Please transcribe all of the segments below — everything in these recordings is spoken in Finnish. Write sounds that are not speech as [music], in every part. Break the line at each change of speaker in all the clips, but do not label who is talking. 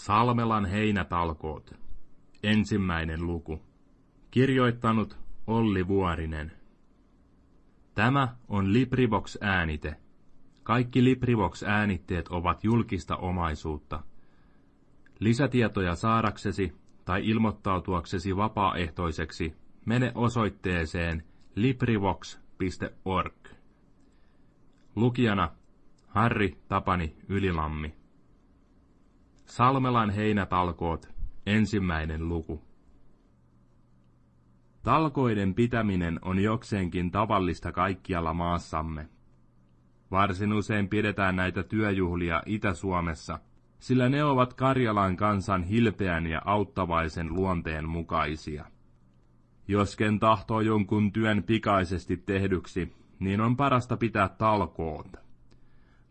Salmelan heinätalkoot. Ensimmäinen luku. Kirjoittanut Olli Vuorinen. Tämä on Librivox-äänite. Kaikki Librivox-äänitteet ovat julkista omaisuutta. Lisätietoja saadaksesi tai ilmoittautuaksesi vapaaehtoiseksi mene osoitteeseen librivox.org. Lukijana Harri Tapani Ylilammi. Salmelan heinätalkoot, ensimmäinen luku. Talkoiden pitäminen on jokseenkin tavallista kaikkialla maassamme. Varsin usein pidetään näitä työjuhlia Itä-Suomessa, sillä ne ovat Karjalan kansan hilpeän ja auttavaisen luonteen mukaisia. Josken tahtoo jonkun työn pikaisesti tehdyksi, niin on parasta pitää talkoot.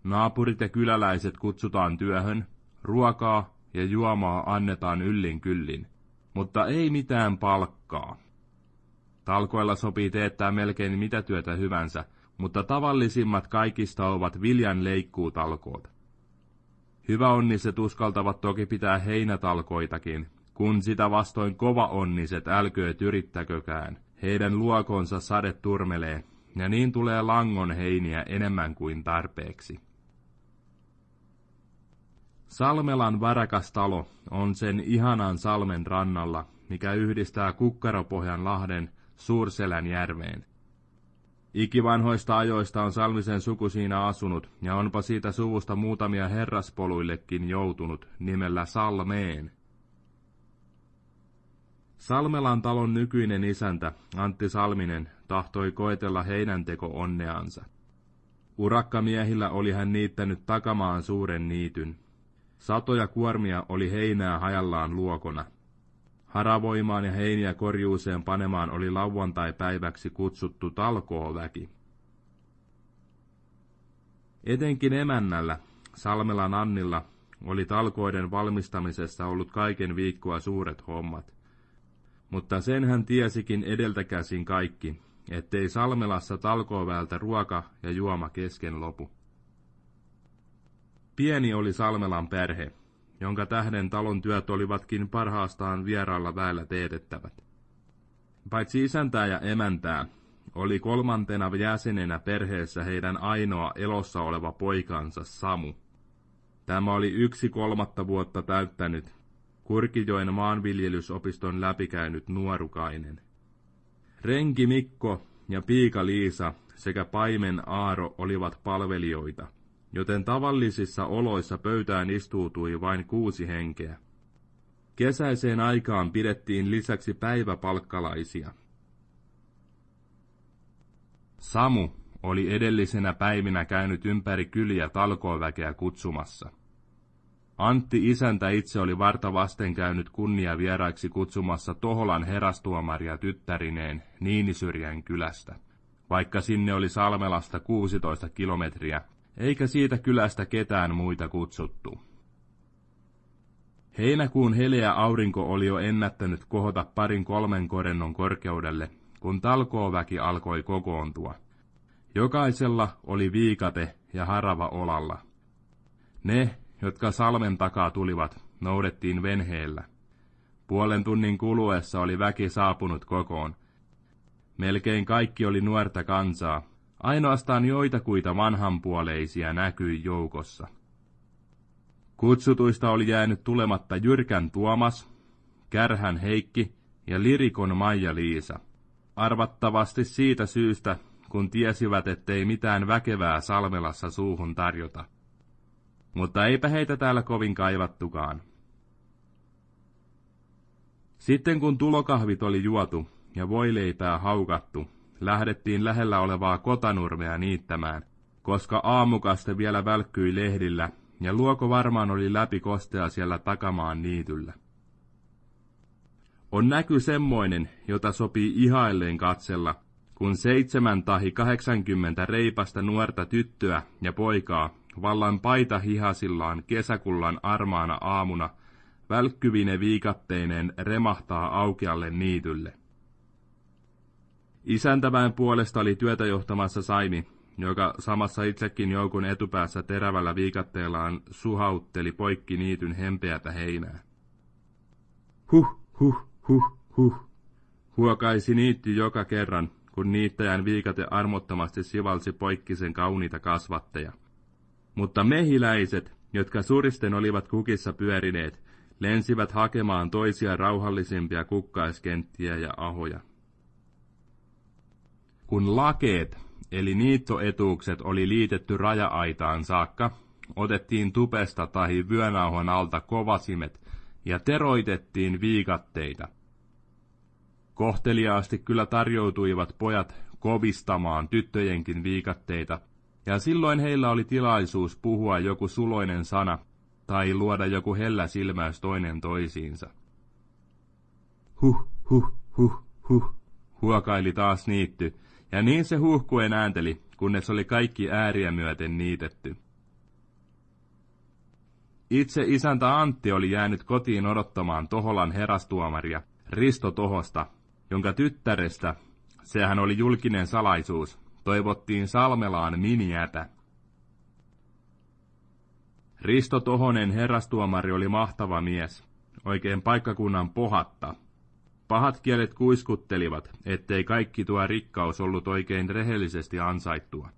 Naapurit ja kyläläiset kutsutaan työhön, ruokaa ja juomaa annetaan yllin kyllin, mutta ei mitään palkkaa. Talkoilla sopii teettää melkein mitä työtä hyvänsä, mutta tavallisimmat kaikista ovat viljan leikkuutalkoot. Hyväonniset uskaltavat toki pitää heinätalkoitakin, kun sitä vastoin kova onniset älkööt yrittäkökään. Heidän luokonsa sade turmelee, ja niin tulee langon heiniä enemmän kuin tarpeeksi. Salmelan talo on sen ihanan salmen rannalla, mikä yhdistää Kukkaropohjan lahden Suurselän järveen. Ikivanhoista ajoista on Salmisen suku siinä asunut, ja onpa siitä suvusta muutamia herraspoluillekin joutunut nimellä Salmeen. Salmelan talon nykyinen isäntä, Antti Salminen, tahtoi koetella heinänteko onneansa. Urakkamiehillä oli hän niittänyt takamaan suuren niityn. Satoja kuormia oli heinää hajallaan luokona. Haravoimaan ja heiniä korjuuseen panemaan oli lauantai-päiväksi kutsuttu talkooväki. Etenkin emännällä, Salmelan Annilla, oli talkoiden valmistamisessa ollut kaiken viikkoa suuret hommat. Mutta sen hän tiesikin edeltäkäsin kaikki, ettei Salmelassa talkooväältä ruoka ja juoma kesken lopu. Pieni oli Salmelan perhe, jonka tähden talon työt olivatkin parhaastaan vieraalla väellä teetettävät. Paitsi isäntää ja emäntää, oli kolmantena jäsenenä perheessä heidän ainoa elossa oleva poikansa Samu. Tämä oli yksi kolmatta vuotta täyttänyt, Kurkijoen maanviljelysopiston läpikäynyt nuorukainen. Renki Mikko ja piika Liisa sekä paimen Aaro olivat palvelijoita – joten tavallisissa oloissa pöytään istuutui vain kuusi henkeä. Kesäiseen aikaan pidettiin lisäksi päiväpalkkalaisia. Samu oli edellisenä päivinä käynyt ympäri kyliä talkooväkeä kutsumassa. Antti isäntä itse oli varta vasten käynyt kunnia vieraiksi kutsumassa Toholan herastuomaria tyttärineen Niinisyrjän kylästä, vaikka sinne oli Salmelasta 16 kilometriä eikä siitä kylästä ketään muita kutsuttu. Heinäkuun heleä aurinko oli jo ennättänyt kohota parin kolmen korennon korkeudelle, kun talkooväki alkoi kokoontua. Jokaisella oli viikate ja harava olalla. Ne, jotka salmen takaa tulivat, noudettiin venheellä. Puolen tunnin kuluessa oli väki saapunut kokoon. Melkein kaikki oli nuorta kansaa, Ainoastaan joitakuita vanhanpuoleisia näkyi joukossa. Kutsutuista oli jäänyt tulematta Jyrkän Tuomas, Kärhän Heikki ja Lirikon Maija-Liisa. Arvattavasti siitä syystä, kun tiesivät, ettei mitään väkevää Salmelassa suuhun tarjota. Mutta eipä heitä täällä kovin kaivattukaan. Sitten kun tulokahvit oli juotu ja voileipää haukattu, lähdettiin lähellä olevaa kotanurmea niittämään, koska aamukaste vielä välkkyi lehdillä, ja luoko varmaan oli läpi kostea siellä takamaan niityllä. On näky semmoinen, jota sopii ihailleen katsella, kun seitsemän tahi kahdeksankymmentä reipasta nuorta tyttöä ja poikaa vallan paita hihasillaan kesäkullan armaana aamuna välkkyvine viikatteineen remahtaa aukealle niitylle. Isäntäväen puolesta oli työtä johtamassa Saimi, joka samassa itsekin joukun etupäässä terävällä viikatteellaan suhautteli poikki niityn hempeätä heinää. Huh, huh, huh, huh, huokaisi niitti joka kerran, kun niittäjän viikate armottomasti sivalsi poikki sen kauniita kasvatteja. Mutta mehiläiset, jotka suristen olivat kukissa pyörineet, lensivät hakemaan toisia rauhallisimpia kukkaiskenttiä ja ahoja. Kun lakeet, eli niittoetuukset oli liitetty raja-aitaan saakka, otettiin tupesta tai vyönauhon alta kovasimet ja teroitettiin viikatteita. Kohteliaasti kyllä tarjoutuivat pojat kovistamaan tyttöjenkin viikatteita, ja silloin heillä oli tilaisuus puhua joku suloinen sana tai luoda joku hellä silmäys toinen toisiinsa. Huh, huh, huh, huh, huokaili taas niitty, ja niin se huhkuen äänteli, kunnes oli kaikki ääriä myöten niitetty. Itse isäntä Antti oli jäänyt kotiin odottamaan Toholan herastuomaria, Risto Tohosta, jonka tyttärestä, sehän oli julkinen salaisuus, toivottiin Salmelaan miniätä. Risto Tohonen herrastuomari oli mahtava mies, oikein paikkakunnan pohatta. Pahat kielet kuiskuttelivat, ettei kaikki tuo rikkaus ollut oikein rehellisesti ansaittua.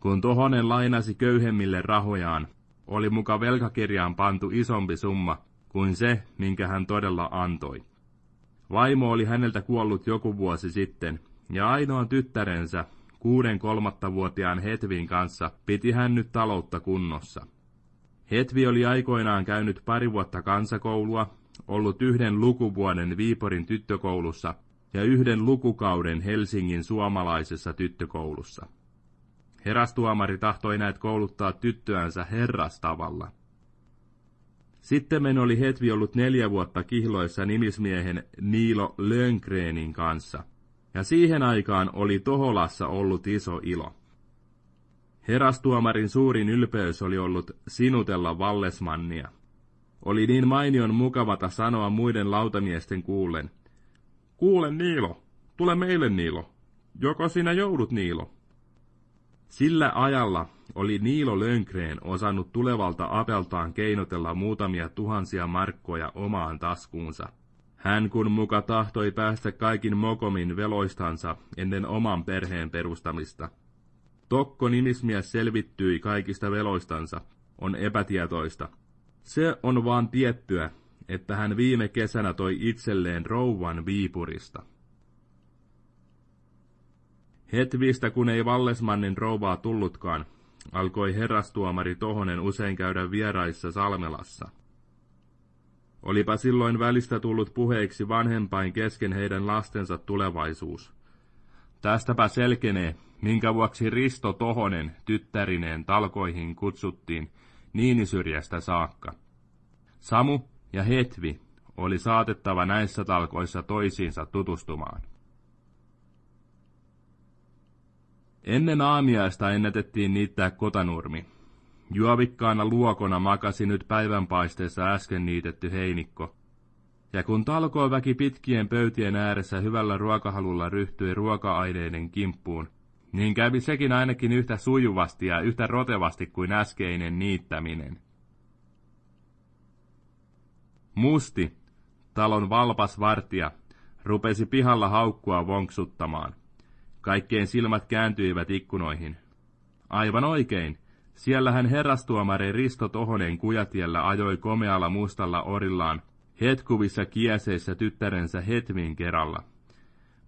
Kun Tohonen lainasi köyhemmille rahojaan, oli muka velkakirjaan pantu isompi summa kuin se, minkä hän todella antoi. Vaimo oli häneltä kuollut joku vuosi sitten, ja ainoan tyttärensä, kuuden kolmatta vuotiaan Hetvin kanssa, piti hän nyt taloutta kunnossa. Hetvi oli aikoinaan käynyt pari vuotta kansakoulua, ollut yhden lukuvuoden Viiporin tyttökoulussa ja yhden lukukauden Helsingin suomalaisessa tyttökoulussa. Herastuomari tahtoi näet kouluttaa tyttöänsä herrastavalla. Sitten oli Hetvi ollut neljä vuotta kihloissa nimismiehen Niilo Lönkrenin kanssa, ja siihen aikaan oli Toholassa ollut iso ilo. Herastuomarin suurin ylpeys oli ollut sinutella Vallesmannia. Oli niin mainion mukavata sanoa muiden lautamiesten kuullen. Kuule Niilo, tule meille Niilo. Joko sinä joudut Niilo? Sillä ajalla oli Niilo Lönkreen osannut tulevalta apeltaan keinotella muutamia tuhansia markkoja omaan taskuunsa. Hän kun muka tahtoi päästä kaikin mokomin veloistansa ennen oman perheen perustamista. Tokko nimismies selvittyi kaikista veloistansa, on epätietoista. Se on vaan tiettyä, että hän viime kesänä toi itselleen rouvan Viipurista. Hetvistä kun ei Vallesmannin rouvaa tullutkaan, alkoi herrastuomari Tohonen usein käydä vieraissa Salmelassa. Olipa silloin välistä tullut puheeksi vanhempain kesken heidän lastensa tulevaisuus. Tästäpä selkenee, minkä vuoksi Risto Tohonen tyttärineen talkoihin kutsuttiin Niinisyrjästä saakka. Samu ja Hetvi oli saatettava näissä talkoissa toisiinsa tutustumaan. Ennen aamiaista ennätettiin niittää kotanurmi. Juovikkaana luokona makasi nyt päivänpaisteessa äsken niitetty heinikko. Ja kun talkoväki pitkien pöytien ääressä hyvällä ruokahalulla ryhtyi ruoka-aineiden kimppuun, niin kävi sekin ainakin yhtä sujuvasti ja yhtä rotevasti kuin äskeinen niittäminen. Musti, talon valpas vartija, rupesi pihalla haukkua vonksuttamaan. Kaikkeen silmät kääntyivät ikkunoihin. Aivan oikein. Siellähän herrastuomari Risto Tohonen kujatiellä ajoi komealla mustalla orillaan, hetkuvissa kieseissä tyttärensä Hetvin kerralla.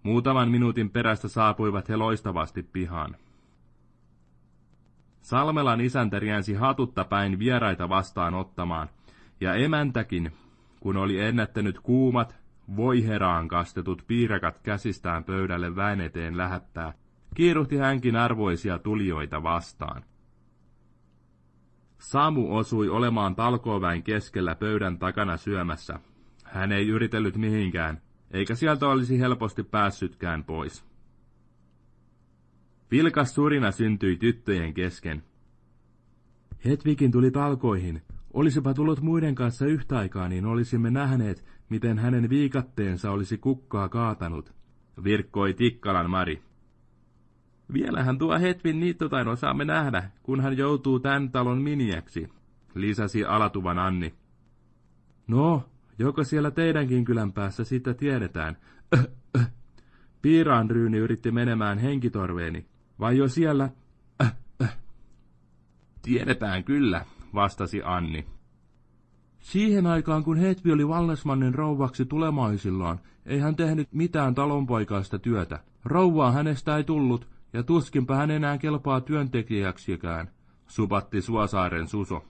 Muutaman minuutin perästä saapuivat he loistavasti pihaan. Salmelan isäntä riensi hatutta päin vieraita vastaan ottamaan, ja emäntäkin, kun oli ennättänyt kuumat, voiheraan kastetut piirakat käsistään pöydälle väen eteen lähettää, kiiruhti hänkin arvoisia tulijoita vastaan. Samu osui olemaan talkooväin keskellä pöydän takana syömässä. Hän ei yritellyt mihinkään, eikä sieltä olisi helposti päässytkään pois. Vilkas surina syntyi tyttöjen kesken. Hetvikin tuli talkoihin. Olisipa tullut muiden kanssa yhtä aikaa, niin olisimme nähneet, miten hänen viikatteensa olisi kukkaa kaatanut, virkkoi Tikkalan Mari. Vielähän tuo Hetvin niittotaino saamme nähdä, kun hän joutuu tämän talon miniäksi, lisäsi alatuvan Anni. No, joko siellä teidänkin kylän päässä sitä tiedetään? Öh, öh. Piiraan ryyni yritti menemään henkitorveeni. Vai jo siellä? Öh. Tiedetään kyllä, vastasi Anni. Siihen aikaan, kun Hetvi oli Vallesmannin rouvaksi tulemaisillaan, ei hän tehnyt mitään talonpoikaista työtä. Rouvaa hänestä ei tullut, ja tuskinpä hän enää kelpaa työntekijäksikään, supatti Suosaaren Suso.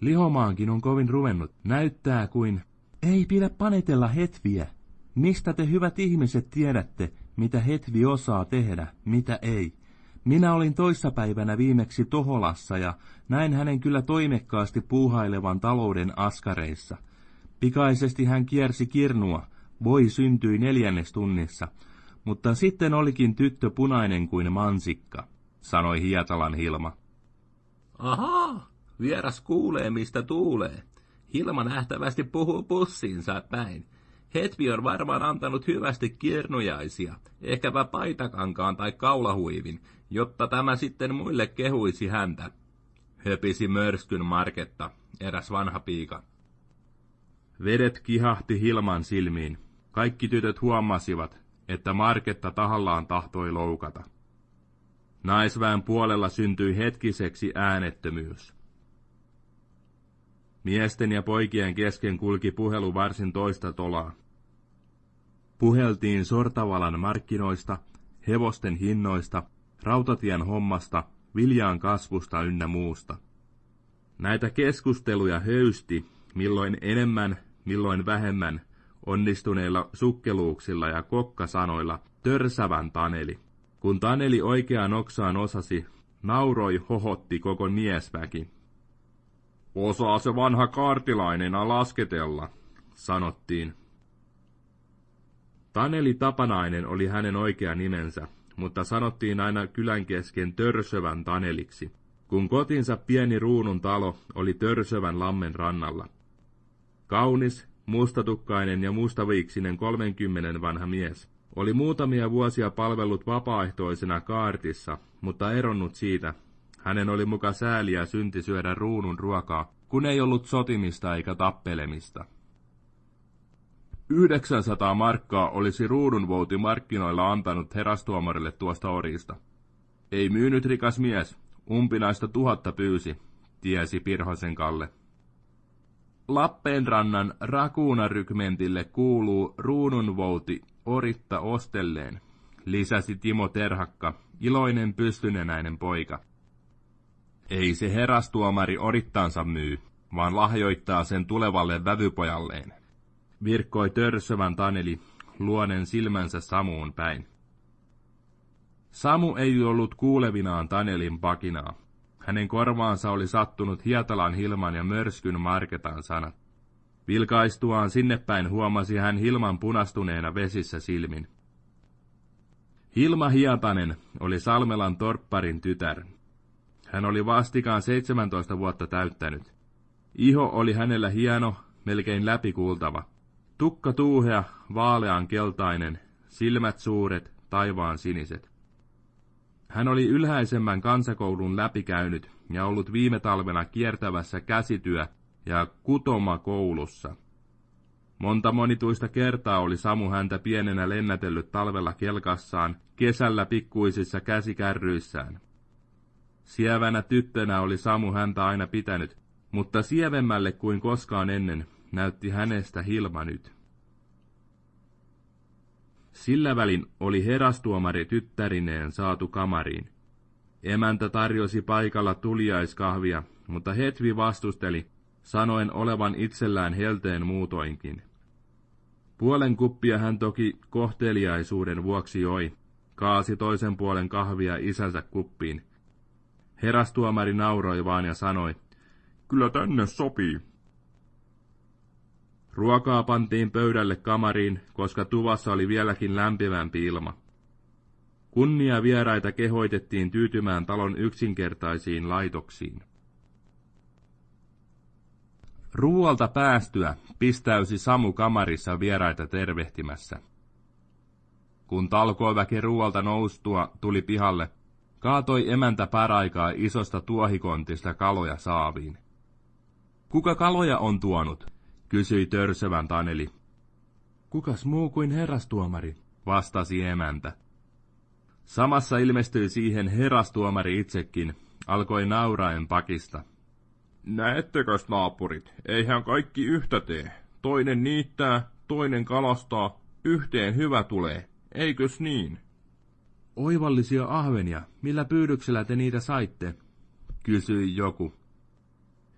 Lihomaankin on kovin ruvennut. Näyttää kuin... Ei pidä panetella hetviä. Mistä te hyvät ihmiset tiedätte, mitä hetvi osaa tehdä, mitä ei? Minä olin toissapäivänä viimeksi Toholassa ja näin hänen kyllä toimekkaasti puuhailevan talouden askareissa. Pikaisesti hän kiersi kirnua, voi syntyi neljännestunnissa, mutta sitten olikin tyttö punainen kuin mansikka, sanoi Hietalan Hilma.
Ahaa, vieras kuulee mistä tuulee. Hilma nähtävästi puhuu pussiinsa päin. Hetvi on varmaan antanut hyvästi kirnujaisia, ehkäpä paitakankaan tai kaulahuivin, jotta tämä sitten muille kehuisi häntä. Höpisi mörskyn Marketta, eräs vanha piika.
Vedet kihahti Hilman silmiin. Kaikki tytöt huomasivat, että Marketta tahallaan tahtoi loukata. Naisväen puolella syntyi hetkiseksi äänettömyys. Miesten ja poikien kesken kulki puhelu varsin toista tolaa. Puheltiin Sortavalan markkinoista, hevosten hinnoista, rautatien hommasta, viljaan kasvusta ynnä muusta. Näitä keskusteluja höysti, milloin enemmän, milloin vähemmän, onnistuneilla sukkeluuksilla ja kokkasanoilla törsävän Taneli. Kun Taneli oikeaan oksaan osasi, nauroi hohotti koko miesväki. Osaa se vanha kaartilainen lasketella, sanottiin. Taneli Tapanainen oli hänen oikea nimensä, mutta sanottiin aina kylän kesken Törsövän Taneliksi, kun kotinsa pieni ruunun talo oli Törsövän lammen rannalla. Kaunis, mustatukkainen ja mustaviiksinen kolmenkymmenen vanha mies. Oli muutamia vuosia palvellut vapaaehtoisena kaartissa, mutta eronnut siitä. Hänen oli muka sääliä synti syödä ruunun ruokaa, kun ei ollut sotimista eikä tappelemista. 900 markkaa olisi ruudunvouti markkinoilla antanut herastuomarille tuosta orista. Ei myynyt rikas mies, umpinaista tuhatta pyysi, tiesi Pirhosen Kalle. Lappeenrannan rakuunarykmentille kuuluu ruununvouti oritta ostelleen, lisäsi Timo Terhakka, iloinen pystynenäinen poika. Ei se herastuomari orittaansa myy, vaan lahjoittaa sen tulevalle vävypojalleen virkkoi törsövän Taneli, luonen silmänsä Samuun päin. Samu ei ollut kuulevinaan Tanelin pakinaa. Hänen korvaansa oli sattunut Hietalan Hilman ja Mörskyn Marketan sanat. Vilkaistuaan sinne päin huomasi hän Hilman punastuneena vesissä silmin. Hilma Hietanen oli Salmelan torpparin tytär. Hän oli vastikaan 17 vuotta täyttänyt. Iho oli hänellä hieno, melkein läpikuultava. Tukka tuuhea, vaalean keltainen, silmät suuret, taivaan siniset. Hän oli ylhäisemmän kansakoulun läpikäynyt ja ollut viime talvena kiertävässä käsityö- ja kutomakoulussa. Monta monituista kertaa oli Samu häntä pienenä lennätellyt talvella kelkassaan, kesällä pikkuisissa käsikärryissään. Sievänä tyttönä oli Samu häntä aina pitänyt, mutta sievemmälle kuin koskaan ennen näytti hänestä Hilma nyt. Sillä välin oli herastuomari tyttärineen saatu kamariin. Emäntä tarjosi paikalla tuliaiskahvia, mutta Hetvi vastusteli, sanoen olevan itsellään helteen muutoinkin. Puolen kuppia hän toki kohteliaisuuden vuoksi joi, kaasi toisen puolen kahvia isänsä kuppiin. Herastuomari nauroi vaan ja sanoi, kyllä tänne sopii. Ruokaa pantiin pöydälle kamariin, koska tuvassa oli vieläkin lämpimämpi ilma. Kunnia vieraita kehoitettiin tyytymään talon yksinkertaisiin laitoksiin. Ruualta päästyä pistäysi Samu kamarissa vieraita tervehtimässä. Kun talkooväki ruualta noustua tuli pihalle, kaatoi emäntä paraikaa isosta tuohikontista kaloja saaviin. Kuka kaloja on tuonut? kysyi törsövän Taneli. Kukas muu kuin herrastuomari, vastasi emäntä. Samassa ilmestyi siihen herrastuomari itsekin, alkoi nauraen pakista.
Näettekös naapurit, eihän kaikki yhtä tee. Toinen niittää, toinen kalastaa, yhteen hyvä tulee, eikös niin?
Oivallisia ahvenia, millä pyydyksellä te niitä saitte? kysyi joku.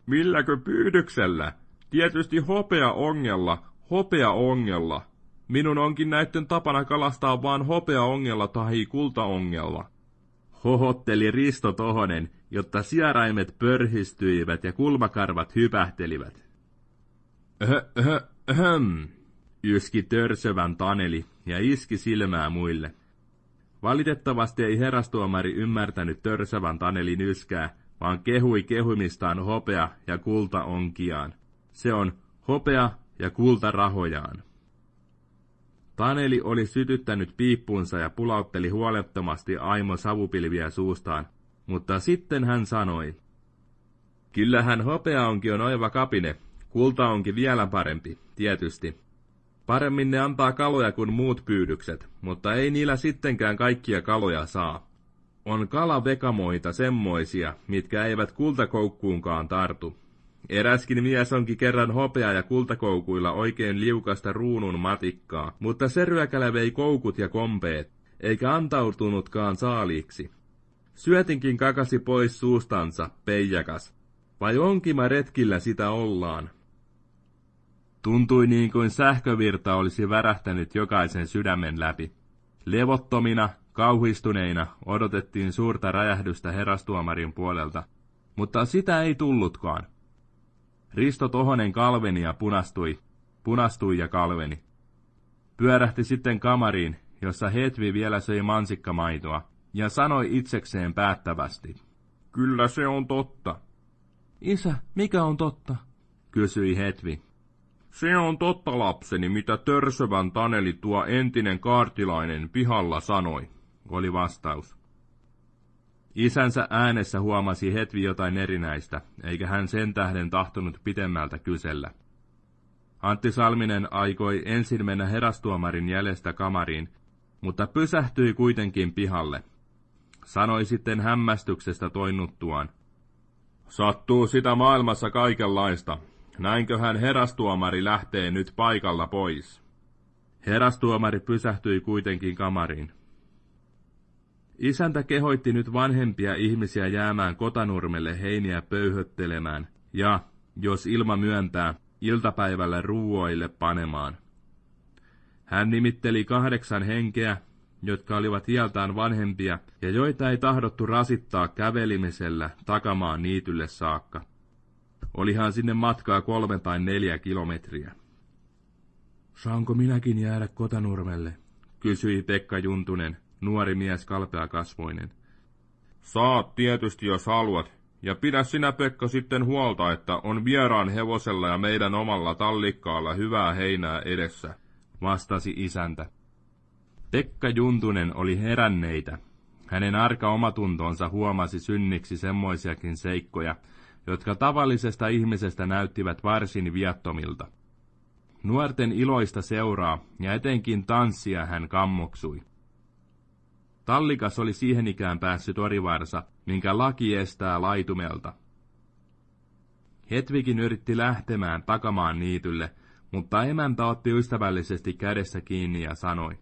Milläkö pyydyksellä? Tietysti hopea ongella, hopea ongella. Minun onkin näitten tapana kalastaa vaan hopea ongella tai kultaongella.
Hohotteli Risto Tohonen, jotta sieraimet pörhistyivät ja kulmakarvat hypähtelivät. Öhö, yski törsövän Taneli ja iski silmää muille. Valitettavasti ei herastuomari ymmärtänyt törsövän Tanelin yskää, vaan kehui kehumistaan hopea ja kulta onkiaan. Se on hopea ja kulta rahojaan. Taneli oli sytyttänyt piippunsa ja pulautteli huolettomasti Aimo savupilviä suustaan, mutta sitten hän sanoi, Kyllähän hopea onki on oiva kapine, kulta onkin vielä parempi, tietysti. Paremmin ne antaa kaloja kuin muut pyydykset, mutta ei niillä sittenkään kaikkia kaloja saa. On kalavekamoita semmoisia, mitkä eivät kultakoukkuunkaan tartu. Eräskin mies onkin kerran hopea ja kultakoukuilla oikein liukasta ruunun matikkaa, mutta se ryökälä vei koukut ja kompeet, eikä antautunutkaan saaliiksi. Syötinkin kakasi pois suustansa, peijakas. Vai onkima retkillä sitä ollaan? Tuntui niin kuin sähkövirta olisi värähtänyt jokaisen sydämen läpi. Levottomina, kauhistuneina odotettiin suurta räjähdystä herastuomarin puolelta, mutta sitä ei tullutkaan. Risto Tohonen kalveni ja punastui, punastui ja kalveni. Pyörähti sitten kamariin, jossa Hetvi vielä söi mansikkamaitoa, ja sanoi itsekseen päättävästi.
Kyllä se on totta.
Isä, mikä on totta? kysyi Hetvi.
Se on totta lapseni, mitä törsövän Taneli tuo entinen kaartilainen pihalla sanoi, oli vastaus.
Isänsä äänessä huomasi Hetvi jotain erinäistä, eikä hän sen tähden tahtonut pitemmältä kysellä. Antti Salminen aikoi ensin mennä herastuomarin jäljestä kamariin, mutta pysähtyi kuitenkin pihalle. Sanoi sitten hämmästyksestä toinnuttuaan.
Sattuu sitä maailmassa kaikenlaista. Näinköhän herastuomari lähtee nyt paikalla pois.
Herastuomari pysähtyi kuitenkin kamariin. Isäntä kehoitti nyt vanhempia ihmisiä jäämään kotanurmelle heiniä pöyhöttelemään ja, jos ilma myöntää, iltapäivällä ruuoille panemaan. Hän nimitteli kahdeksan henkeä, jotka olivat iältään vanhempia ja joita ei tahdottu rasittaa kävelimisellä takamaan niitylle saakka. Olihan sinne matkaa kolme tai neljä kilometriä. Saanko minäkin jäädä kotanurmelle? kysyi Pekka Juntunen, nuori mies kalpea kasvoinen.
Saat tietysti, jos haluat, ja pidä sinä Pekka sitten huolta, että on vieraan hevosella ja meidän omalla tallikkaalla hyvää heinää edessä,
vastasi isäntä. Pekka Juntunen oli heränneitä. Hänen arka omatuntonsa huomasi synniksi semmoisiakin seikkoja, jotka tavallisesta ihmisestä näyttivät varsin viattomilta. Nuorten iloista seuraa ja etenkin tanssia hän kammoksui. Tallikas oli siihen ikään päässyt orivarsa, minkä laki estää laitumelta. Hetvikin yritti lähtemään takamaan niitylle, mutta emäntä otti ystävällisesti kädessä kiinni ja sanoi.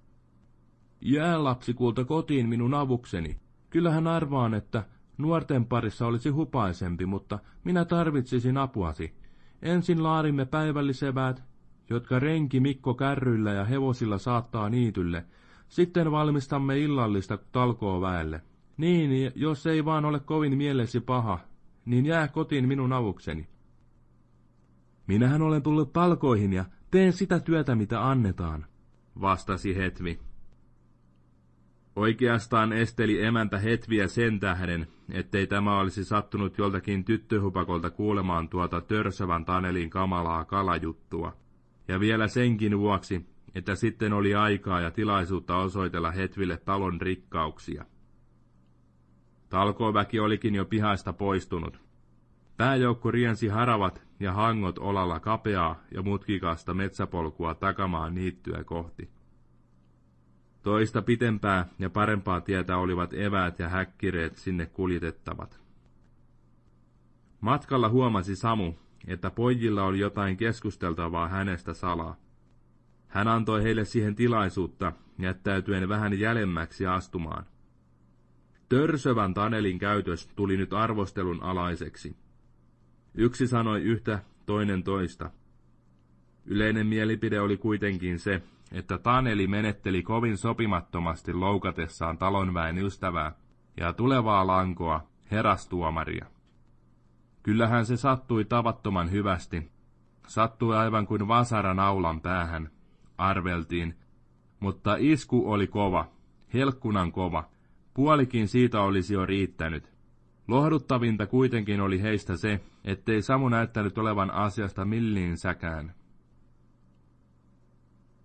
Jää lapsikulta kotiin minun avukseni. Kyllähän arvaan, että nuorten parissa olisi hupaisempi, mutta minä tarvitsisin apuasi. Ensin laadimme päivälliseväät, jotka renki Mikko kärryillä ja hevosilla saattaa niitylle, sitten valmistamme illallista talkoo väelle. Niin, jos ei vaan ole kovin mielesi paha, niin jää kotiin minun avukseni. Minähän olen tullut talkoihin ja teen sitä työtä, mitä annetaan, vastasi Hetvi. Oikeastaan esteli emäntä Hetviä sen tähden, ettei tämä olisi sattunut joltakin tyttöhupakolta kuulemaan tuota törsövän Tanelin kamalaa kalajuttua. Ja vielä senkin vuoksi, että sitten oli aikaa ja tilaisuutta osoitella Hetville talon rikkauksia. Talkooväki olikin jo pihaista poistunut. Pääjoukko riensi haravat ja hangot olalla kapeaa ja mutkikasta metsäpolkua takamaan niittyä kohti. Toista pitempää ja parempaa tietä olivat eväät ja häkkireet sinne kuljetettavat. Matkalla huomasi Samu, että pojilla oli jotain keskusteltavaa hänestä salaa. Hän antoi heille siihen tilaisuutta, jättäytyen vähän jälemmäksi astumaan. Törsövän Tanelin käytös tuli nyt arvostelun alaiseksi. Yksi sanoi yhtä, toinen toista. Yleinen mielipide oli kuitenkin se, että Taneli menetteli kovin sopimattomasti loukatessaan talonväen ystävää ja tulevaa lankoa, herastuomaria. Kyllähän se sattui tavattoman hyvästi. Sattui aivan kuin vasara naulan päähän, arveltiin, mutta isku oli kova, helkkunan kova, puolikin siitä olisi jo riittänyt. Lohduttavinta kuitenkin oli heistä se, ettei Samu näyttänyt olevan asiasta säkään.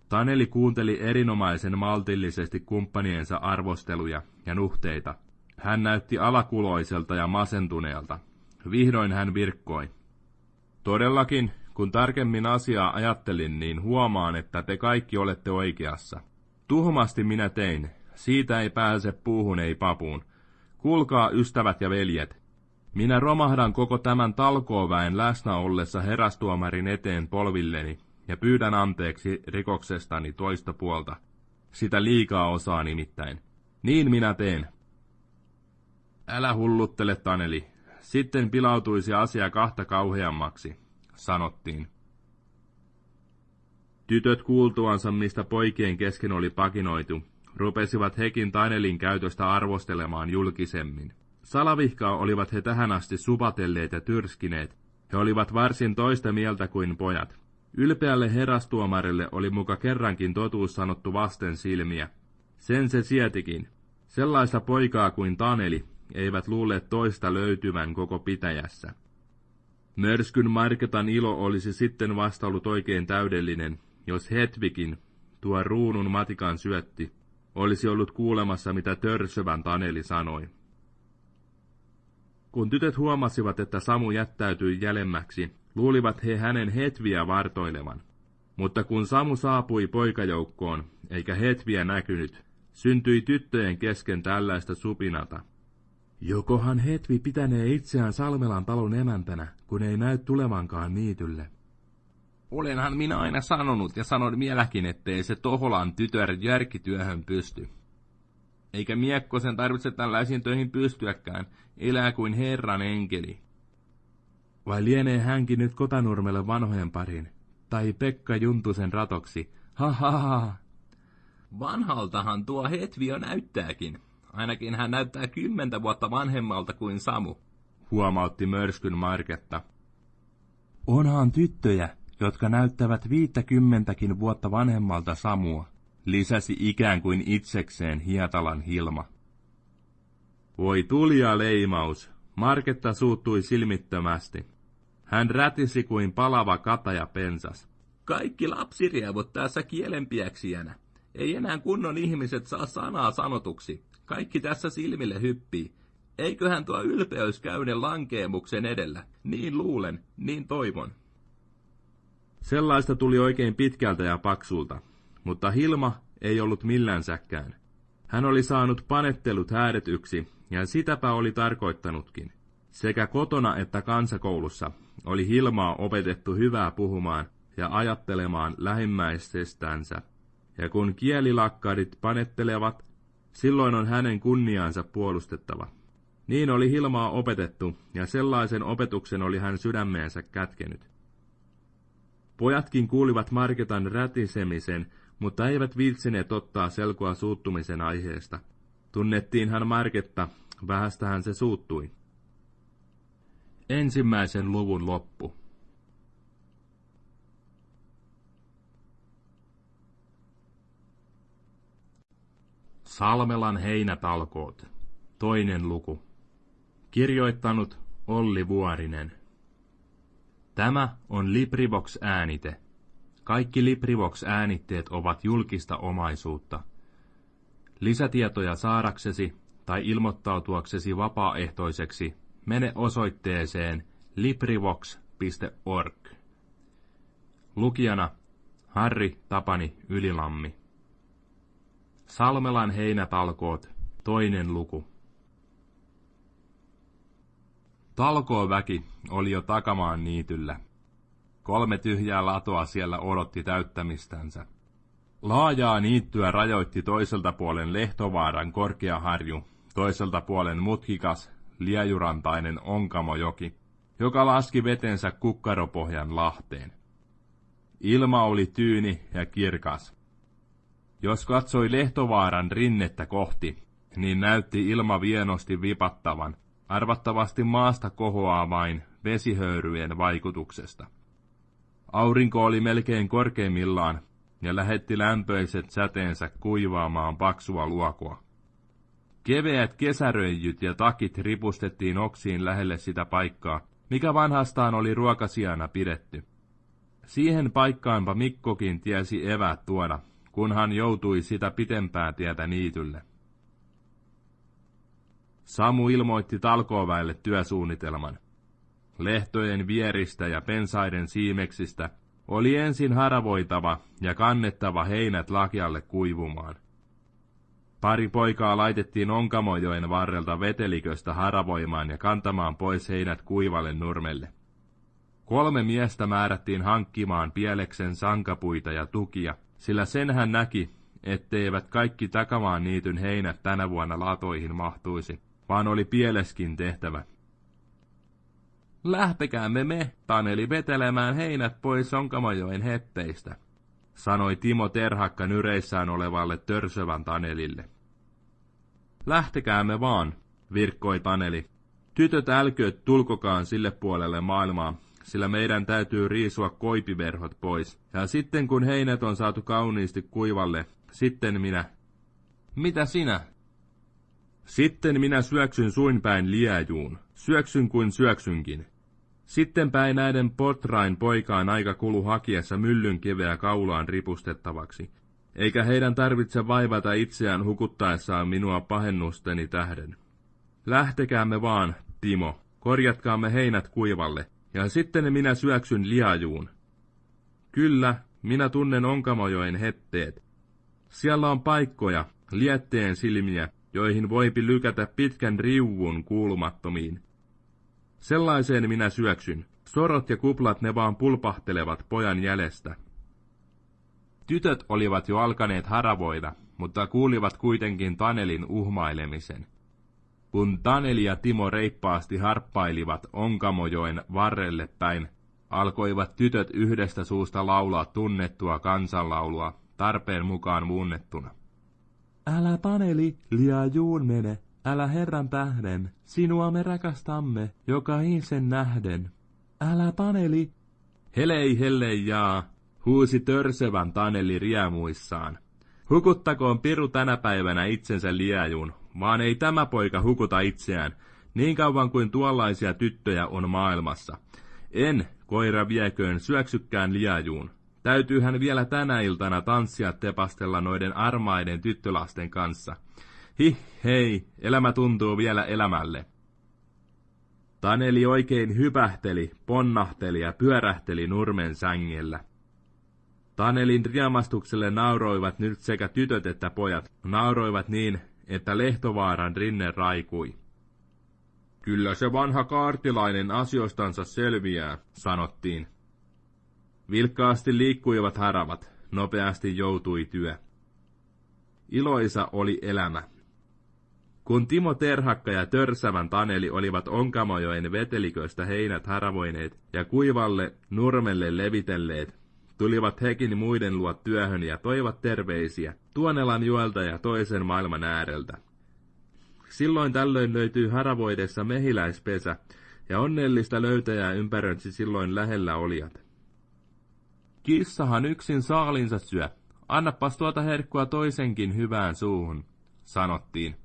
Taneli kuunteli erinomaisen maltillisesti kumppaniensa arvosteluja ja nuhteita. Hän näytti alakuloiselta ja masentuneelta. Vihdoin hän virkkoi. Todellakin, kun tarkemmin asiaa ajattelin, niin huomaan, että te kaikki olette oikeassa. Tuhmasti minä tein. Siitä ei pääse puuhun ei papuun. Kuulkaa, ystävät ja veljet. Minä romahdan koko tämän talkooväen läsnä ollessa herastuomarin eteen polvilleni, ja pyydän anteeksi rikoksestani toista puolta. Sitä liikaa osaa nimittäin. Niin minä teen. Älä hulluttele, Taneli. Sitten pilautuisi asia kahta kauheammaksi, sanottiin. Tytöt kuultuansa, mistä poikien kesken oli pakinoitu, rupesivat hekin Tanelin käytöstä arvostelemaan julkisemmin. Salavihkaa olivat he tähän asti supatelleet ja tyrskineet. He olivat varsin toista mieltä kuin pojat. Ylpeälle herastuomarille oli muka kerrankin totuus sanottu vasten silmiä. Sen se sietikin. Sellaista poikaa kuin Taneli eivät luulleet toista löytyvän koko pitäjässä. Mörskyn Marketan ilo olisi sitten vasta ollut oikein täydellinen, jos Hetvikin, tuo ruunun matikan syötti, olisi ollut kuulemassa, mitä törsövän Taneli sanoi. Kun tytöt huomasivat, että Samu jättäytyi jälemmäksi, luulivat he hänen hetviä vartoilevan. Mutta kun Samu saapui poikajoukkoon, eikä hetviä näkynyt, syntyi tyttöjen kesken tällaista supinata. Jokohan hetvi pitänee itseään Salmelan talon emäntänä, kun ei näy tulevankaan niitylle.
Olenhan minä aina sanonut ja sanon vieläkin, ettei se Toholan tytör järkityöhön pysty. Eikä miekkosen tarvitse tällaisiin töihin pystyäkään, elää kuin Herran enkeli.
Vai lienee hänkin nyt Kotanurmelle vanhojen parin? Tai Pekka Juntusen ratoksi? Ha ha ha!
Vanhaltahan tuo Hetvio näyttääkin. Ainakin hän näyttää kymmentä vuotta vanhemmalta kuin Samu,
huomautti mörskyn Marketta. Onhan tyttöjä, jotka näyttävät viittäkymmentäkin vuotta vanhemmalta Samua, lisäsi ikään kuin itsekseen Hietalan Hilma. Voi tulia leimaus, Marketta suuttui silmittömästi. Hän rätisi kuin palava kataja pensas.
Kaikki lapsirievot tässä kielenpiäksijänä. Ei enää kunnon ihmiset saa sanaa sanotuksi. Kaikki tässä silmille hyppii. Eiköhän tuo ylpeys käyne lankeemuksen edellä. Niin luulen, niin toivon.
Sellaista tuli oikein pitkältä ja paksulta, mutta Hilma ei ollut millänsäkään. Hän oli saanut panettelut häädetyksi, ja sitäpä oli tarkoittanutkin. Sekä kotona että kansakoulussa oli Hilmaa opetettu hyvää puhumaan ja ajattelemaan lähimmäisestänsä. Ja kun kielilakkarit panettelevat, silloin on hänen kunniaansa puolustettava. Niin oli Hilmaa opetettu, ja sellaisen opetuksen oli hän sydämeensä kätkenyt. Pojatkin kuulivat Marketan rätisemisen, mutta eivät viitsineet ottaa selkoa suuttumisen aiheesta. Tunnettiin hän Marketta, vähästähän se suuttui. Ensimmäisen luvun loppu. Salmelan heinätalkoot. Toinen luku. Kirjoittanut Olli Vuorinen. Tämä on LibriVox äänite. Kaikki LibriVox-äänitteet ovat julkista omaisuutta. Lisätietoja saadaksesi tai ilmoittautuaksesi vapaaehtoiseksi mene osoitteeseen librivox.org. Lukijana Harri Tapani Ylilammi. Salmelan heinätalkoot, toinen luku. Talkooväki oli jo takamaan niityllä. Kolme tyhjää latoa siellä odotti täyttämistänsä. Laajaa niittyä rajoitti toiselta puolen Lehtovaaran korkea harju, toiselta puolen mutkikas, liejurantainen Onkamojoki, joka laski vetensä kukkaropohjan lahteen. Ilma oli tyyni ja kirkas. Jos katsoi Lehtovaaran rinnettä kohti, niin näytti ilma vienosti vipattavan, arvattavasti maasta kohoaa vain vesihöyryjen vaikutuksesta. Aurinko oli melkein korkeimmillaan ja lähetti lämpöiset säteensä kuivaamaan paksua luokua. Keveät kesäröijyt ja takit ripustettiin oksiin lähelle sitä paikkaa, mikä vanhastaan oli ruokasiana pidetty. Siihen paikkaanpa Mikkokin tiesi evät tuoda, kun hän joutui sitä pitempää tietä niitylle. Samu ilmoitti talkooväelle työsuunnitelman. Lehtojen vieristä ja pensaiden siimeksistä oli ensin haravoitava ja kannettava heinät lakialle kuivumaan. Pari poikaa laitettiin Onkamojoen varrelta veteliköstä haravoimaan ja kantamaan pois heinät kuivalle nurmelle. Kolme miestä määrättiin hankkimaan pieleksen sankapuita ja tukia, sillä sen hän näki, etteivät kaikki takamaan niityn heinät tänä vuonna latoihin mahtuisi, vaan oli pieleskin tehtävä. Lähtekäämme me, Taneli, vetelemään heinät pois Sonkamajoen hetteistä, sanoi Timo Terhakka nyreissään olevalle törsövän Tanelille. Lähtekäämme vaan, virkkoi Taneli. Tytöt älkööt tulkokaan sille puolelle maailmaa, sillä meidän täytyy riisua koipiverhot pois. Ja sitten kun heinät on saatu kauniisti kuivalle, sitten minä... Mitä sinä? Sitten minä syöksyn suinpäin liejuun. Syöksyn kuin syöksynkin. Sitten päin näiden potrain poikaan aika kulu hakiessa myllyn keveä kaulaan ripustettavaksi, eikä heidän tarvitse vaivata itseään hukuttaessaan minua pahennusteni tähden. Lähtekäämme vaan, Timo, korjatkaamme heinät kuivalle, ja sitten minä syöksyn liajuun. Kyllä, minä tunnen Onkamojoen hetteet. Siellä on paikkoja, lietteen silmiä, joihin voipi lykätä pitkän riuvun kuulumattomiin. Sellaiseen minä syöksyn. Sorot ja kuplat ne vaan pulpahtelevat pojan jäljestä. Tytöt olivat jo alkaneet haravoida, mutta kuulivat kuitenkin Tanelin uhmailemisen. Kun Taneli ja Timo reippaasti harppailivat Onkamojoen varrelle päin, alkoivat tytöt yhdestä suusta laulaa tunnettua kansanlaulua, tarpeen mukaan muunnettuna. Älä Taneli, liian juun mene, älä Herran tähden, sinua me rakastamme, joka sen nähden. Älä Taneli. Helei hellei jaa, huusi törsevän Taneli riemuissaan. Hukuttakoon Piru tänä päivänä itsensä liajun, vaan ei tämä poika hukuta itseään, niin kauan kuin tuollaisia tyttöjä on maailmassa. En, koira vieköön, syöksykkään liajuun. Täytyy hän vielä tänä iltana tanssia tepastella noiden armaiden tyttölasten kanssa. Hi, hei, elämä tuntuu vielä elämälle. Taneli oikein hypähteli, ponnahteli ja pyörähteli nurmen sängellä. Tanelin riemastukselle nauroivat nyt sekä tytöt että pojat, nauroivat niin, että Lehtovaaran rinne raikui. Kyllä se vanha kaartilainen asioistansa selviää, sanottiin. Vilkkaasti liikkuivat haravat, nopeasti joutui työ. Iloisa oli elämä. Kun Timo Terhakka ja Törsävän Taneli olivat Onkamojoen veteliköistä heinät haravoineet ja kuivalle nurmelle levitelleet, tulivat hekin muiden luo työhön ja toivat terveisiä Tuonelan juolta ja toisen maailman ääreltä. Silloin tällöin löytyy haravoidessa mehiläispesä, ja onnellista löytäjää ympäröitsi silloin lähellä olijat. Kissahan yksin saalinsa syö. Annapas tuota herkkua toisenkin hyvään suuhun, sanottiin.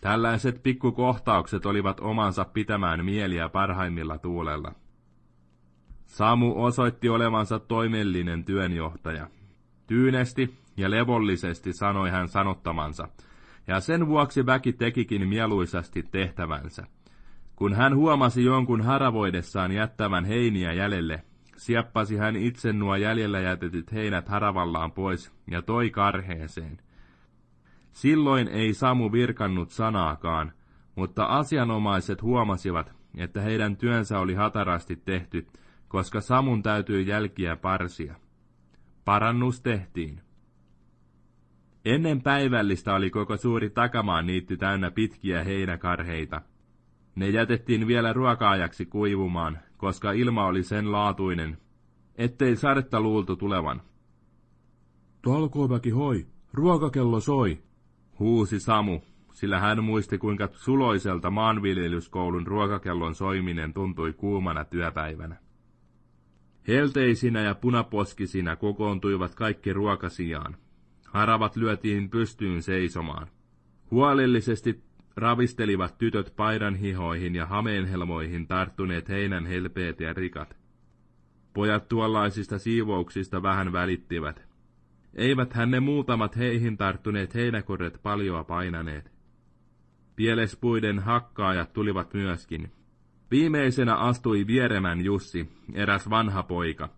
Tällaiset pikkukohtaukset olivat omansa pitämään mieliä parhaimmilla tuulella. Samu osoitti olevansa toimellinen työnjohtaja. Tyynesti ja levollisesti sanoi hän sanottamansa, ja sen vuoksi väki tekikin mieluisasti tehtävänsä. Kun hän huomasi jonkun haravoidessaan jättävän heiniä jäljelle, sieppasi hän itse nuo jäljellä jätetyt heinät haravallaan pois ja toi karheeseen. Silloin ei Samu virkannut sanaakaan, mutta asianomaiset huomasivat, että heidän työnsä oli hatarasti tehty, koska Samun täytyi jälkiä parsia. Parannus tehtiin. Ennen päivällistä oli koko suuri takamaan niitti täynnä pitkiä heinäkarheita. Ne jätettiin vielä ruokaajaksi kuivumaan, koska ilma oli sen laatuinen, ettei sadetta luultu tulevan.
Talkooväki hoi, ruokakello soi,
huusi Samu, sillä hän muisti kuinka suloiselta maanviljelyskoulun ruokakellon soiminen tuntui kuumana työpäivänä. Helteisinä ja punaposkisina kokoontuivat kaikki ruokasijaan. Haravat lyötiin pystyyn seisomaan. Huolellisesti ravistelivat tytöt paidan hihoihin ja hameenhelmoihin tarttuneet heinän helpeet ja rikat. Pojat tuollaisista siivouksista vähän välittivät. Eivät hän ne muutamat heihin tarttuneet heinäkorret paljoa painaneet. Pielespuiden hakkaajat tulivat myöskin. Viimeisenä astui Vieremän Jussi, eräs vanha poika.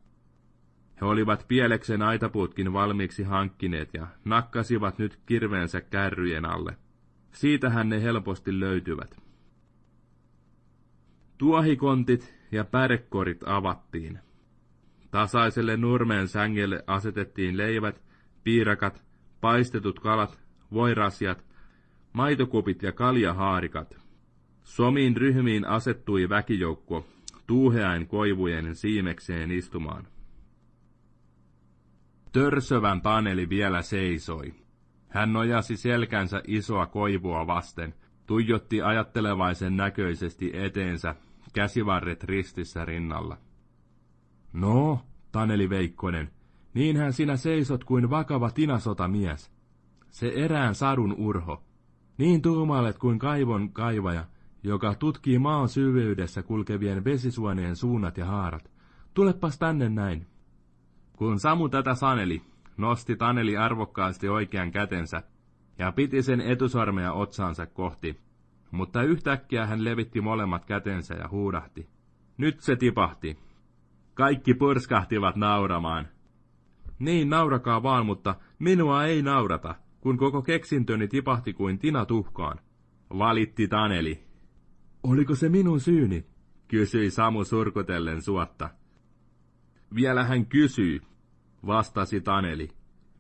He olivat pieleksen aitapuutkin valmiiksi hankkineet ja nakkasivat nyt kirveensä kärryjen alle. Siitähän ne helposti löytyvät. Tuohikontit ja pärekorit avattiin. Tasaiselle nurmeen sängelle asetettiin leivät, piirakat, paistetut kalat, voirasiat, maitokupit ja kaljahaarikat. Somiin ryhmiin asettui väkijoukko, tuuheain koivujen siimekseen istumaan. Törsövän Taneli vielä seisoi. Hän nojasi selkänsä isoa koivua vasten, tuijotti ajattelevaisen näköisesti eteensä, käsivarret ristissä rinnalla. No, Taneli Veikkonen, niinhän sinä seisot kuin vakava tinasotamies. Se erään sadun urho. Niin tuumailet kuin kaivon kaivaja, joka tutkii maan syvyydessä kulkevien vesisuonien suunnat ja haarat. Tulepas tänne näin. Kun Samu tätä saneli, nosti Taneli arvokkaasti oikean kätensä ja piti sen etusormea otsaansa kohti, mutta yhtäkkiä hän levitti molemmat kätensä ja huudahti. Nyt se tipahti. Kaikki purskahtivat nauramaan. Niin, naurakaa vaan, mutta minua ei naurata, kun koko keksintöni tipahti kuin tina tuhkaan. Valitti Taneli. Oliko se minun syyni? kysyi Samu surkutellen suotta. Vielä hän kysyy, vastasi Taneli.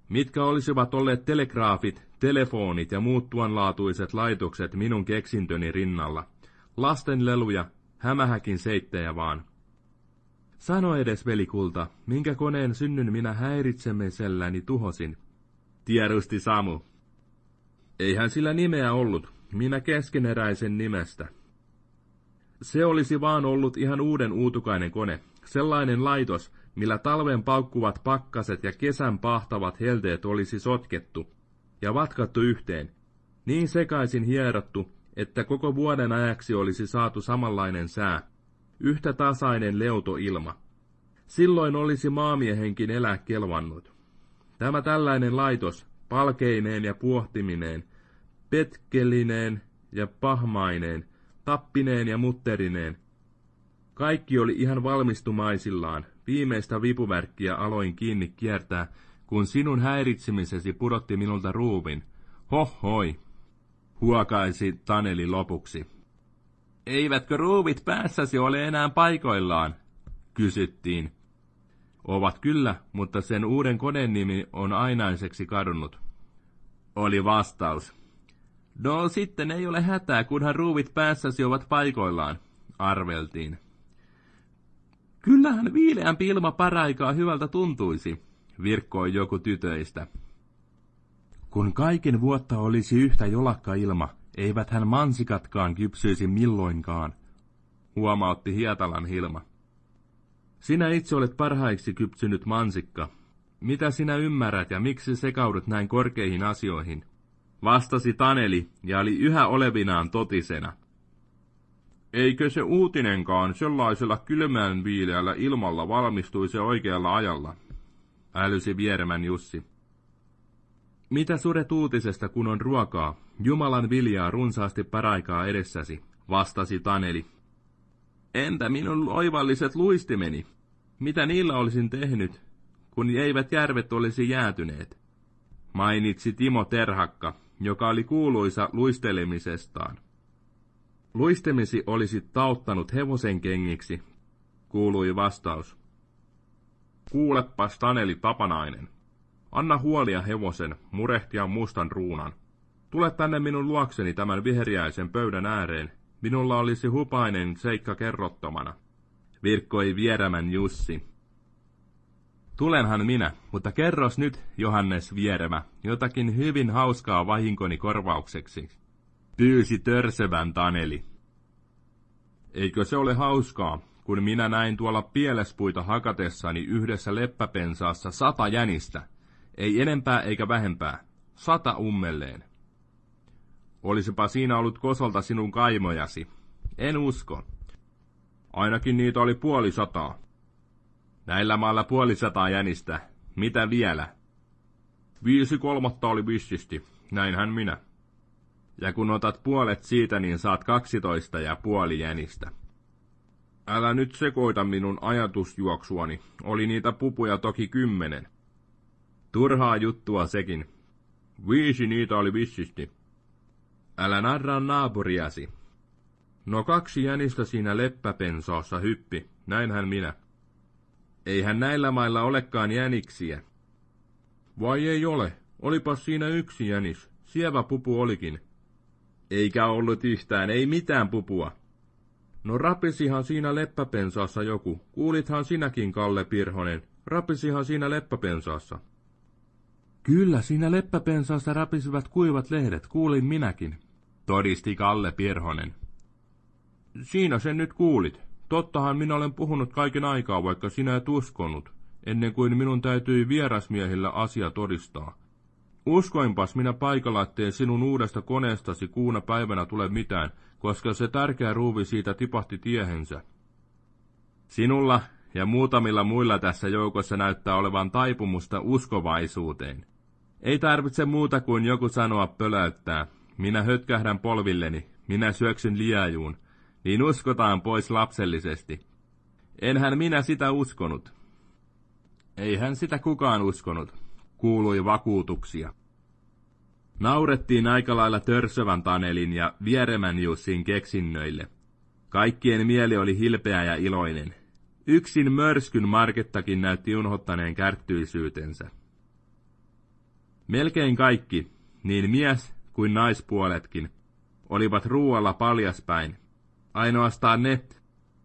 Mitkä olisivat olleet telegraafit, telefonit ja muut tuonlaatuiset laitokset minun keksintöni rinnalla? Lastenleluja, hämähäkin seittejä vaan. Sano edes, velikulta, minkä koneen synnyn minä häiritsemiselläni tuhosin? Tiedusti Samu. Eihän sillä nimeä ollut, minä keskeneräisen nimestä. Se olisi vaan ollut ihan uuden uutukainen kone, sellainen laitos, millä talven paukkuvat pakkaset ja kesän pahtavat helteet olisi sotkettu ja vatkattu yhteen, niin sekaisin hierottu, että koko vuoden ajaksi olisi saatu samanlainen sää, yhtä tasainen leutoilma. Silloin olisi maamiehenkin elää kelvannut. Tämä tällainen laitos, palkeineen ja puohtimineen, petkelineen ja pahmaineen, tappineen ja mutterineen, kaikki oli ihan valmistumaisillaan, viimeistä vipuvärkkiä aloin kiinni kiertää, kun sinun häiritsemisesi pudotti minulta ruuvin. Hohoi, huokaisi Taneli lopuksi. Eivätkö ruuvit päässäsi ole enää paikoillaan? kysyttiin. Ovat kyllä, mutta sen uuden koneen nimi on ainaiseksi kadonnut. Oli vastaus. No sitten ei ole hätää, kunhan ruuvit päässäsi ovat paikoillaan, arveltiin. Kyllähän viileämpi ilma paraikaa hyvältä tuntuisi, virkkoi joku tytöistä. Kun kaiken vuotta olisi yhtä jolakka ilma, eivät hän mansikatkaan kypsyisi milloinkaan, huomautti Hietalan Hilma. Sinä itse olet parhaiksi kypsynyt mansikka. Mitä sinä ymmärrät ja miksi sekaudut näin korkeihin asioihin? Vastasi Taneli ja oli yhä olevinaan totisena.
Eikö se uutinenkaan sellaisella kylmään viileällä ilmalla valmistuisi oikealla ajalla? Älysi vieremän Jussi. Mitä suret uutisesta, kun on ruokaa? Jumalan viljaa runsaasti paraikaa edessäsi, vastasi Taneli. Entä minun oivalliset luistimeni? Mitä niillä olisin tehnyt, kun eivät järvet olisi jäätyneet? Mainitsi Timo Terhakka, joka oli kuuluisa luistelemisestaan. Luistemisi olisi tauttanut hevosen kengiksi, kuului vastaus. Kuulepas Taneli Tapanainen. Anna huolia hevosen, murehtia mustan ruunan. Tule tänne minun luokseni tämän viheriäisen pöydän ääreen. Minulla olisi hupainen seikka kerrottomana. Virkkoi vierämän Jussi. Tulenhan minä, mutta kerros nyt, Johannes Vieremä, jotakin hyvin hauskaa vahinkoni korvaukseksi. Pyysi törsevän Taneli. Eikö se ole hauskaa, kun minä näin tuolla pielespuita hakatessani yhdessä leppäpensaassa sata jänistä, ei enempää eikä vähempää, sata ummelleen. Olisipa siinä ollut kosolta sinun kaimojasi. En usko. Ainakin niitä oli puoli sataa. Näillä maalla puoli sataa jänistä. Mitä vielä? Viisi kolmatta oli vissisti. Näinhän minä. Ja kun otat puolet siitä, niin saat kaksitoista ja puoli jänistä. Älä nyt sekoita minun ajatusjuoksuani. Oli niitä pupuja toki kymmenen. Turhaa juttua sekin. Viisi niitä oli vissisti. Älä narraa naapuriasi. No kaksi jänistä siinä leppäpensaassa hyppi, näinhän minä. Eihän näillä mailla olekaan jäniksiä. Vai ei ole, olipas siinä yksi jänis, sievä pupu olikin. Eikä ollut yhtään, ei mitään pupua. No rapisihan siinä leppäpensaassa joku, kuulithan sinäkin, Kalle Pirhonen, rapisihan siinä leppäpensaassa. Kyllä, siinä leppäpensaassa rapisivat kuivat lehdet, kuulin minäkin, todisti Kalle Pirhonen. Siinä sen nyt kuulit. Tottahan minä olen puhunut kaiken aikaa, vaikka sinä et uskonut, ennen kuin minun täytyi vierasmiehillä asia todistaa. Uskoinpas minä paikalla, ettei sinun uudesta koneestasi kuuna päivänä tule mitään, koska se tärkeä ruuvi siitä tipahti tiehensä. Sinulla ja muutamilla muilla tässä joukossa näyttää olevan taipumusta uskovaisuuteen. Ei tarvitse muuta kuin joku sanoa pöläyttää. Minä hötkähdän polvilleni, minä syöksyn liejuun, niin uskotaan pois lapsellisesti. Enhän minä sitä uskonut. Eihän sitä kukaan uskonut, kuului vakuutuksia. Naurettiin aika lailla törsövän Tanelin ja vieremän Jussin keksinnöille. Kaikkien mieli oli hilpeä ja iloinen. Yksin mörskyn Markettakin näytti unhottaneen kärttyisyytensä. Melkein kaikki, niin mies kuin naispuoletkin, olivat ruualla paljaspäin. Ainoastaan ne,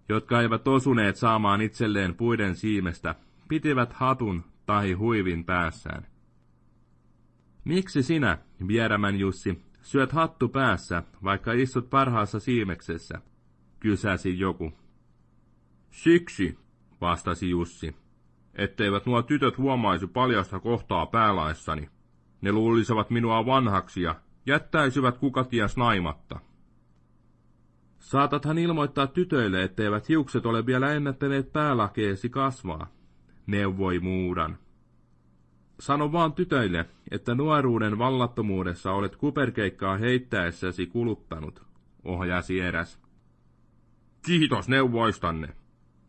jotka eivät osuneet saamaan itselleen puiden siimestä, pitivät hatun tai huivin päässään. Miksi sinä, vierämän Jussi, syöt hattu päässä, vaikka istut parhaassa siimeksessä? kysäsi joku. Siksi, vastasi Jussi, etteivät nuo tytöt huomaisi paljasta kohtaa päälaissani. Ne luulisivat minua vanhaksi ja jättäisivät kukaties naimatta. Saatathan ilmoittaa tytöille, etteivät hiukset ole vielä ennättäneet päälakeesi kasvaa, neuvoi muudan. Sano vaan tytöille, että nuoruuden vallattomuudessa olet kuperkeikkaa heittäessäsi kuluttanut, ohjasi eräs. Kiitos neuvoistanne,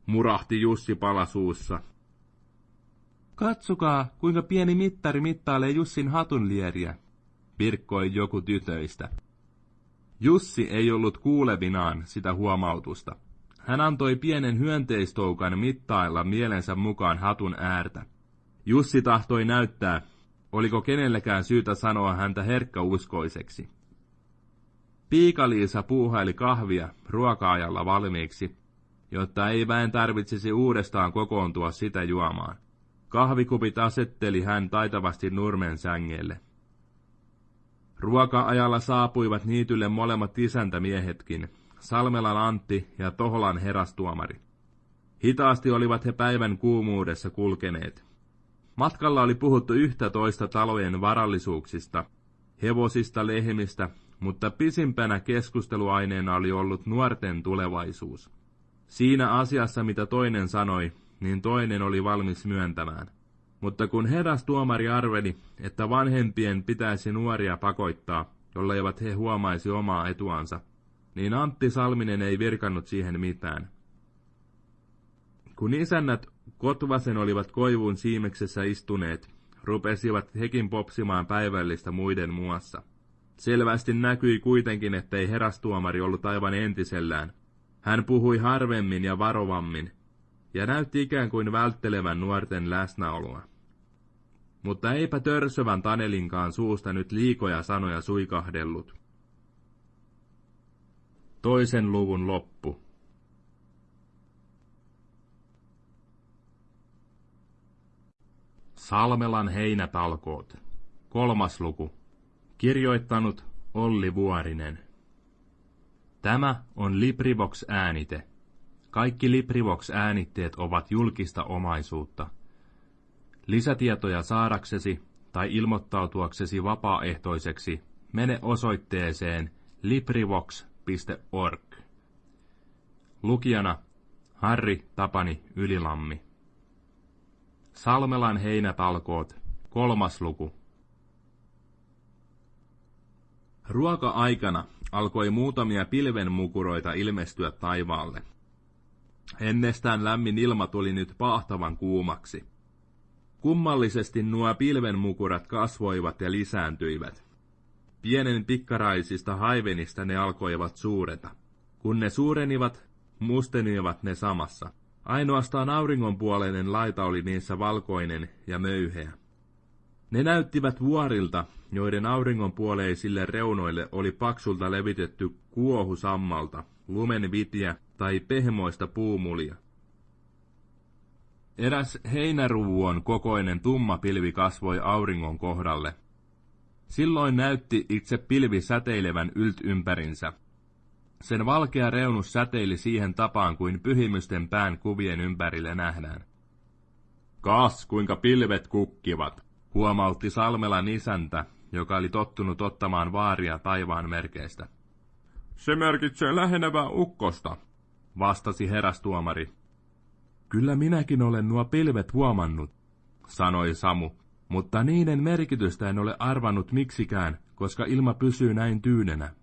murahti Jussi palasuussa. Katsokaa, kuinka pieni mittari mittailee Jussin hatunlieriä, virkkoi joku tytöistä. Jussi ei ollut kuulevinaan sitä huomautusta. Hän antoi pienen hyönteistoukan mittailla mielensä mukaan hatun äärtä. Jussi tahtoi näyttää, oliko kenellekään syytä sanoa häntä herkkäuskoiseksi. Piikaliisa puuhaili kahvia ruokaajalla valmiiksi, jotta ei väen tarvitsisi uudestaan kokoontua sitä juomaan. Kahvikupit asetteli hän taitavasti nurmen sängelle. Ruoka-ajalla saapuivat niitylle molemmat isäntämiehetkin, Salmelan Antti ja Toholan herastuomari. Hitaasti olivat he päivän kuumuudessa kulkeneet. Matkalla oli puhuttu yhtä toista talojen varallisuuksista, hevosista, lehmistä,
mutta pisimpänä keskusteluaineena oli ollut nuorten tulevaisuus. Siinä asiassa, mitä toinen sanoi, niin toinen oli valmis myöntämään. Mutta kun heräs tuomari arveli, että vanhempien pitäisi nuoria pakottaa, jolleivät he huomaisi omaa etuansa, niin Antti Salminen ei virkannut siihen mitään. Kun isännät Kotvasen olivat koivun siimeksessä istuneet, rupesivat hekin popsimaan päivällistä muiden muassa. Selvästi näkyi kuitenkin, ettei herastuomari ollut aivan entisellään. Hän puhui harvemmin ja varovammin, ja näytti ikään kuin välttelevän nuorten läsnäoloa. Mutta eipä törsövän Tanelinkaan suusta nyt liikoja sanoja suikahdellut. Toisen luvun loppu. Salmelan heinätalkoot. Kolmas luku. Kirjoittanut Olli Vuorinen. Tämä on Librivox-äänite. Kaikki Librivox-äänitteet ovat julkista omaisuutta. Lisätietoja saadaksesi tai ilmoittautuaksesi vapaaehtoiseksi mene osoitteeseen librivox.org. Lukijana Harri Tapani Ylilammi. Salmelan heinätalkoot, kolmas luku. Ruoka-aikana alkoi muutamia pilvenmukuroita ilmestyä taivaalle. Ennestään lämmin ilma tuli nyt pahtavan kuumaksi. Kummallisesti nuo pilvenmukurat kasvoivat ja lisääntyivät. Pienen pikkaraisista haivenista ne alkoivat suureta. Kun ne suurenivat, mustenivat ne samassa. Ainoastaan auringonpuoleinen laita oli niissä valkoinen ja möyheä. Ne näyttivät vuorilta, joiden auringonpuoleisille reunoille oli paksulta levitetty kuohu sammalta, lumenvitiä tai pehmoista puumulia. Eräs heinäruvuon kokoinen tumma pilvi kasvoi auringon kohdalle. Silloin näytti itse pilvi säteilevän ylt ympärinsä. Sen valkea reunus säteili siihen tapaan kuin pyhimysten pään kuvien ympärille nähdään. Kas, kuinka pilvet kukkivat, huomautti Salmelan isäntä, joka oli tottunut ottamaan vaaria taivaan merkeistä. Se merkitsee lähenevää ukkosta, vastasi herästuomari. Kyllä minäkin olen nuo pilvet huomannut, sanoi Samu, mutta niiden merkitystä en ole arvannut miksikään, koska ilma pysyy näin tyynenä.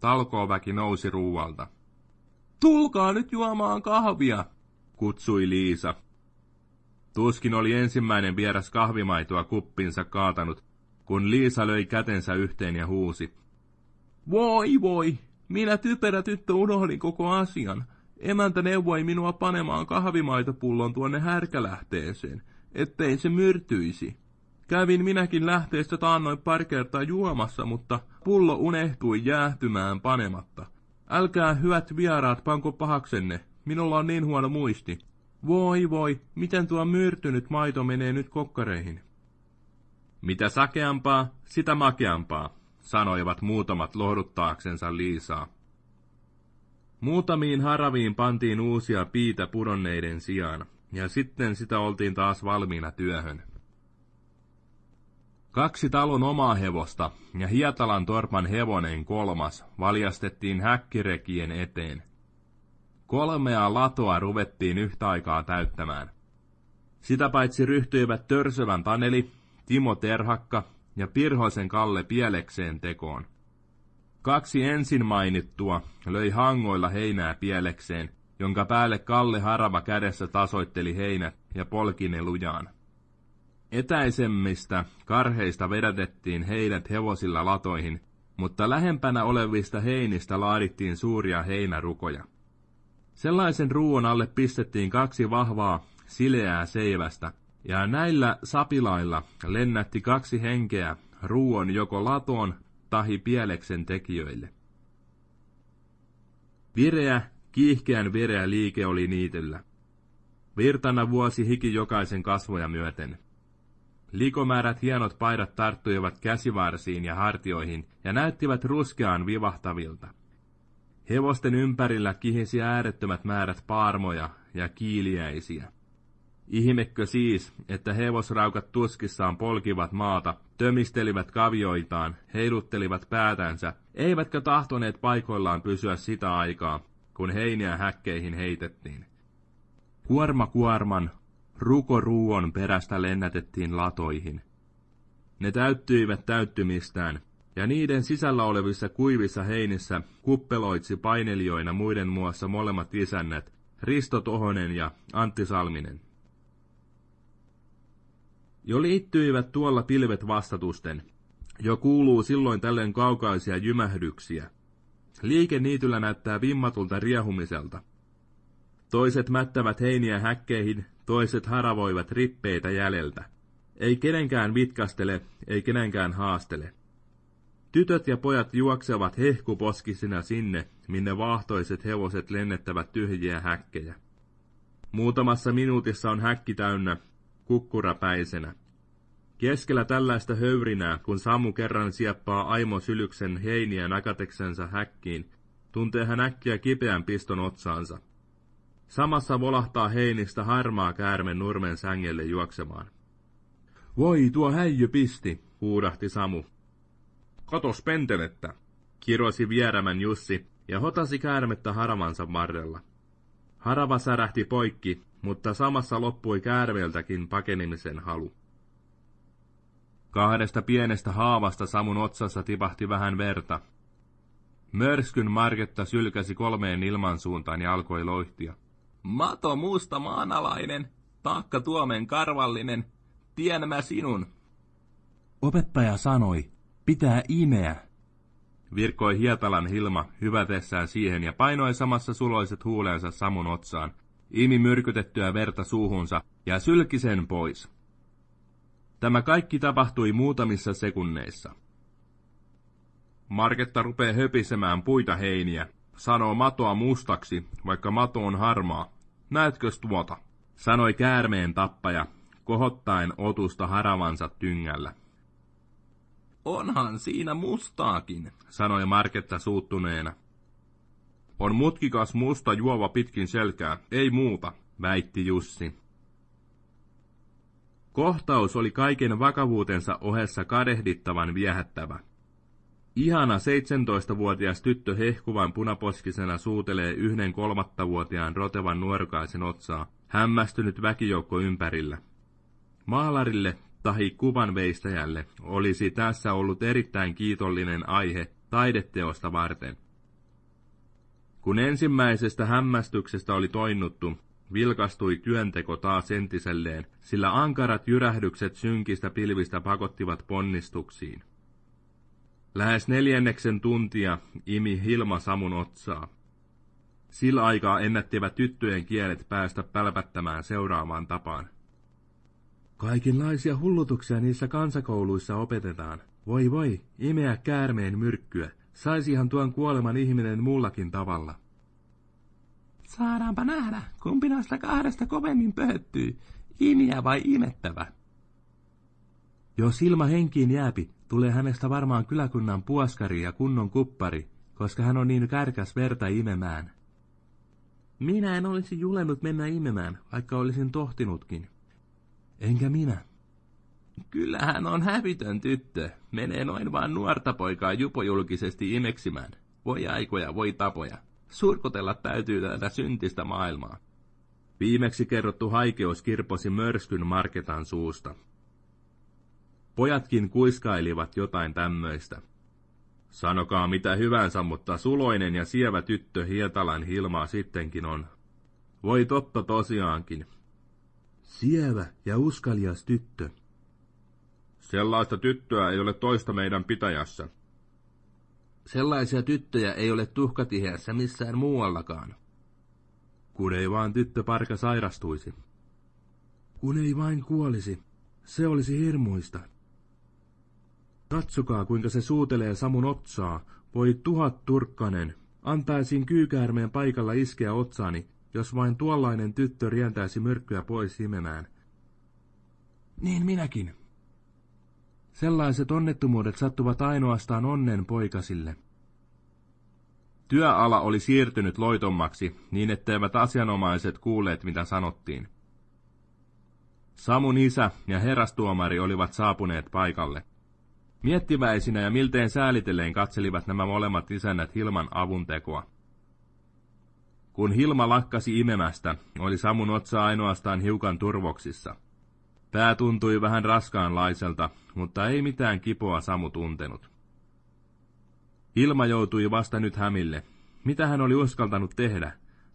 Talkooväki nousi ruualta. Tulkaa nyt juomaan kahvia, kutsui Liisa. Tuskin oli ensimmäinen vieras kahvimaitoa kuppinsa kaatanut, kun Liisa löi kätensä yhteen ja huusi. Voi voi, minä typerä tyttö unohdin koko asian. Emäntä neuvoi minua panemaan kahvimaitopullon tuonne härkälähteeseen, ettei se myrtyisi. Kävin minäkin lähteestä taannoin pari kertaa juomassa, mutta pullo unehtui jäähtymään panematta. Älkää hyvät vieraat panko pahaksenne, minulla on niin huono muisti. Voi voi, miten tuo myrtynyt maito menee nyt kokkareihin. Mitä sakeampaa, sitä makeampaa, sanoivat muutamat lohduttaaksensa Liisaa. Muutamiin haraviin pantiin uusia piitä pudonneiden sijaan, ja sitten sitä oltiin taas valmiina työhön. Kaksi talon omaa hevosta ja Hietalan torpan hevonen kolmas valjastettiin häkkirekien eteen. Kolmea latoa ruvettiin yhtä aikaa täyttämään. Sitä paitsi ryhtyivät Törsövän Taneli, Timo Terhakka ja Pirhoisen Kalle pielekseen tekoon. Kaksi ensin mainittua löi hangoilla heinää pielekseen, jonka päälle Kalle harava kädessä tasoitteli heinät ja polki ne lujaan. Etäisemmistä karheista vedätettiin heidät hevosilla latoihin, mutta lähempänä olevista heinistä laadittiin suuria heinärukoja. Sellaisen ruuan alle pistettiin kaksi vahvaa, sileää seivästä, ja näillä sapilailla lennätti kaksi henkeä ruuan joko latoon tahi pieleksen tekijöille. Vireä, kiihkeän vireä liike oli niitellä. Virtana vuosi hiki jokaisen kasvoja myöten. Likomäärät hienot paidat tarttuivat käsivarsiin ja hartioihin ja näyttivät ruskeaan vivahtavilta. Hevosten ympärillä kihisi äärettömät määrät paarmoja ja kiiliäisiä. Ihmekö siis, että hevosraukat tuskissaan polkivat maata, tömistelivät kavioitaan, heiluttelivat päätänsä, eivätkä tahtoneet paikoillaan pysyä sitä aikaa, kun heiniä häkkeihin heitettiin. Kuorma kuorman, ruko ruuon perästä lennätettiin latoihin. Ne täyttyivät täyttymistään, ja niiden sisällä olevissa kuivissa heinissä kuppeloitsi painelijoina muiden muassa molemmat isännät, Risto Tohonen ja Antti Salminen. Jo liittyivät tuolla pilvet vastatusten. Jo kuuluu silloin tällöin kaukaisia jymähdyksiä. Liike niityllä näyttää vimmatulta riehumiselta. Toiset mättävät heiniä häkkeihin, toiset haravoivat rippeitä jäljeltä. Ei kenenkään vitkastele, ei kenenkään haastele. Tytöt ja pojat juoksevat hehkuposkisina sinne, minne vaahtoiset hevoset lennettävät tyhjiä häkkejä. Muutamassa minuutissa on häkki täynnä, kukkurapäisenä. Keskellä tällaista höyrinää, kun Samu kerran sieppaa Aimo Sylyksen heiniä nakateksensa häkkiin, tuntee hän äkkiä kipeän piston otsaansa. Samassa volahtaa heinistä harmaa käärme nurmen sängelle juoksemaan. Voi, tuo häijy pisti, huudahti Samu. Katos pentelettä, kirosi vierämän Jussi ja hotasi käärmettä haravansa varrella. Harava särähti poikki, mutta samassa loppui käärmeeltäkin pakenemisen halu. Kahdesta pienestä haavasta Samun otsassa tipahti vähän verta. Mörskyn Marketta sylkäsi kolmeen ilmansuuntaan ja alkoi loihtia.
Mato musta maanalainen, taakka tuomen karvallinen, tien mä sinun.
Opettaja sanoi, pitää imeä. Virkoi Hietalan Hilma hyvätessään siihen ja painoi samassa suloiset huuleensa Samun otsaan, imi myrkytettyä verta suuhunsa ja sylki sen pois. Tämä kaikki tapahtui muutamissa sekunneissa. Marketta rupeaa höpisemään puita heiniä, sanoo matoa mustaksi, vaikka mato on harmaa. Näetkös tuota? sanoi käärmeen tappaja, kohottaen otusta haravansa tyngällä.
Onhan siinä mustaakin,
sanoi Marketta suuttuneena. On mutkikas musta juova pitkin selkää, ei muuta, väitti Jussi. Kohtaus oli kaiken vakavuutensa ohessa kadehdittavan viehättävä. Ihana 17-vuotias tyttö hehkuvan punaposkisena suutelee yhden kolmattavuotiaan rotevan nuorukaisen otsaa, hämmästynyt väkijoukko ympärillä. Maalarille tahi kuvanveistäjälle olisi tässä ollut erittäin kiitollinen aihe taideteosta varten. Kun ensimmäisestä hämmästyksestä oli toinnuttu, vilkastui työnteko taas entiselleen, sillä ankarat jyrähdykset synkistä pilvistä pakottivat ponnistuksiin. Lähes neljänneksen tuntia imi Hilma Samun otsaa. Sillä aikaa ennättivät tyttöjen kielet päästä pälpättämään seuraavaan tapaan. Kaikenlaisia hullutuksia niissä kansakouluissa opetetaan. Voi voi, imeä käärmeen myrkkyä. Saisihan tuon kuoleman ihminen muullakin tavalla.
Saadaanpa nähdä, kumpi näistä kahdesta kovemmin pöhöttyy, imiä vai imettävä.
Jos ilma henkiin jääpi, tulee hänestä varmaan kyläkunnan puoskari ja kunnon kuppari, koska hän on niin kärkäs verta imemään. Minä en olisi julennut mennä imemään, vaikka olisin tohtinutkin. Enkä minä.
Kyllähän on hävitön tyttö. Menee noin vaan nuorta poikaa jupojulkisesti imeksimään. Voi aikoja, voi tapoja. Surkotella täytyy tätä syntistä maailmaa.
Viimeksi kerrottu haikeus kirposi mörskyn Marketan suusta. Pojatkin kuiskailivat jotain tämmöistä. Sanokaa mitä hyvänsä, mutta suloinen ja sievä tyttö Hietalan Hilmaa sittenkin on. Voi totta tosiaankin. Sievä ja uskalias tyttö. Sellaista tyttöä ei ole toista meidän pitäjässä. Sellaisia tyttöjä ei ole tuhkatiheässä missään muuallakaan. Kun ei vaan tyttö parka sairastuisi. Kun ei vain kuolisi, se olisi hirmuista. Katsokaa, kuinka se suutelee Samun otsaa. Voi tuhat turkkanen. Antaisin kyykäärmeen paikalla iskeä otsaani, jos vain tuollainen tyttö rientäisi myrkkyä pois imemään. Niin minäkin. Sellaiset onnettomuudet sattuvat ainoastaan onnen poikasille. Työala oli siirtynyt loitommaksi, niin etteivät asianomaiset kuulleet, mitä sanottiin. Samun isä ja herastuomari olivat saapuneet paikalle. Miettiväisinä ja milteen säälitelleen katselivat nämä molemmat isännät Hilman avuntekoa. Kun Hilma lakkasi imemästä, oli Samun otsa ainoastaan hiukan turvoksissa. Pää tuntui vähän raskaanlaiselta, mutta ei mitään kipoa Samu tuntenut. Hilma joutui vasta nyt hämille. Mitä hän oli uskaltanut tehdä?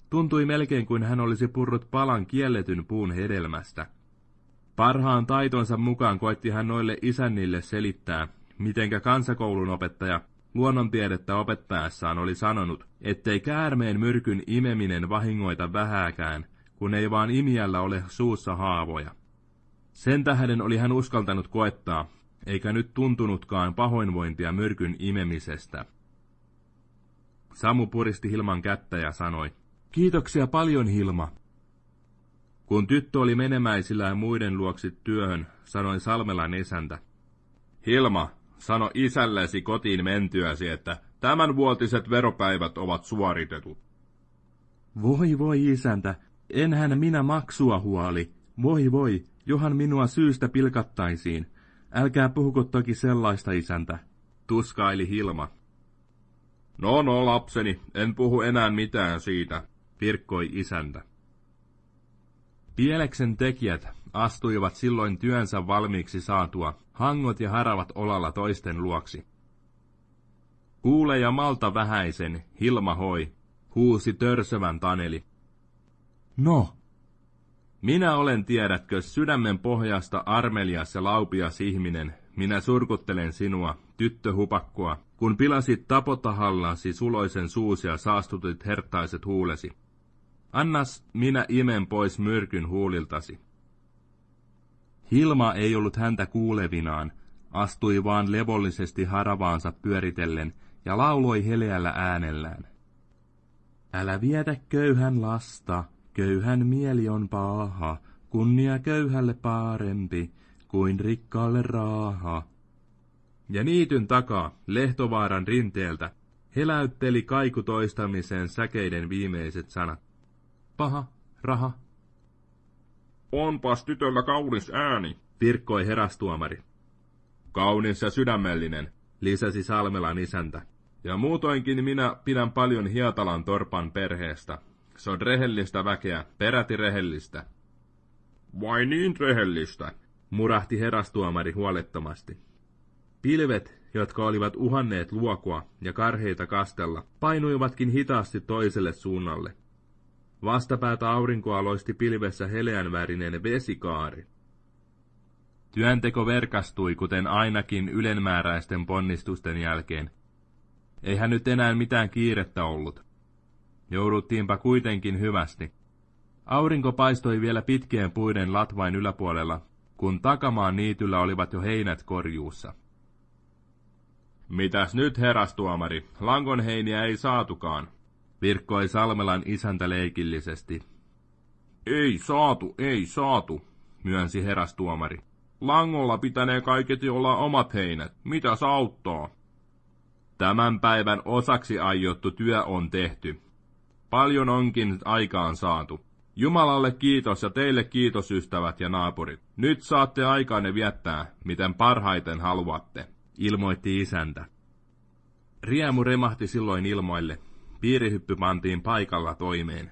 Tuntui melkein kuin hän olisi purrut palan kielletyn puun hedelmästä. Parhaan taitonsa mukaan koetti hän noille isännille selittää, mitenkä kansakoulun opettaja luonnontiedettä opettaessaan oli sanonut, ettei käärmeen myrkyn imeminen vahingoita vähääkään, kun ei vaan imiällä ole suussa haavoja. Sen tähden oli hän uskaltanut koettaa, eikä nyt tuntunutkaan pahoinvointia myrkyn imemisestä. Samu puristi Hilman kättä ja sanoi, Kiitoksia paljon, Hilma. Kun tyttö oli menemäisillä muiden luoksi työhön, sanoi Salmelan isäntä, Hilma, sano isällesi kotiin mentyäsi, että tämänvuotiset veropäivät ovat suoritetut. Voi voi isäntä, enhän minä maksua huoli. Voi voi, johan minua syystä pilkattaisiin. Älkää puhuko toki sellaista isäntä, tuskaili Hilma. No no, lapseni, en puhu enää mitään siitä, virkkoi isäntä. Pieleksen tekijät astuivat silloin työnsä valmiiksi saatua, hangot ja haravat olalla toisten luoksi. Kuule ja malta vähäisen, Hilma hoi, huusi törsövän Taneli. No, minä olen, tiedätkö, sydämen pohjasta armelias ja laupias ihminen, minä surkuttelen sinua, tyttöhupakkoa, kun pilasit tapotahallasi suloisen suusi ja saastutit hertaiset huulesi. Annas minä imen pois myrkyn huuliltasi. Hilma ei ollut häntä kuulevinaan, astui vaan levollisesti haravaansa pyöritellen ja lauloi heleällä äänellään. Älä vietä köyhän lasta, köyhän mieli on paha, kunnia köyhälle parempi kuin rikkaalle raaha. Ja niityn takaa, Lehtovaaran rinteeltä, heläytteli kaiku toistamiseen säkeiden viimeiset sanat. Paha, raha. Onpas tytöllä kaunis ääni, virkkoi herastuomari. Kaunis ja sydämellinen, lisäsi Salmelan isäntä. Ja muutoinkin minä pidän paljon Hietalan torpan perheestä. Se on rehellistä väkeä, peräti rehellistä. Vai niin rehellistä, murahti herastuomari huolettomasti. Pilvet, jotka olivat uhanneet luokua ja karheita kastella, painuivatkin hitaasti toiselle suunnalle. Vastapäätä aurinkoa loisti pilvessä heleänvärinen vesikaari. Työnteko verkastui, kuten ainakin ylenmääräisten ponnistusten jälkeen. Eihän nyt enää mitään kiirettä ollut. Jouduttiinpa kuitenkin hyvästi. Aurinko paistoi vielä pitkien puiden latvain yläpuolella, kun takamaan niityllä olivat jo heinät korjuussa. Mitäs nyt, herastuomari? Langonheiniä ei saatukaan, virkkoi Salmelan isäntä leikillisesti. Ei saatu, ei saatu, myönsi herastuomari. Langolla pitänee kaiketi olla omat heinät. Mitä auttaa? Tämän päivän osaksi aiottu työ on tehty. Paljon onkin aikaan saatu. Jumalalle kiitos ja teille kiitos ystävät ja naapurit. Nyt saatte aikaanne viettää, miten parhaiten haluatte, ilmoitti isäntä. Riemu remahti silloin ilmoille. Piirihyppy pantiin paikalla toimeen.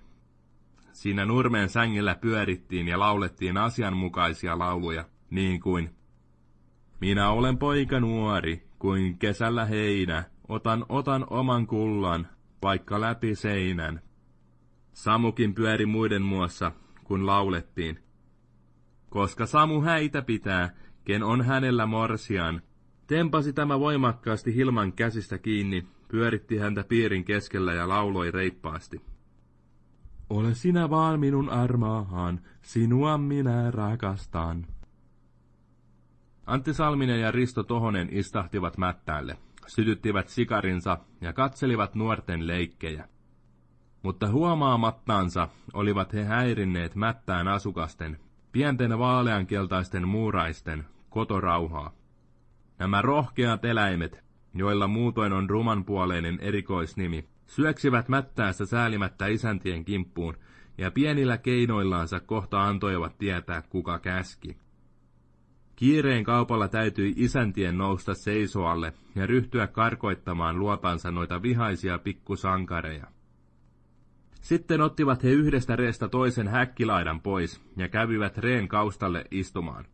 Siinä nurmeen sängellä pyörittiin ja laulettiin asianmukaisia lauluja, niin kuin Minä olen poika nuori, kuin kesällä heinä, otan otan oman kullan, vaikka läpi seinän. Samukin pyöri muiden muassa, kun laulettiin. Koska Samu häitä pitää, ken on hänellä morsian. Tempasi tämä voimakkaasti Hilman käsistä kiinni, pyöritti häntä piirin keskellä ja lauloi reippaasti. Ole sinä vaan minun armaahan, sinua minä rakastan. Antti Salminen ja Risto Tohonen istahtivat mättäälle, sytyttivät sikarinsa ja katselivat nuorten leikkejä. Mutta huomaamattaansa olivat he häirinneet mättään asukasten, pienten vaaleankeltaisten muuraisten, kotorauhaa. Nämä rohkeat eläimet, joilla muutoin on rumanpuoleinen erikoisnimi, syöksivät mättäässä säälimättä isäntien kimppuun ja pienillä keinoillaansa kohta antoivat tietää, kuka käski. Kiireen kaupalla täytyi isäntien nousta seisoalle ja ryhtyä karkoittamaan luotansa noita vihaisia pikkusankareja. Sitten ottivat he yhdestä reestä toisen häkkilaidan pois ja kävivät reen kaustalle istumaan.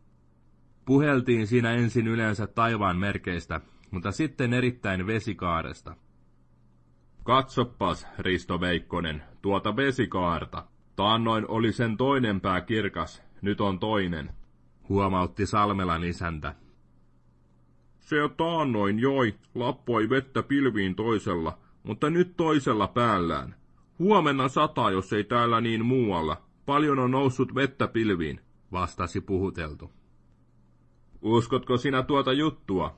Puheltiin siinä ensin yleensä taivaan merkeistä, mutta sitten erittäin vesikaaresta.
Katsopas, Risto Veikkonen, tuota vesikaarta. Taannoin oli sen toinen pää kirkas, nyt on toinen,
huomautti Salmelan isäntä.
Se taannoin joi, lappoi vettä pilviin toisella, mutta nyt toisella päällään. Huomenna sataa, jos ei täällä niin muualla. Paljon on noussut vettä pilviin, vastasi puhuteltu. Uskotko sinä tuota juttua?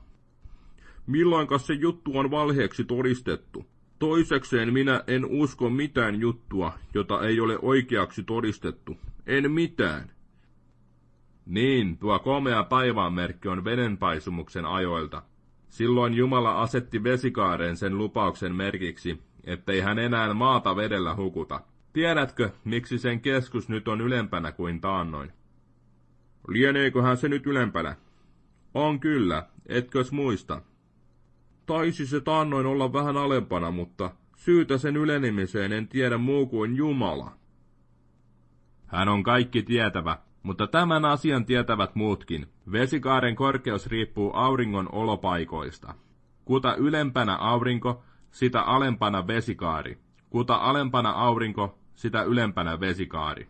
Milloinkas se juttu on valheeksi todistettu? Toisekseen minä en usko mitään juttua, jota ei ole oikeaksi todistettu. En mitään.
Niin, tuo komea paivaanmerkki on vedenpaisumuksen ajoilta. Silloin Jumala asetti vesikaareen sen lupauksen merkiksi, ettei hän enää maata vedellä hukuta. Tiedätkö, miksi sen keskus nyt on ylempänä kuin taannoin?
Lieneeköhän se nyt ylempänä?
On kyllä, etkös muista?
Taisi se taannoin olla vähän alempana, mutta syytä sen ylenemiseen en tiedä muu kuin Jumala.
Hän on kaikki tietävä, mutta tämän asian tietävät muutkin. Vesikaaren korkeus riippuu auringon olopaikoista. Kuta ylempänä aurinko, sitä alempana vesikaari. Kuta alempana aurinko, sitä ylempänä vesikaari.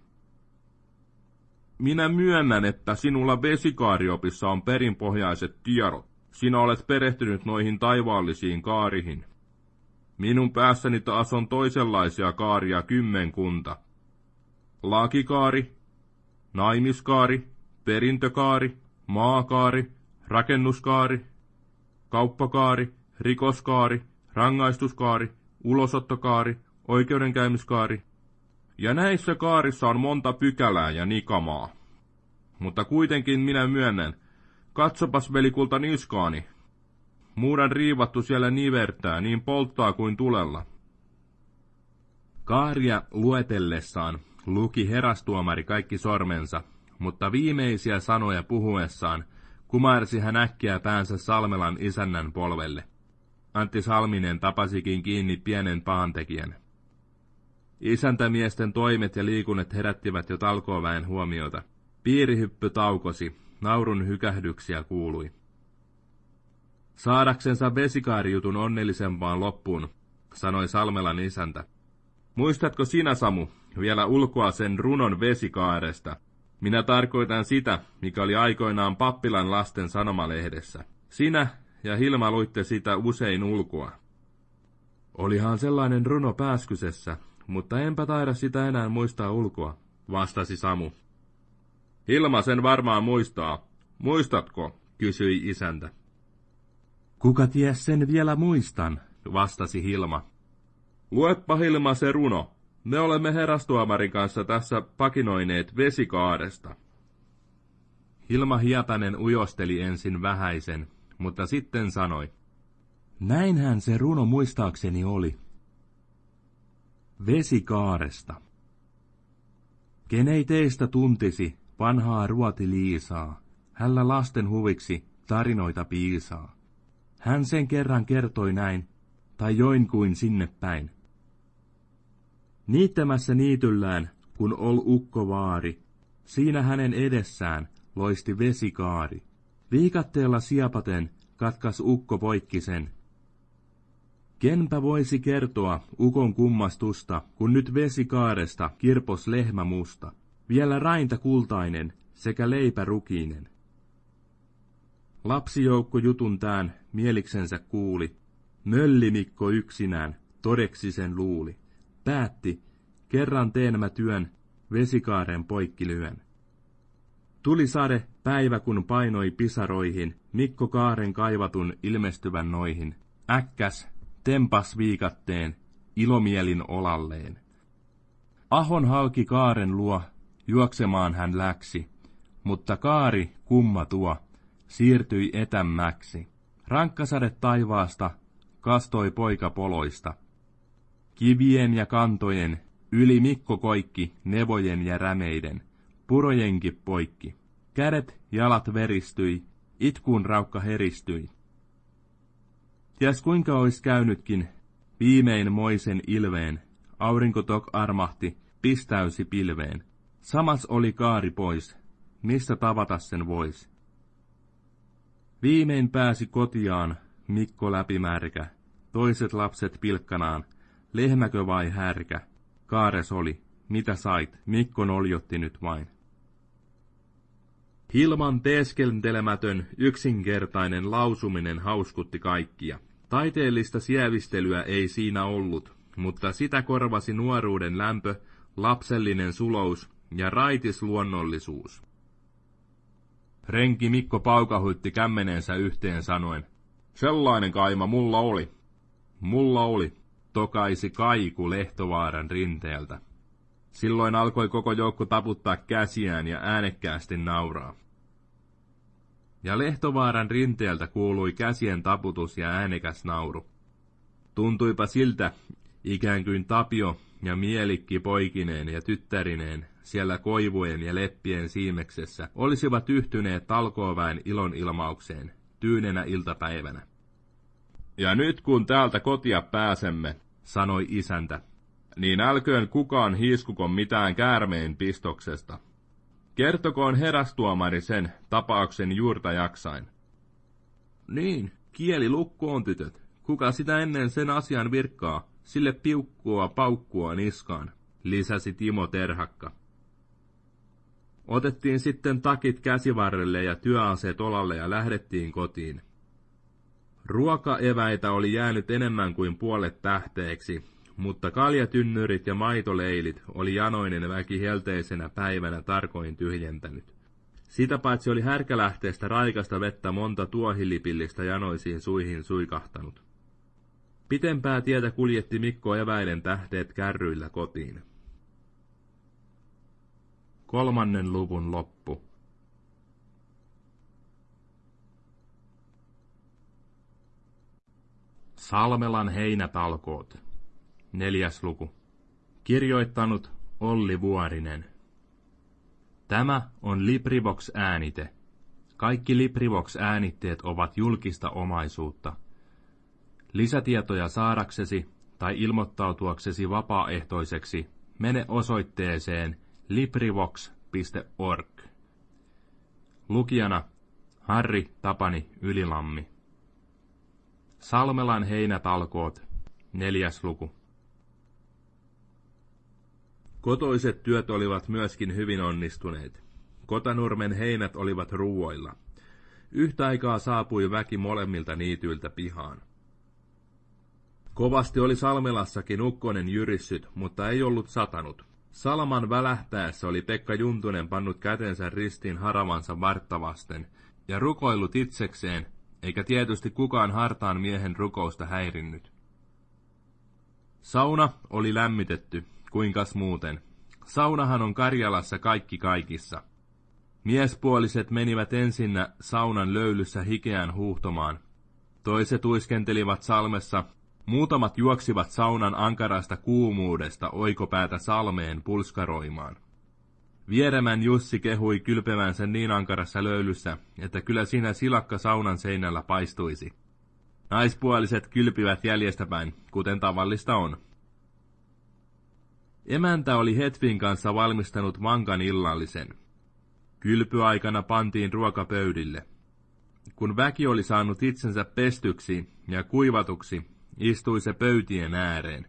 Minä myönnän, että sinulla vesikaariopissa on perinpohjaiset tiedot. Sinä olet perehtynyt noihin taivaallisiin kaarihin. Minun päässäni taas on toisenlaisia kaaria kymmenkunta. Lakikaari, naimiskaari, perintökaari, maakaari, rakennuskaari, kauppakaari, rikoskaari, rangaistuskaari, ulosottokaari, oikeudenkäymiskaari, ja näissä kaarissa on monta pykälää ja nikamaa. Mutta kuitenkin minä myönnän, katsopas velikulta niskaani. Muuran riivattu siellä nivertää, niin polttaa kuin tulella.
Kaaria luetellessaan luki herastuomari kaikki sormensa, mutta viimeisiä sanoja puhuessaan kumarsi hän äkkiä päänsä Salmelan isännän polvelle. Antti Salminen tapasikin kiinni pienen pahantekijän. Isäntämiesten toimet ja liikunnat herättivät jo talkooväen huomiota. Piirihyppy taukosi, naurun hykähdyksiä kuului. Saadaksensa vesikaarijutun onnellisempaan loppuun, sanoi Salmelan isäntä. Muistatko sinä, Samu, vielä ulkoa sen runon vesikaaresta? Minä tarkoitan sitä, mikä oli aikoinaan pappilan lasten sanomalehdessä. Sinä ja Hilma luitte sitä usein ulkoa. Olihan sellainen runo pääskysessä, mutta enpä taida sitä enää muistaa ulkoa, vastasi Samu.
Hilma sen varmaan muistaa. Muistatko? kysyi isäntä.
Kuka ties sen vielä muistan, vastasi Hilma.
Luepa Hilma se runo. Me olemme herastuomarin kanssa tässä pakinoineet vesikaaresta.
Hilma Hietanen ujosteli ensin vähäisen, mutta sitten sanoi. Näinhän se runo muistaakseni oli. Vesikaaresta. Kenei teistä tuntisi vanhaa ruoti Liisaa, hällä lasten huviksi tarinoita piisaa. Hän sen kerran kertoi näin, tai join kuin sinne päin. Niittämässä niityllään, kun ol ukko vaari, siinä hänen edessään loisti vesikaari. Viikatteella siepaten katkas ukko poikkisen, Kenpä voisi kertoa ukon kummastusta, kun nyt vesikaaresta kirpos lehmä musta, vielä rainta kultainen sekä leipä rukiinen. Lapsijoukko jutun tään mieliksensä kuuli, möllimikko yksinään todeksi sen luuli. Päätti, kerran teen mä työn, vesikaaren poikki lyön. Tuli sade päivä kun painoi pisaroihin, Mikko Kaaren kaivatun ilmestyvän noihin. Äkkäs, tempas viikatteen, ilomielin olalleen. Ahon halki kaaren luo, juoksemaan hän läksi, mutta kaari, kumma tuo, siirtyi etämmäksi. Rankkasade taivaasta kastoi poika poloista. Kivien ja kantojen, Yli Mikko koikki, nevojen ja rämeiden, purojenkin poikki. Kädet, jalat veristyi, itkuun raukka heristyi. Ties kuinka ois käynytkin, viimein moisen ilveen, aurinko tok armahti, pistäysi pilveen. Samas oli kaari pois, missä tavata sen vois. Viimein pääsi kotiaan, Mikko läpimärkä, toiset lapset pilkkanaan, lehmäkö vai härkä, kaares oli, mitä sait, Mikko noljotti nyt vain. Hilman teeskentelemätön, yksinkertainen lausuminen hauskutti kaikkia. Taiteellista sievistelyä ei siinä ollut, mutta sitä korvasi nuoruuden lämpö, lapsellinen sulous ja raitis luonnollisuus. Renki Mikko paukahuitti kämmeneensä yhteen sanoen, sellainen kaima mulla oli. Mulla oli, tokaisi kaiku Lehtovaaran rinteeltä. Silloin alkoi koko joukko taputtaa käsiään ja äänekkäästi nauraa. Ja Lehtovaaran rinteeltä kuului käsien taputus ja äänekäs nauru. Tuntuipa siltä, ikään kuin Tapio ja Mielikki poikineen ja tyttärineen siellä koivujen ja leppien siimeksessä olisivat yhtyneet talkooväen ilon ilmaukseen tyynenä iltapäivänä. Ja nyt kun täältä kotia pääsemme, sanoi isäntä, niin älköön kukaan hiiskukon mitään käärmeen pistoksesta. Kertokoon herastuomari sen tapauksen juurta jaksain. Niin, kieli lukkoon tytöt. Kuka sitä ennen sen asian virkkaa, sille piukkua paukkua niskaan, lisäsi Timo Terhakka. Otettiin sitten takit käsivarrelle ja työaseet olalle ja lähdettiin kotiin. Ruokaeväitä oli jäänyt enemmän kuin puolet tähteeksi, mutta kaljatynnyrit ja maitoleilit oli janoinen väki helteisenä päivänä tarkoin tyhjentänyt. Sitä paitsi oli härkälähteestä raikasta vettä monta tuohilipillistä janoisiin suihin suikahtanut. Pitempää tietä kuljetti Mikko eväiden tähteet kärryillä kotiin. Kolmannen luvun loppu. Salmelan heinätalkoot. Neljäs luku. Kirjoittanut Olli Vuorinen. Tämä on LibriVox-äänite. Kaikki LibriVox-äänitteet ovat julkista omaisuutta. Lisätietoja saadaksesi tai ilmoittautuaksesi vapaaehtoiseksi mene osoitteeseen LibriVox.org. Lukijana Harri Tapani Ylilammi. Salmelan heinätalkoot, neljäs luku. Kotoiset työt olivat myöskin hyvin onnistuneet. Kotanurmen heinät olivat ruuoilla. Yhtä aikaa saapui väki molemmilta niityiltä pihaan. Kovasti oli Salmelassakin ukkonen jyrissyt, mutta ei ollut satanut. Salman välähtäessä oli Pekka Juntunen pannut kätensä ristiin haravansa varttavasten ja rukoillut itsekseen, eikä tietysti kukaan hartaan miehen rukousta häirinnyt. Sauna oli lämmitetty, kuinkas muuten. Saunahan on Karjalassa kaikki kaikissa. Miespuoliset menivät ensinnä saunan löylyssä hikeään huuhtomaan. Toiset uiskentelivat salmessa, muutamat juoksivat saunan ankarasta kuumuudesta oikopäätä salmeen pulskaroimaan. Vieremän Jussi kehui kylpemänsä niin ankarassa löylyssä, että kyllä siinä silakka saunan seinällä paistuisi. Naispuoliset kylpivät jäljestäpäin, kuten tavallista on. Emäntä oli Hetvin kanssa valmistanut mankan illallisen. Kylpyaikana pantiin ruokapöydille. Kun väki oli saanut itsensä pestyksi ja kuivatuksi, istui se pöytien ääreen.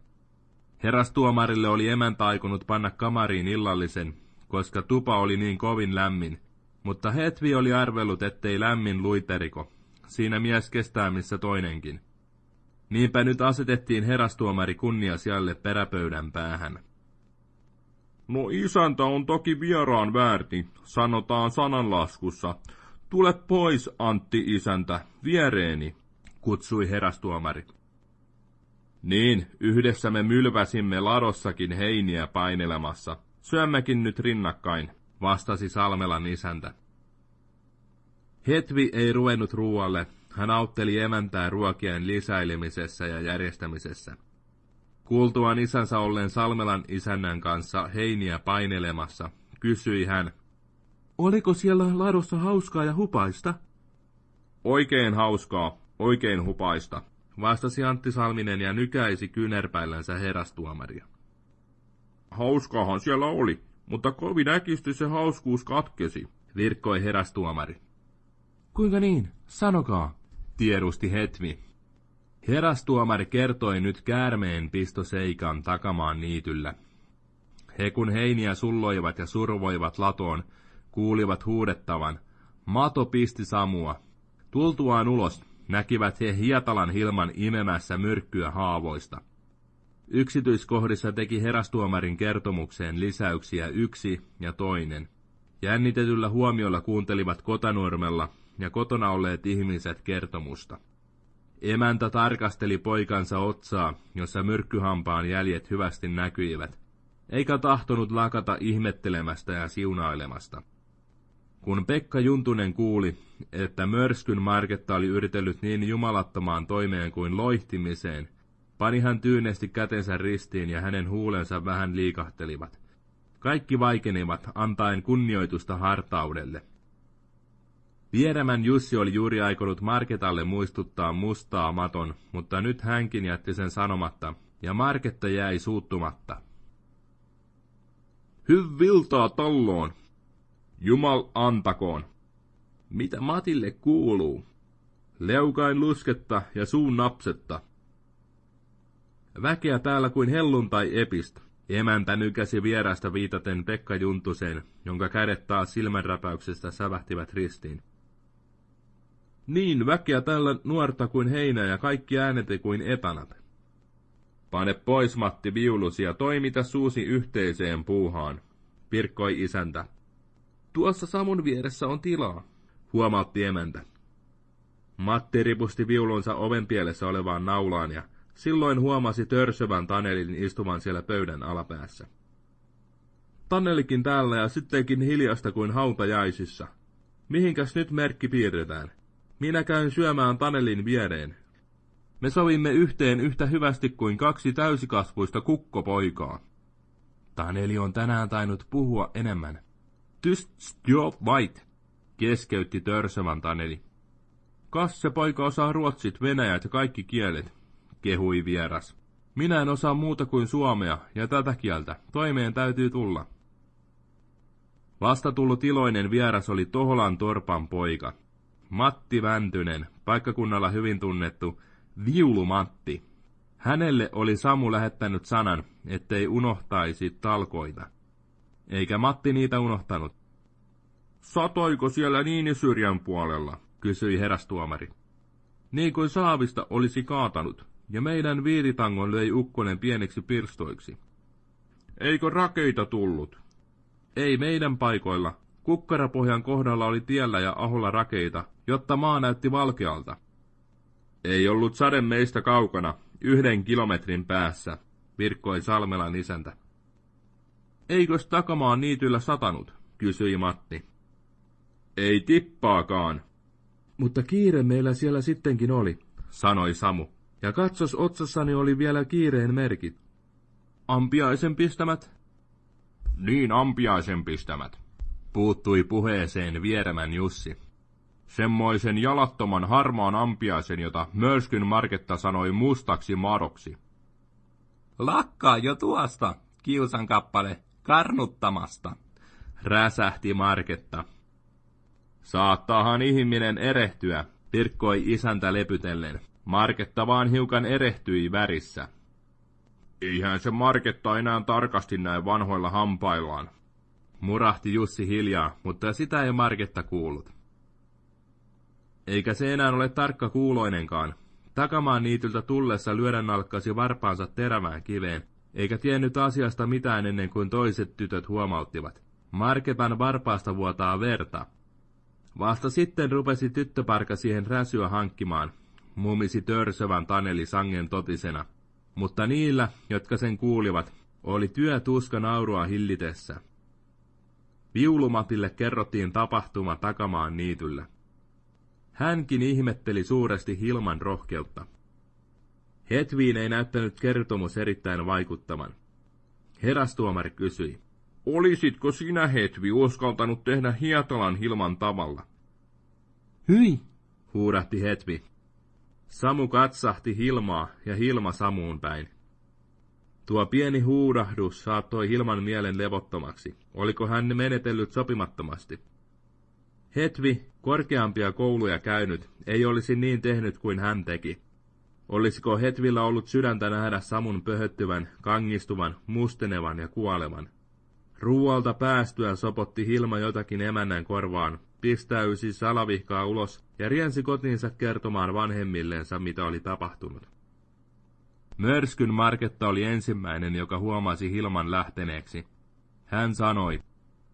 Herastuomarille oli emäntä aikonut panna kamariin illallisen, koska tupa oli niin kovin lämmin, mutta Hetvi oli arvellut, ettei lämmin luiteriko. Siinä mies kestää missä toinenkin. Niinpä nyt asetettiin herastuomari kunniasialle peräpöydän päähän. No isäntä on toki vieraan väärti, sanotaan sananlaskussa. Tule pois, Antti isäntä, viereeni, kutsui herastuomari. Niin, yhdessä me mylväsimme ladossakin heiniä painelemassa. Syömmekin nyt rinnakkain, vastasi Salmelan isäntä. Hetvi ei ruvennut ruoalle, hän autteli emäntää ruokien lisäilemisessä ja järjestämisessä. Kuultuaan isänsä olleen Salmelan isännän kanssa heiniä painelemassa, kysyi hän. Oliko siellä ladossa hauskaa ja hupaista? Oikein hauskaa, oikein hupaista, vastasi Antti Salminen ja nykäisi kynerpäillänsä herastuomaria. Hauskaahan siellä oli, mutta kovin äkisti se hauskuus katkesi, virkkoi herastuomari. Kuinka niin? Sanokaa, tiedusti Hetvi. Herastuomari kertoi nyt käärmeen pistoseikan takamaan niityllä. He kun heiniä sulloivat ja survoivat latoon, kuulivat huudettavan, Mato pisti Samua. Tultuaan ulos, näkivät he Hietalan Hilman imemässä myrkkyä haavoista. Yksityiskohdissa teki herastuomarin kertomukseen lisäyksiä yksi ja toinen. Jännitetyllä huomiolla kuuntelivat kotanuormella ja kotona olleet ihmiset kertomusta. Emäntä tarkasteli poikansa otsaa, jossa myrkkyhampaan jäljet hyvästi näkyivät, eikä tahtonut lakata ihmettelemästä ja siunailemasta. Kun Pekka Juntunen kuuli, että mörskyn Marketta oli yritellyt niin jumalattomaan toimeen kuin loihtimiseen, pani hän tyynesti kätensä ristiin ja hänen huulensa vähän liikahtelivat. Kaikki vaikenivat, antaen kunnioitusta hartaudelle. Vieremän Jussi oli juuri aikonut Marketalle muistuttaa mustaa maton, mutta nyt hänkin jätti sen sanomatta, ja Marketta jäi suuttumatta. Hyvviltaa talloon, Jumal antakoon. Mitä Matille kuuluu? Leukain lusketta ja suun napsetta. Väkeä täällä kuin helluntai epistä. Emäntä nykäsi vierasta viitaten Pekka Juntuseen, jonka kädet taas silmänräpäyksestä sävähtivät ristiin. Niin, väkeä tällä nuorta kuin heinä ja kaikki ääneti kuin etanat. Pane pois, Matti, viulusi ja toimita suusi yhteiseen puuhaan, pirkkoi isäntä. Tuossa Samun vieressä on tilaa, huomautti emäntä. Matti ripusti viulunsa oven pielessä olevaan naulaan ja silloin huomasi törsövän Tanelin istuvan siellä pöydän alapäässä. Tanelikin täällä ja sittenkin hiljasta kuin hautajaisissa. Mihinkäs nyt merkki piirretään? Minä käyn syömään Tanelin viereen. Me sovimme yhteen yhtä hyvästi kuin kaksi täysikasvuista kukkopoikaa. Taneli on tänään tainnut puhua enemmän. Tyst jo vait, keskeytti törsövän Taneli. Kas se poika osaa ruotsit, venäjät ja kaikki kielet, kehui vieras. Minä en osaa muuta kuin suomea ja tätä kieltä. Toimeen täytyy tulla. Vasta tullut iloinen vieras oli Toholan Torpan poika. Matti Väntynen, paikkakunnalla hyvin tunnettu Viulu Matti. Hänelle oli Samu lähettänyt sanan, ettei unohtaisi talkoita. Eikä Matti niitä unohtanut. Satoiko siellä Niinisyrjän puolella, kysyi herastuomari. Niin kuin saavista olisi kaatanut, ja meidän viiritangon löi ukkonen pieneksi pirstoiksi. Eikö rakeita tullut? Ei meidän paikoilla. Kukkarapohjan kohdalla oli tiellä ja aholla rakeita, jotta maa näytti valkealta. Ei ollut sade meistä kaukana, yhden kilometrin päässä, virkkoi Salmelan isäntä. Eikös takamaan niityllä satanut, kysyi Matti. Ei tippaakaan. Mutta kiire meillä siellä sittenkin oli, sanoi Samu. Ja katsos otsassani oli vielä kiireen merkit. Ampiaisen pistämät? Niin ampiaisen pistämät, puuttui puheeseen vieremän Jussi. Semmoisen jalattoman harmaan ampiaisen, jota Mörskyn Marketta sanoi mustaksi madoksi.
Lakkaa jo tuosta, kiusan kappale, karnuttamasta,
räsähti Marketta. Saattaahan ihminen erehtyä, pirkkoi isäntä lepytellen. Marketta vaan hiukan erehtyi värissä. Eihän se Marketta enää tarkasti näin vanhoilla hampaillaan. Murahti Jussi hiljaa, mutta sitä ei Marketta kuullut. Eikä se enää ole tarkka kuuloinenkaan. Takamaan niityltä tullessa lyödä nalkkasi varpaansa terävään kiveen, eikä tiennyt asiasta mitään ennen kuin toiset tytöt huomauttivat. Marketan varpaasta vuotaa verta. Vasta sitten rupesi tyttöparka siihen räsyä hankkimaan, mumisi törsövän Taneli sangen totisena. Mutta niillä, jotka sen kuulivat, oli työ tuska naurua hillitessä. Viulumatille kerrottiin tapahtuma takamaan niityllä. Hänkin ihmetteli suuresti Hilman rohkeutta. Hetviin ei näyttänyt kertomus erittäin vaikuttavan. Herastuomari kysyi. Olisitko sinä, Hetvi, uskaltanut tehdä Hietalan Hilman tavalla?
Hyi,
huudahti Hetvi. Samu katsahti Hilmaa ja Hilma Samuun päin. Tuo pieni huudahdus saattoi Hilman mielen levottomaksi. Oliko hän menetellyt sopimattomasti? Hetvi, korkeampia kouluja käynyt, ei olisi niin tehnyt kuin hän teki. Olisiko Hetvillä ollut sydäntä nähdä Samun pöhöttyvän, kangistuvan, mustenevan ja kuolevan? Ruualta päästyä sopotti Hilma jotakin emännän korvaan, pistäysi salavihkaa ulos ja riensi kotiinsa kertomaan vanhemmilleensa, mitä oli tapahtunut. Mörskyn Marketta oli ensimmäinen, joka huomasi Hilman lähteneeksi. Hän sanoi,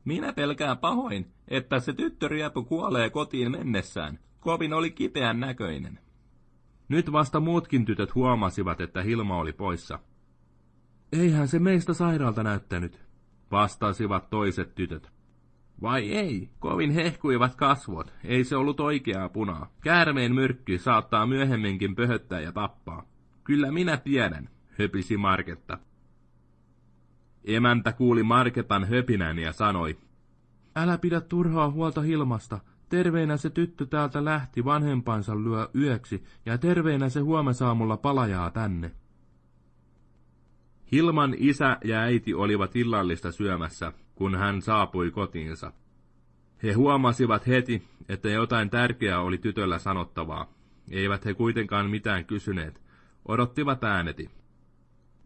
Minä pelkään pahoin, että se tyttöriepu kuolee kotiin mennessään. Kovin oli kipeän näköinen.
Nyt vasta muutkin tytöt huomasivat, että Hilma oli poissa. Eihän se meistä sairaalta näyttänyt, vastasivat toiset tytöt.
Vai ei, kovin hehkuivat kasvot, ei se ollut oikeaa punaa. Käärmeen myrkky saattaa myöhemminkin pöhöttää ja tappaa. Kyllä minä tiedän, höpisi Marketta.
Emäntä kuuli Marketan höpinän ja sanoi, Älä pidä turhaa huolta Hilmasta, terveinä se tyttö täältä lähti vanhempansa lyö yöksi, ja terveinä se huomisaamulla palajaa tänne. Hilman isä ja äiti olivat illallista syömässä, kun hän saapui kotiinsa. He huomasivat heti, että jotain tärkeää oli tytöllä sanottavaa. Eivät he kuitenkaan mitään kysyneet. Odottivat ääneti.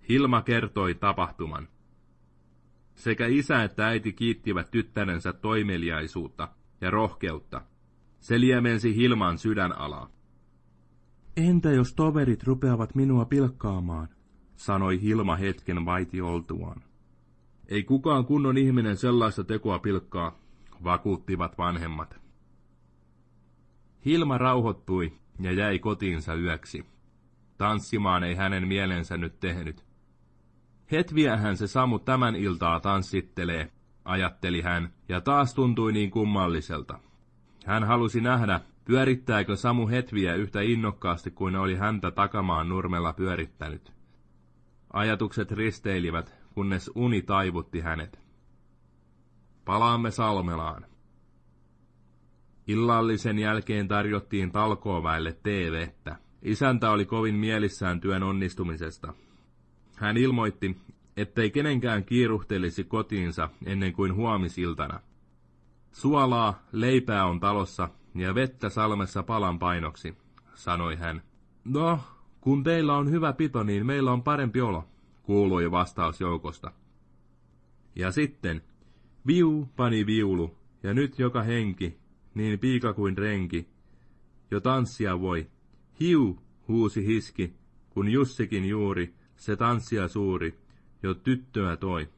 Hilma kertoi tapahtuman. Sekä isä että äiti kiittivät tyttärensä toimeliaisuutta ja rohkeutta. Se liemensi Hilman sydänalaa. Entä jos toverit rupeavat minua pilkkaamaan, sanoi Hilma hetken vaiti oltuaan. Ei kukaan kunnon ihminen sellaista tekoa pilkkaa, vakuuttivat vanhemmat. Hilma rauhoittui ja jäi kotiinsa yöksi. Tanssimaan ei hänen mielensä nyt tehnyt. Hetviähän se Samu tämän iltaa tanssittelee, ajatteli hän, ja taas tuntui niin kummalliselta. Hän halusi nähdä, pyörittääkö Samu Hetviä yhtä innokkaasti kuin oli häntä takamaan nurmella pyörittänyt. Ajatukset risteilivät, kunnes uni taivutti hänet. Palaamme Salmelaan. Illallisen jälkeen tarjottiin talkooväelle TVtä. Isäntä oli kovin mielissään työn onnistumisesta. Hän ilmoitti, ettei kenenkään kiiruhtelisi kotiinsa ennen kuin huomisiltana. Suolaa, leipää on talossa ja vettä salmessa palan painoksi, sanoi hän. No, kun teillä on hyvä pito, niin meillä on parempi olo, kuului vastaus joukosta. Ja sitten, viu pani viulu, ja nyt joka henki, niin piika kuin renki, jo tanssia voi. Hiu, huusi hiski, kun Jussikin juuri, se tanssia suuri, jo tyttöä toi.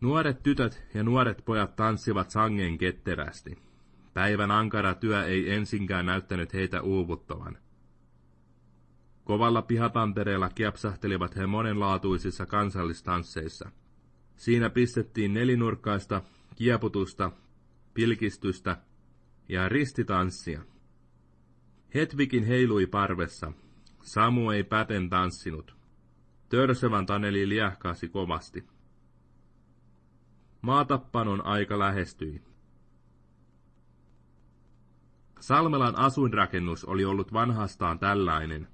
Nuoret tytöt ja nuoret pojat tanssivat sangen ketterästi. Päivän ankara työ ei ensinkään näyttänyt heitä uuvuttavan. Kovalla pihatantereella kiepsahtelivat he monenlaatuisissa kansallistansseissa. Siinä pistettiin nelinurkkaista, kieputusta, pilkistystä ja ristitanssia. Hetvikin heilui parvessa. Samu ei päten tanssinut. Törsevän Taneli liähkasi kovasti. Maatappanon aika lähestyi. Salmelan asuinrakennus oli ollut vanhastaan tällainen.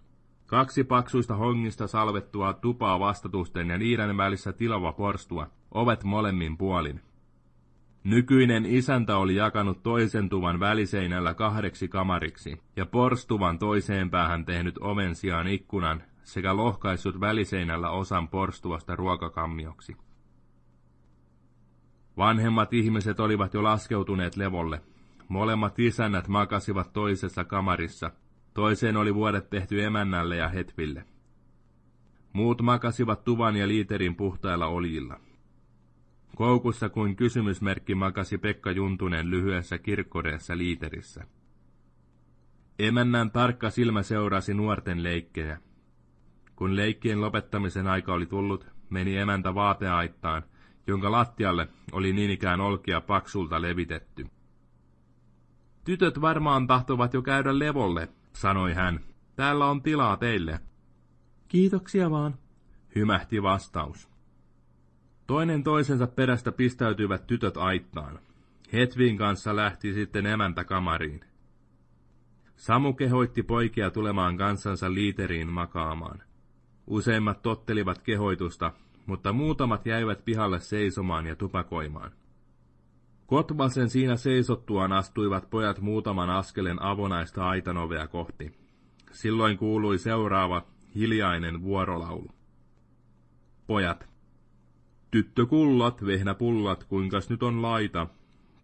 Kaksi paksuista hongista salvettua tupaa vastatusten ja niiden välissä tilava porstua, ovet molemmin puolin. Nykyinen isäntä oli jakanut toisen tuvan väliseinällä kahdeksi kamariksi ja porstuvan toiseen päähän tehnyt oven sijaan ikkunan sekä lohkaissut väliseinällä osan porstuvasta ruokakammioksi. Vanhemmat ihmiset olivat jo laskeutuneet levolle. Molemmat isännät makasivat toisessa kamarissa. Toiseen oli vuodet tehty emännälle ja hetville. Muut makasivat tuvan ja liiterin puhtailla oljilla. Koukussa kuin kysymysmerkki makasi Pekka Juntunen lyhyessä kirkkoreessa liiterissä. Emännän tarkka silmä seurasi nuorten leikkejä. Kun leikkien lopettamisen aika oli tullut, meni emäntä vaateaittaan, jonka lattialle oli niin ikään olkia paksulta levitetty. Tytöt varmaan tahtovat jo käydä levolle, sanoi hän.
Täällä on tilaa teille.
Kiitoksia vaan,
hymähti vastaus. Toinen toisensa perästä pistäytyivät tytöt aittaan. Hetvin kanssa lähti sitten emäntä kamariin. Samu kehoitti poikia tulemaan kansansa liiteriin makaamaan. Useimmat tottelivat kehoitusta, mutta muutamat jäivät pihalle seisomaan ja tupakoimaan. Kotvasen siinä seisottuaan astuivat pojat muutaman askelen avonaista aitanovea kohti. Silloin kuului seuraava hiljainen vuorolaulu. Pojat. Tyttökullat, vehnäpullat, kuinkas nyt on laita.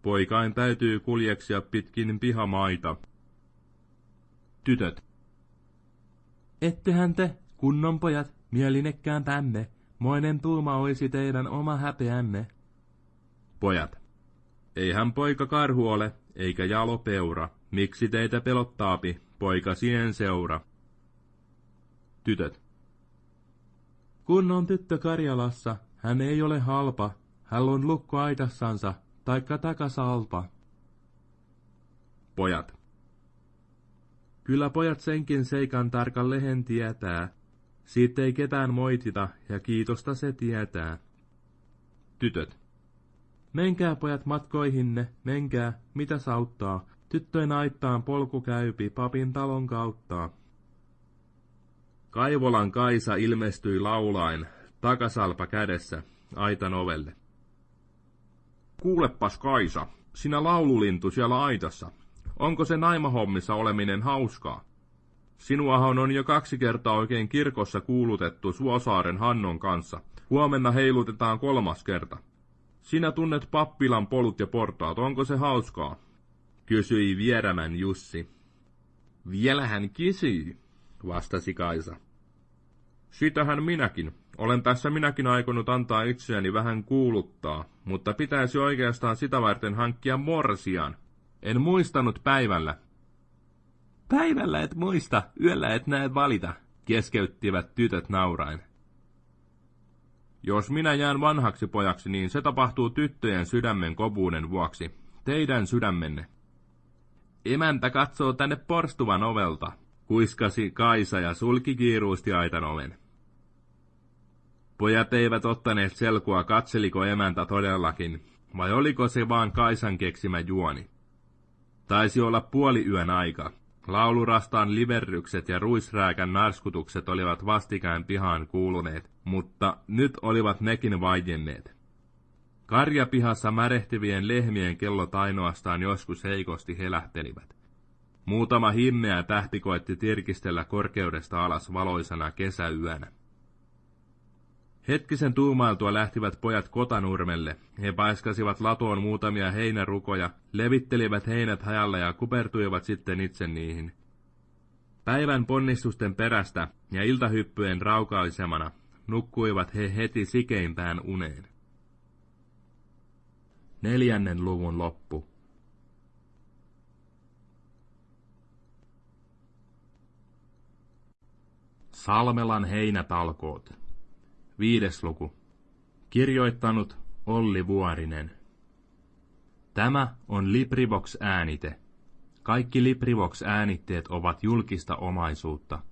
Poikain täytyy kuljeksia pitkin pihamaita. Tytöt.
Ettehän te, kunnon pojat, mielinekkään tänne. Moinen tuuma olisi teidän oma häpeänne.
Pojat. Eihän poika karhu ole, eikä jalo peura. Miksi teitä pelottaapi, poika sien seura? Tytöt.
Kun on tyttö Karjalassa, hän ei ole halpa, hän on lukko aitassansa, taikka takasalpa.
Pojat.
Kyllä pojat senkin seikan tarkan lehen tietää. Siitä ei ketään moitita, ja kiitosta se tietää.
Tytöt.
Menkää pojat matkoihinne, menkää, mitä sauttaa. Tyttöjen aittaan polku käypi papin talon kautta.
Kaivolan Kaisa ilmestyi laulain, takasalpa kädessä, aitan ovelle. Kuulepas Kaisa, sinä laululintu siellä aitassa. Onko se naimahommissa oleminen hauskaa? Sinuahan on jo kaksi kertaa oikein kirkossa kuulutettu Suosaaren Hannon kanssa. Huomenna heilutetaan kolmas kerta. Sinä tunnet pappilan polut ja portaat, onko se hauskaa? Kysyi vierämän Jussi. Vielä hän vastasi Kaisa. Sitähän minäkin. Olen tässä minäkin aikonut antaa itseäni vähän kuuluttaa, mutta pitäisi oikeastaan sitä varten hankkia morsian. En muistanut päivällä.
Päivällä et muista, yöllä et näe valita, keskeyttivät tytöt naurain.
Jos minä jään vanhaksi pojaksi, niin se tapahtuu tyttöjen sydämen kovuuden vuoksi. Teidän sydämenne.
Emäntä katsoo tänne porstuvan ovelta, kuiskasi Kaisa ja sulki kiiruusti aitan oven.
Pojat eivät ottaneet selkoa, katseliko emäntä todellakin, vai oliko se vaan Kaisan keksimä juoni. Taisi olla puoli yön aika. Laulurastaan liverrykset ja ruisrääkän narskutukset olivat vastikään pihaan kuuluneet, mutta nyt olivat nekin vaienneet. Karjapihassa märehtivien lehmien kellot ainoastaan joskus heikosti helähtelivät. Muutama himmeä tähti koetti tirkistellä korkeudesta alas valoisana kesäyönä. Hetkisen tuumailtua lähtivät pojat kotanurmelle. He paiskasivat latoon muutamia heinärukoja, levittelivät heinät hajalla ja kupertuivat sitten itse niihin. Päivän ponnistusten perästä ja iltahyppyjen raukaisemana nukkuivat he heti sikeimpään uneen. Neljännen luvun loppu. Salmelan heinätalkoot. Viides luku. Kirjoittanut Olli Vuorinen. Tämä on LibriVox-äänite. Kaikki LibriVox-äänitteet ovat julkista omaisuutta.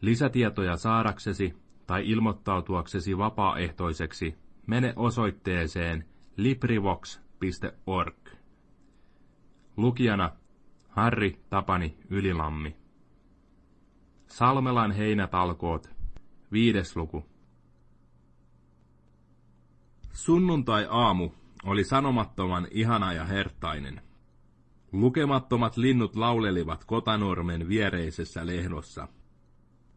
Lisätietoja saadaksesi tai ilmoittautuaksesi vapaaehtoiseksi mene osoitteeseen librivox.org. Lukijana Harri Tapani Ylilammi. Salmelan heinätalkoot, viides luku. Sunnuntai-aamu oli sanomattoman ihana ja hertainen. Lukemattomat linnut laulelivat Kotanormen viereisessä lehdossa.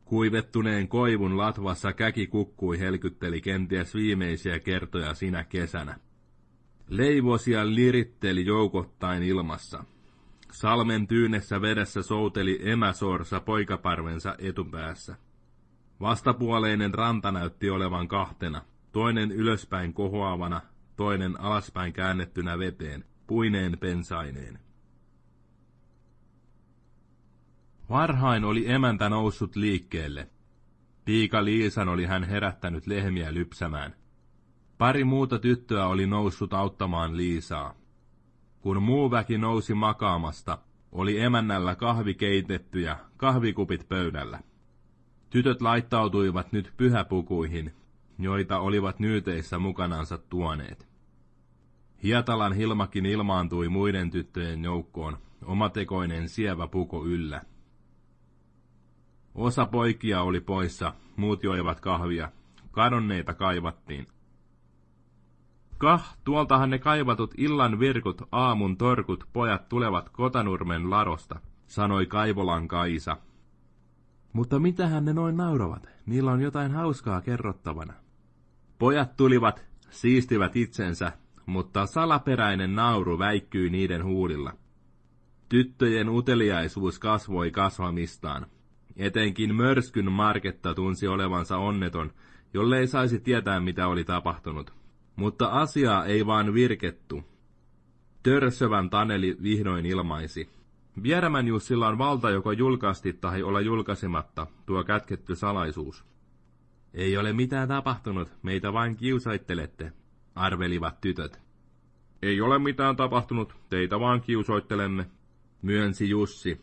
Kuivettuneen koivun latvassa käki kukkui helkytteli kenties viimeisiä kertoja sinä kesänä. Leivosia liritteli joukottain ilmassa. Salmen tyynessä vedessä souteli emäsorsa poikaparvensa etupäässä. Vastapuoleinen ranta näytti olevan kahtena – toinen ylöspäin kohoavana, toinen alaspäin käännettynä veteen, puineen pensaineen. Varhain oli emäntä noussut liikkeelle. Piika Liisan oli hän herättänyt lehmiä lypsämään. Pari muuta tyttöä oli noussut auttamaan Liisaa. Kun muu väki nousi makaamasta,
oli emännällä kahvi keitetty ja kahvikupit pöydällä. Tytöt laittautuivat nyt pyhäpukuihin, joita olivat nyyteissä mukanansa tuoneet. Hietalan Hilmakin ilmaantui muiden tyttöjen joukkoon, omatekoinen sievä puko yllä. Osa poikia oli poissa, muut joivat kahvia. Kadonneita kaivattiin. Kah, tuoltahan ne kaivatut illan virkut, aamun torkut, pojat tulevat Kotanurmen larosta, sanoi Kaivolan Kaisa. Mutta mitähän ne noin nauravat? Niillä on jotain hauskaa kerrottavana. Pojat tulivat, siistivät itsensä, mutta salaperäinen nauru väikkyi niiden huulilla. Tyttöjen uteliaisuus kasvoi kasvamistaan. Etenkin mörskyn Marketta tunsi olevansa onneton, jollei saisi tietää, mitä oli tapahtunut. Mutta asiaa ei vaan virkettu. Törsövän Taneli vihdoin ilmaisi. Vierämän Jussilla on valta joko julkaasti tai olla julkaisematta, tuo kätketty salaisuus. Ei ole mitään tapahtunut, meitä vain kiusaittelette, arvelivat tytöt. Ei ole mitään tapahtunut, teitä vaan kiusoittelemme, myönsi Jussi.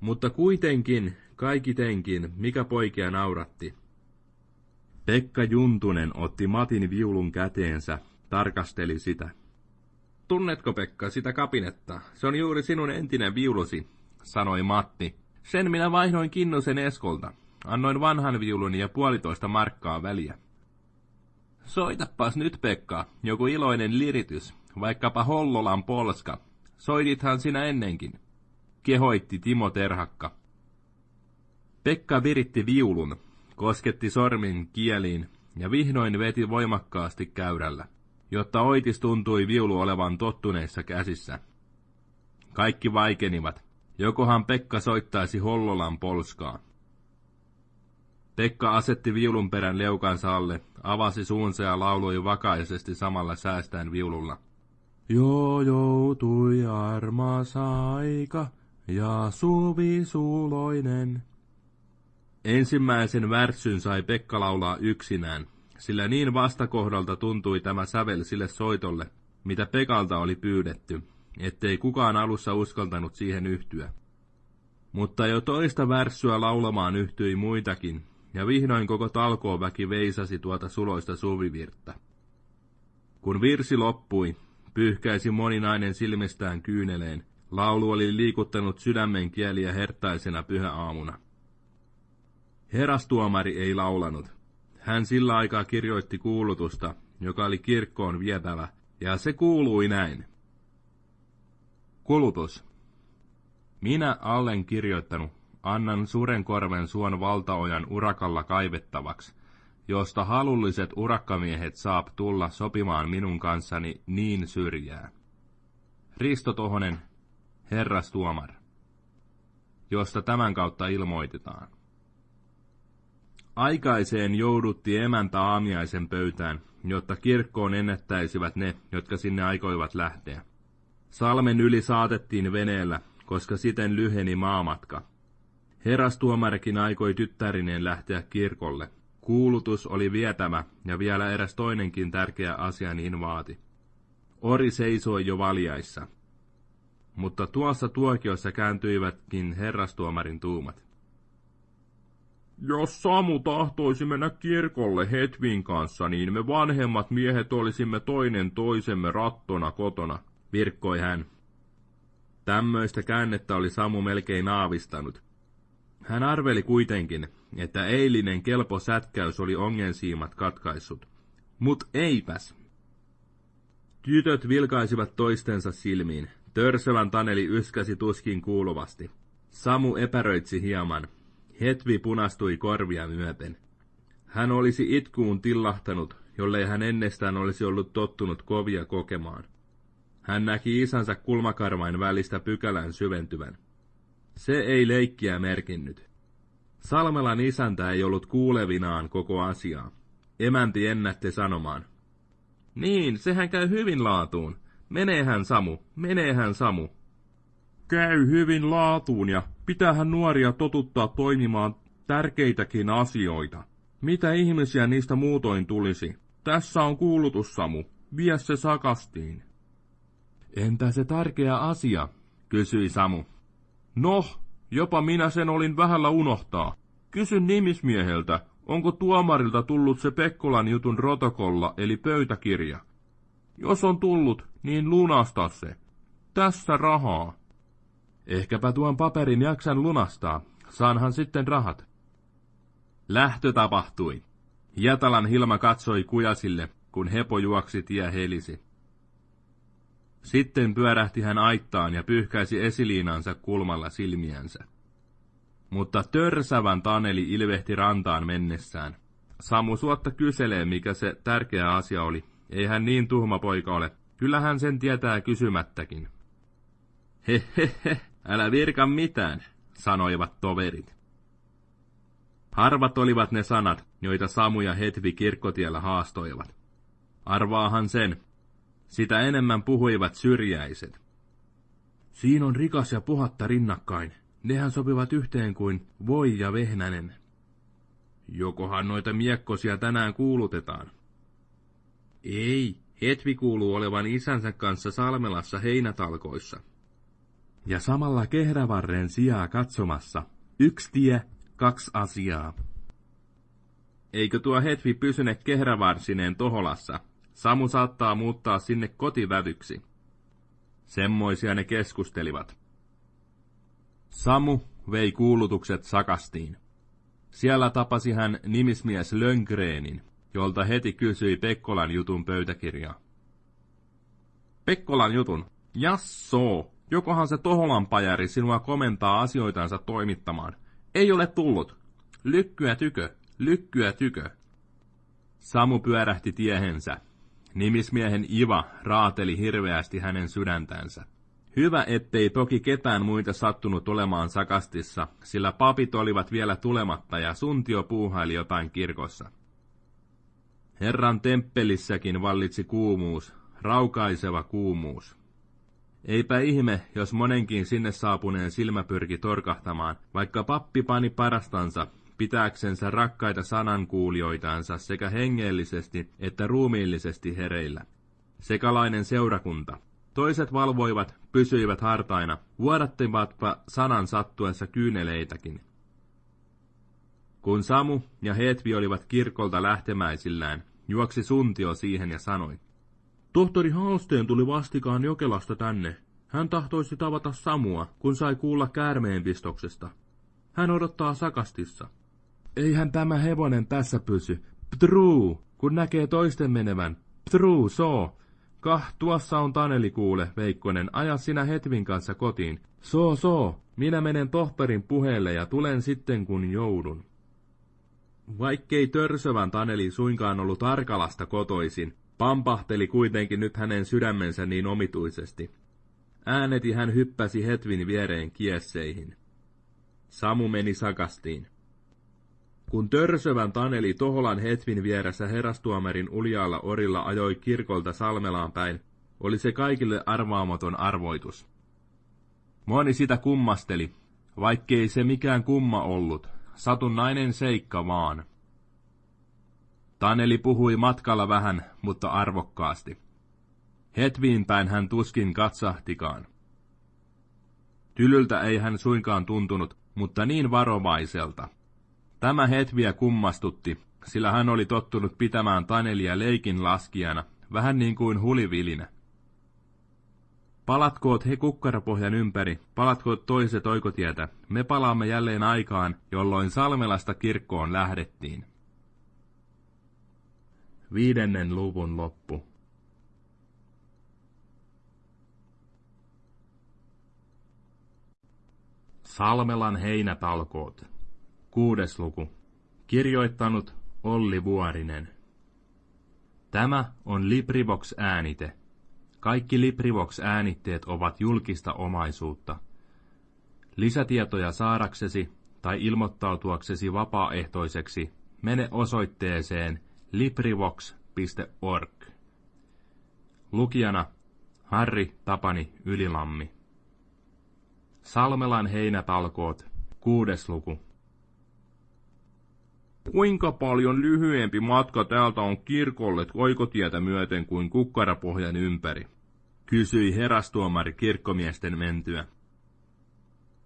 Mutta kuitenkin, kaikitenkin, mikä poikia nauratti. Pekka Juntunen otti Matin viulun käteensä, tarkasteli sitä. Tunnetko Pekka sitä kapinetta? Se on juuri sinun entinen viulusi, sanoi Matti. Sen minä vaihdoin Kinnusen Eskolta. Annoin vanhan viulun ja puolitoista markkaa väliä. Soitapas nyt, Pekka, joku iloinen liritys, vaikkapa Hollolan polska. Soitithan sinä ennenkin, kehoitti Timo Terhakka. Pekka viritti viulun, kosketti sormin kieliin ja vihdoin veti voimakkaasti käyrällä, jotta oitis tuntui viulu olevan tottuneissa käsissä. Kaikki vaikenivat. Jokohan Pekka soittaisi Hollolan polskaa. Pekka asetti viulun perän leukansa alle, avasi suunsa ja lauloi vakaisesti samalla säästäen viululla. Jo joutui armas aika ja suvi suloinen. Ensimmäisen värssyn sai Pekka laulaa yksinään, sillä niin vastakohdalta tuntui tämä sävel sille soitolle, mitä Pekalta oli pyydetty, ettei kukaan alussa uskaltanut siihen yhtyä. Mutta jo toista värssyä laulamaan yhtyi muitakin, ja vihdoin koko talkooväki veisasi tuota suloista suvivirttä. Kun virsi loppui, pyyhkäisi moninainen silmistään kyyneleen, laulu oli liikuttanut sydämen kieliä hertaisena pyhäaamuna. Herastuomari ei laulanut. Hän sillä aikaa kirjoitti kuulutusta, joka oli kirkkoon vietävä, ja se kuului näin. Kulutus. Minä allen kirjoittanut, annan surenkorven suon valtaojan urakalla kaivettavaksi, josta halulliset urakkamiehet saap tulla sopimaan minun kanssani niin syrjää. Risto Tohonen, herrastuomar, josta tämän kautta ilmoitetaan. Aikaiseen joudutti emäntä aamiaisen pöytään, jotta kirkkoon ennättäisivät ne, jotka sinne aikoivat lähteä. Salmen yli saatettiin veneellä, koska siten lyheni maamatka. Herastuomarikin aikoi tyttärineen lähteä kirkolle. Kuulutus oli vietämä, ja vielä eräs toinenkin tärkeä asia niin vaati. Ori seisoi jo valjaissa. Mutta tuossa tuokiossa kääntyivätkin herrastuomarin tuumat. Jos Samu tahtoisi mennä kirkolle Hetvin kanssa, niin me vanhemmat miehet olisimme toinen toisemme rattona kotona, virkkoi hän. Tämmöistä käännettä oli Samu melkein aavistanut. Hän arveli kuitenkin, että eilinen kelpo sätkäys oli ongensiimat katkaissut. Mut eipäs. Tytöt vilkaisivat toistensa silmiin. Törsövän Taneli yskäsi tuskin kuuluvasti. Samu epäröitsi hieman, Hetvi punastui korvia myöten. Hän olisi itkuun tillahtanut, jollei hän ennestään olisi ollut tottunut kovia kokemaan. Hän näki isänsä kulmakarvain välistä pykälän syventyvän. Se ei leikkiä merkinnyt. Salmelan isäntä ei ollut kuulevinaan koko asiaa. Emänti ennätti sanomaan. Niin, sehän käy hyvin laatuun. Meneehän Samu, meneehän Samu käy hyvin laatuun ja pitähän nuoria totuttaa toimimaan tärkeitäkin asioita. Mitä ihmisiä niistä muutoin tulisi? Tässä on kuulutus, Samu. Vie se sakastiin. Entä se tärkeä asia?
kysyi Samu. No, jopa minä sen olin vähällä unohtaa. Kysyn nimismieheltä, onko tuomarilta tullut se Pekkolan jutun rotokolla eli pöytäkirja. Jos on tullut, niin lunasta se. Tässä rahaa. Ehkäpä tuon paperin jaksan lunastaa. Saanhan sitten rahat. Lähtö tapahtui. Jätalan Hilma katsoi kujasille, kun hepo juoksi tie helisi. Sitten pyörähti hän aittaan ja pyyhkäisi esiliinansa kulmalla silmiänsä. Mutta törsävän Taneli ilvehti rantaan mennessään. Samu suotta kyselee, mikä se tärkeä asia oli. Ei hän niin tuhma poika ole. Kyllähän sen tietää kysymättäkin. Hehehe, älä virka mitään, sanoivat toverit. Harvat olivat ne sanat, joita Samu ja Hetvi kirkkotiellä haastoivat. Arvaahan sen. Sitä enemmän puhuivat syrjäiset. Siinä on rikas ja puhatta rinnakkain. Nehän sopivat yhteen kuin voi ja vehnänen. Jokohan noita miekkosia tänään kuulutetaan? Ei, Hetvi kuuluu olevan isänsä kanssa Salmelassa heinätalkoissa. Ja samalla kehrävarren sijaa katsomassa. Yksi tie, kaksi asiaa. Eikö tuo Hetvi pysyne kehrävarsineen Toholassa? Samu saattaa muuttaa sinne kotivävyksi. Semmoisia ne keskustelivat. Samu vei kuulutukset sakastiin. Siellä tapasi hän nimismies Löngreenin, jolta heti kysyi Pekkolan jutun pöytäkirjaa. Pekkolan jutun? Jassoo, jokohan se Toholan pajari sinua komentaa asioitansa toimittamaan? Ei ole tullut. Lykkyä tykö, lykkyä tykö. Samu pyörähti tiehensä. Nimismiehen Iva raateli hirveästi hänen sydäntänsä. Hyvä, ettei toki ketään muita sattunut olemaan sakastissa, sillä papit olivat vielä tulematta ja suntio puuhaili jotain kirkossa. Herran temppelissäkin vallitsi kuumuus, raukaiseva kuumuus. Eipä ihme, jos monenkin sinne saapuneen silmä pyrki torkahtamaan, vaikka pappi pani parastansa pitääksensä rakkaita sanankuulijoitansa sekä hengellisesti että ruumiillisesti hereillä. Sekalainen seurakunta. Toiset valvoivat, pysyivät hartaina, vuodattivatpa sanan sattuessa kyyneleitäkin. Kun Samu ja Hetvi olivat kirkolta lähtemäisillään, juoksi Suntio siihen ja sanoi. Tohtori Halsteen tuli vastikaan Jokelasta tänne. Hän tahtoisi tavata Samua, kun sai kuulla käärmeenpistoksesta. Hän odottaa sakastissa. Eihän tämä hevonen tässä pysy. Ptruu, kun näkee toisten menevän. Ptruu, soo. Kah, tuossa on Taneli kuule, Veikkonen, aja sinä Hetvin kanssa kotiin. Soo, soo, minä menen tohtorin puheelle ja tulen sitten kun joudun. Vaikkei törsövän Taneli suinkaan ollut Arkalasta kotoisin, pampahteli kuitenkin nyt hänen sydämensä niin omituisesti. Ääneti hän hyppäsi Hetvin viereen kiesseihin. Samu meni sakastiin. Kun törsövän Taneli Toholan Hetvin vieressä herastuomarin uljaalla orilla ajoi kirkolta Salmelaan päin, oli se kaikille arvaamaton arvoitus. Moni sitä kummasteli, vaikkei se mikään kumma ollut, satunnainen seikka vaan. Taneli puhui matkalla vähän, mutta arvokkaasti. Hetviin päin hän tuskin katsahtikaan. Tylyltä ei hän suinkaan tuntunut, mutta niin varovaiselta. Tämä Hetviä kummastutti, sillä hän oli tottunut pitämään Tanelia leikin laskijana, vähän niin kuin hulivilinä. Palatkoot he kukkarapohjan ympäri, palatkoot toiset oikotietä, me palaamme jälleen aikaan, jolloin Salmelasta kirkkoon lähdettiin. Viidennen luvun loppu. Salmelan heinätalkoot. Kuudes luku. Kirjoittanut Olli Vuorinen. Tämä on Librivox-äänite. Kaikki Librivox-äänitteet ovat julkista omaisuutta. Lisätietoja saadaksesi tai ilmoittautuaksesi vapaaehtoiseksi mene osoitteeseen librivox.org. Lukijana Harri Tapani Ylilammi. Salmelan heinätalkoot, kuudes luku. Kuinka paljon lyhyempi matka täältä on kirkolle oikotietä myöten kuin kukkarapohjan ympäri? Kysyi herastuomari kirkkomiesten mentyä.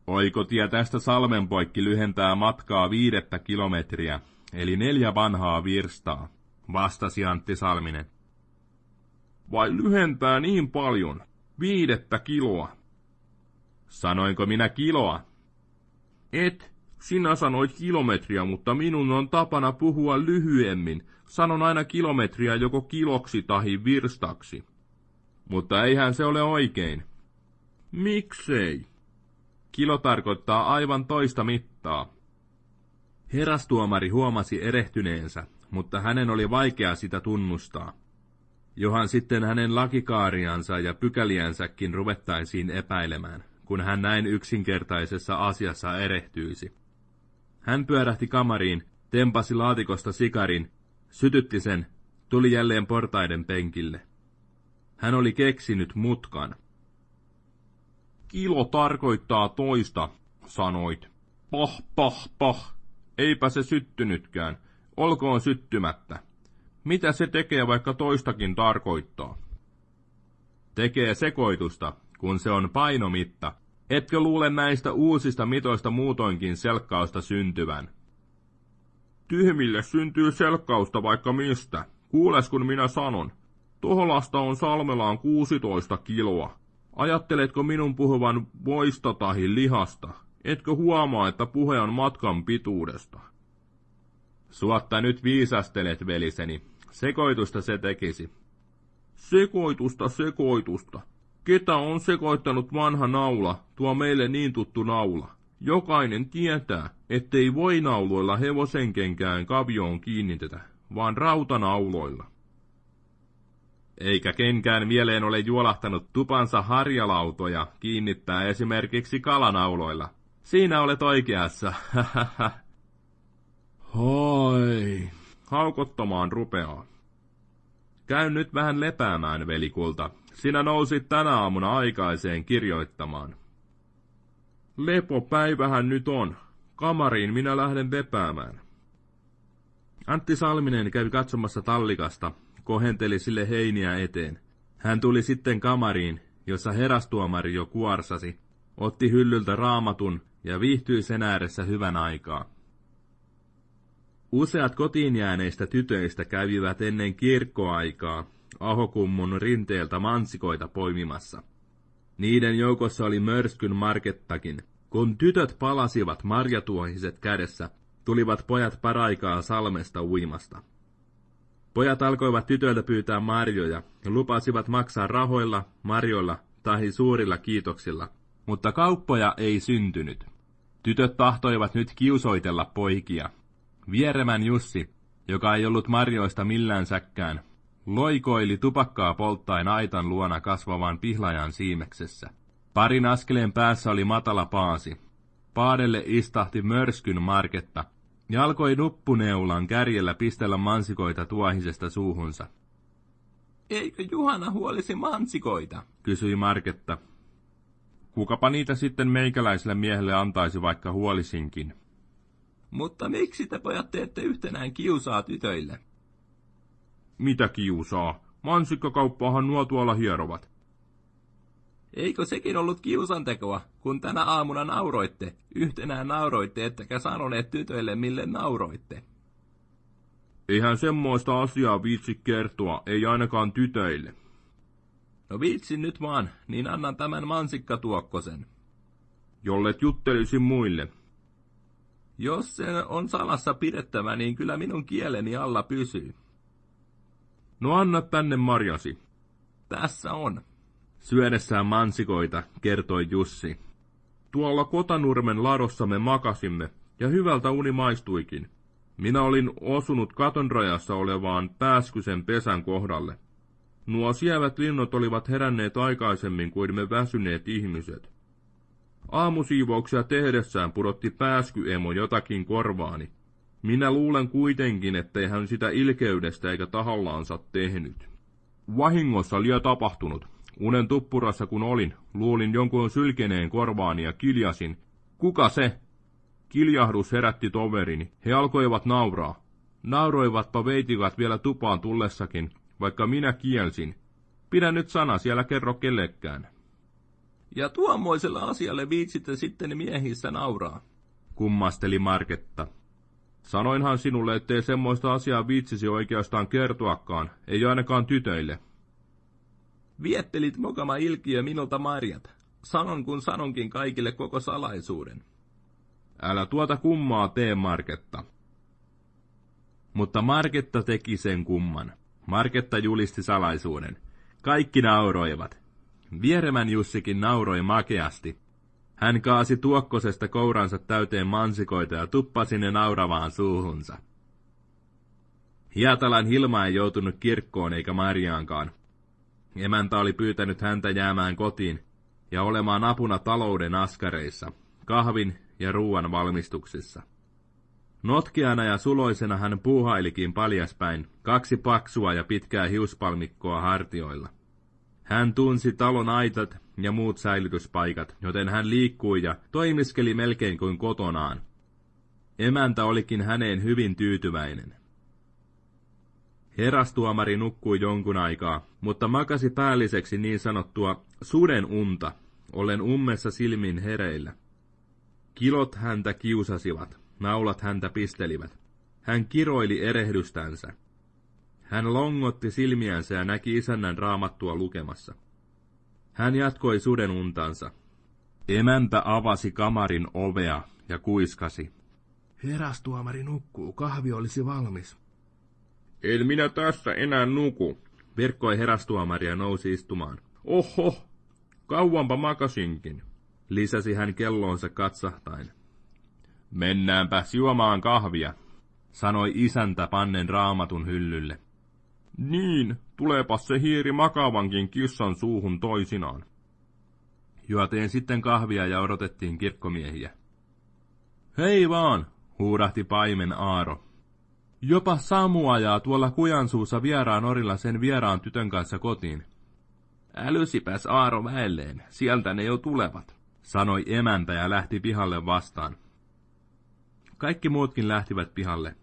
Oikotie tästä salmen poikki lyhentää matkaa viidettä kilometriä, eli neljä vanhaa virstaa, vastasi Antti Salminen. Vai lyhentää niin paljon? Viidettä kiloa. Sanoinko minä kiloa? Et, sinä sanoit kilometriä, mutta minun on tapana puhua lyhyemmin. Sanon aina kilometriä joko kiloksi tahi virstaksi. Mutta eihän se ole oikein. Miksei? Kilo tarkoittaa aivan toista mittaa. Herastuomari huomasi erehtyneensä, mutta hänen oli vaikea sitä tunnustaa. Johan sitten hänen lakikaariansa ja pykäliänsäkin ruvettaisiin epäilemään, kun hän näin yksinkertaisessa asiassa erehtyisi. Hän pyörähti kamariin, tempasi laatikosta sikarin, sytytti sen, tuli jälleen portaiden penkille. Hän oli keksinyt mutkan. Kilo tarkoittaa toista, sanoit. Pah, pah, pah. Eipä se syttynytkään. Olkoon syttymättä. Mitä se tekee, vaikka toistakin tarkoittaa? Tekee sekoitusta, kun se on painomitta. Etkö luule näistä uusista mitoista muutoinkin selkkausta syntyvän? Tyhmille syntyy selkkausta vaikka mistä. Kuules kun minä sanon. Toholasta on Salmelaan 16 kiloa. Ajatteletko minun puhuvan voista tahi lihasta? Etkö huomaa, että puhe on matkan pituudesta? Suotta nyt viisastelet, veliseni. Sekoitusta se tekisi. Sekoitusta, sekoitusta. Ketä on sekoittanut vanha naula, tuo meille niin tuttu naula? Jokainen tietää, ettei voi nauloilla hevosenkenkään kavioon kiinnitetä, vaan rautanauloilla. Eikä kenkään mieleen ole juolahtanut tupansa harjalautoja kiinnittää esimerkiksi kalanauloilla. Siinä olet oikeassa, [laughs] Hoi, haukottamaan rupeaa. Käy nyt vähän lepäämään, velikulta. Sinä nousit tänä aamuna aikaiseen kirjoittamaan. Lepopäivähän nyt on. Kamariin minä lähden lepäämään. Antti Salminen kävi katsomassa tallikasta, kohenteli sille heiniä eteen. Hän tuli sitten kamariin, jossa herastuomari jo kuorsasi, otti hyllyltä raamatun ja viihtyi sen ääressä hyvän aikaa. Useat kotiin jääneistä tytöistä kävivät ennen kirkkoaikaa Ahokummun rinteeltä mansikoita poimimassa. Niiden joukossa oli mörskyn markettakin. Kun tytöt palasivat marjatuohiset kädessä, tulivat pojat paraikaa salmesta uimasta. Pojat alkoivat tytöiltä pyytää marjoja ja lupasivat maksaa rahoilla, marjoilla tai suurilla kiitoksilla, mutta kauppoja ei syntynyt. Tytöt tahtoivat nyt kiusoitella poikia, Vieremän Jussi, joka ei ollut marjoista millään säkkään, loikoili tupakkaa polttaen aitan luona kasvavan pihlajan siimeksessä. Parin askeleen päässä oli matala paasi. Paadelle istahti mörskyn marketta ja alkoi nuppuneulan kärjellä pistellä mansikoita tuohisesta suuhunsa.
Eikö Juhana huolisi mansikoita?
kysyi Marketta. Kukapa niitä sitten meikäläiselle miehelle antaisi vaikka huolisinkin,
mutta miksi te pojat teette yhtenään kiusaa tytöille?
Mitä kiusaa? Mansikkakauppaahan nuo tuolla hierovat.
Eikö sekin ollut kiusantekoa, kun tänä aamuna nauroitte, yhtenään nauroitte, ettekä sanoneet tytöille, mille nauroitte?
Eihän semmoista asiaa viitsi kertoa, ei ainakaan tytöille.
No viitsin nyt vaan, niin annan tämän mansikkatuokkosen.
Jollet juttelisin muille,
jos se on salassa pidettävä, niin kyllä minun kieleni alla pysyy.
No anna tänne marjasi.
Tässä on.
Syödessään mansikoita, kertoi Jussi. Tuolla Kotanurmen ladossa me makasimme, ja hyvältä uni maistuikin. Minä olin osunut katonrajassa olevaan pääskysen pesän kohdalle. Nuo sievät linnut olivat heränneet aikaisemmin kuin me väsyneet ihmiset. Aamusiivouksia tehdessään pudotti pääskyemo jotakin korvaani. Minä luulen kuitenkin, ettei hän sitä ilkeydestä eikä tahollaansa tehnyt. Vahingossa lie tapahtunut. Unen tuppurassa kun olin, luulin jonkun sylkeneen korvaani ja kiljasin. Kuka se? Kiljahdus herätti toverini. He alkoivat nauraa. Nauroivatpa veitikat vielä tupaan tullessakin, vaikka minä kielsin. Pidä nyt sana siellä kerro kellekään.
Ja tuommoisella asialle viitsitte sitten miehissä nauraa.
Kummasteli Marketta. Sanoinhan sinulle, ettei semmoista asiaa viitsisi oikeastaan kertoakaan, ei ainakaan tytöille.
Viettelit mokama ilkiö minulta marjat. Sanon kun sanonkin kaikille koko salaisuuden.
Älä tuota kummaa tee, Marketta. Mutta Marketta teki sen kumman. Marketta julisti salaisuuden. Kaikki nauroivat. Vieremän Jussikin nauroi makeasti. Hän kaasi tuokkosesta kouransa täyteen mansikoita ja tuppasi ne nauravaan suuhunsa. Hietalan Hilma ei joutunut kirkkoon eikä Marjaankaan. Emäntä oli pyytänyt häntä jäämään kotiin ja olemaan apuna talouden askareissa, kahvin ja ruuan valmistuksissa. Notkiana ja suloisena hän puuhailikin paljaspäin, kaksi paksua ja pitkää hiuspalmikkoa hartioilla. Hän tunsi talon aitat ja muut säilytyspaikat, joten hän liikkui ja toimiskeli melkein kuin kotonaan. Emäntä olikin häneen hyvin tyytyväinen. Herastuomari nukkui jonkun aikaa, mutta makasi päälliseksi niin sanottua suden unta, ollen ummessa silmin hereillä. Kilot häntä kiusasivat, naulat häntä pistelivät. Hän kiroili erehdystänsä. Hän longotti silmiänsä ja näki isännän raamattua lukemassa. Hän jatkoi suden untansa. Emäntä avasi kamarin ovea ja kuiskasi.
Herastuomari nukkuu, kahvi olisi valmis.
En minä tässä enää nuku, virkkoi herastuomari ja nousi istumaan. Oho, kauanpa makasinkin, lisäsi hän kelloonsa katsahtain. Mennäänpä juomaan kahvia, sanoi isäntä pannen raamatun hyllylle. Niin, tuleepa se hiiri makavankin kissan suuhun toisinaan. Juoteen sitten kahvia ja odotettiin kirkkomiehiä. Hei vaan, huudahti paimen Aaro. Jopa Samu ajaa tuolla kujansuussa vieraan orilla sen vieraan tytön kanssa kotiin. Älysipäs Aaro väelleen, sieltä ne jo tulevat, sanoi emäntä ja lähti pihalle vastaan. Kaikki muutkin lähtivät pihalle.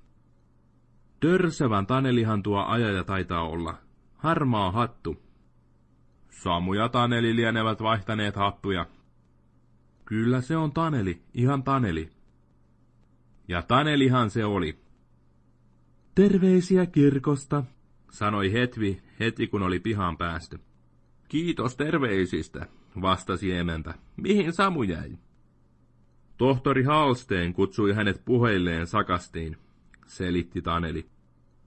Törsevän Tanelihan tuo ajaja taitaa olla. Harmaa hattu. Samu ja Taneli lienevät vaihtaneet hattuja. Kyllä se on Taneli, ihan Taneli. Ja Tanelihan se oli. Terveisiä kirkosta, sanoi Hetvi heti kun oli pihaan päästy. Kiitos terveisistä, vastasi emäntä. Mihin Samu jäi? Tohtori Halsteen kutsui hänet puheilleen sakastiin, selitti Taneli.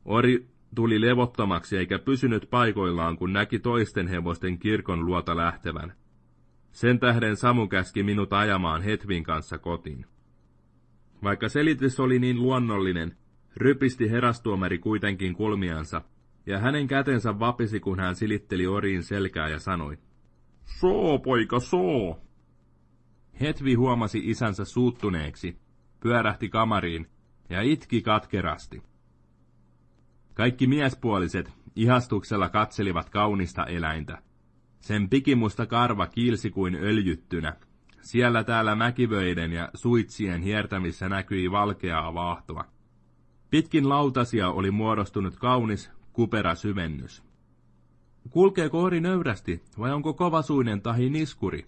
Ori tuli levottomaksi eikä pysynyt paikoillaan, kun näki toisten hevosten kirkon luota lähtevän. Sen tähden Samu käski minut ajamaan Hetvin kanssa kotiin. Vaikka selitys oli niin luonnollinen, rypisti herastuomari kuitenkin kulmiansa, ja hänen kätensä vapisi, kun hän silitteli oriin selkää ja sanoi, Soo, poika, soo! Hetvi huomasi isänsä suuttuneeksi, pyörähti kamariin ja itki katkerasti. Kaikki miespuoliset ihastuksella katselivat kaunista eläintä. Sen pikimusta karva kiilsi kuin öljyttynä. Siellä täällä mäkivöiden ja suitsien hiertämissä näkyi valkeaa vaahtoa. Pitkin lautasia oli muodostunut kaunis, kupera syvennys. Kulkeeko ori nöyrästi, vai onko kovasuinen tahi niskuri?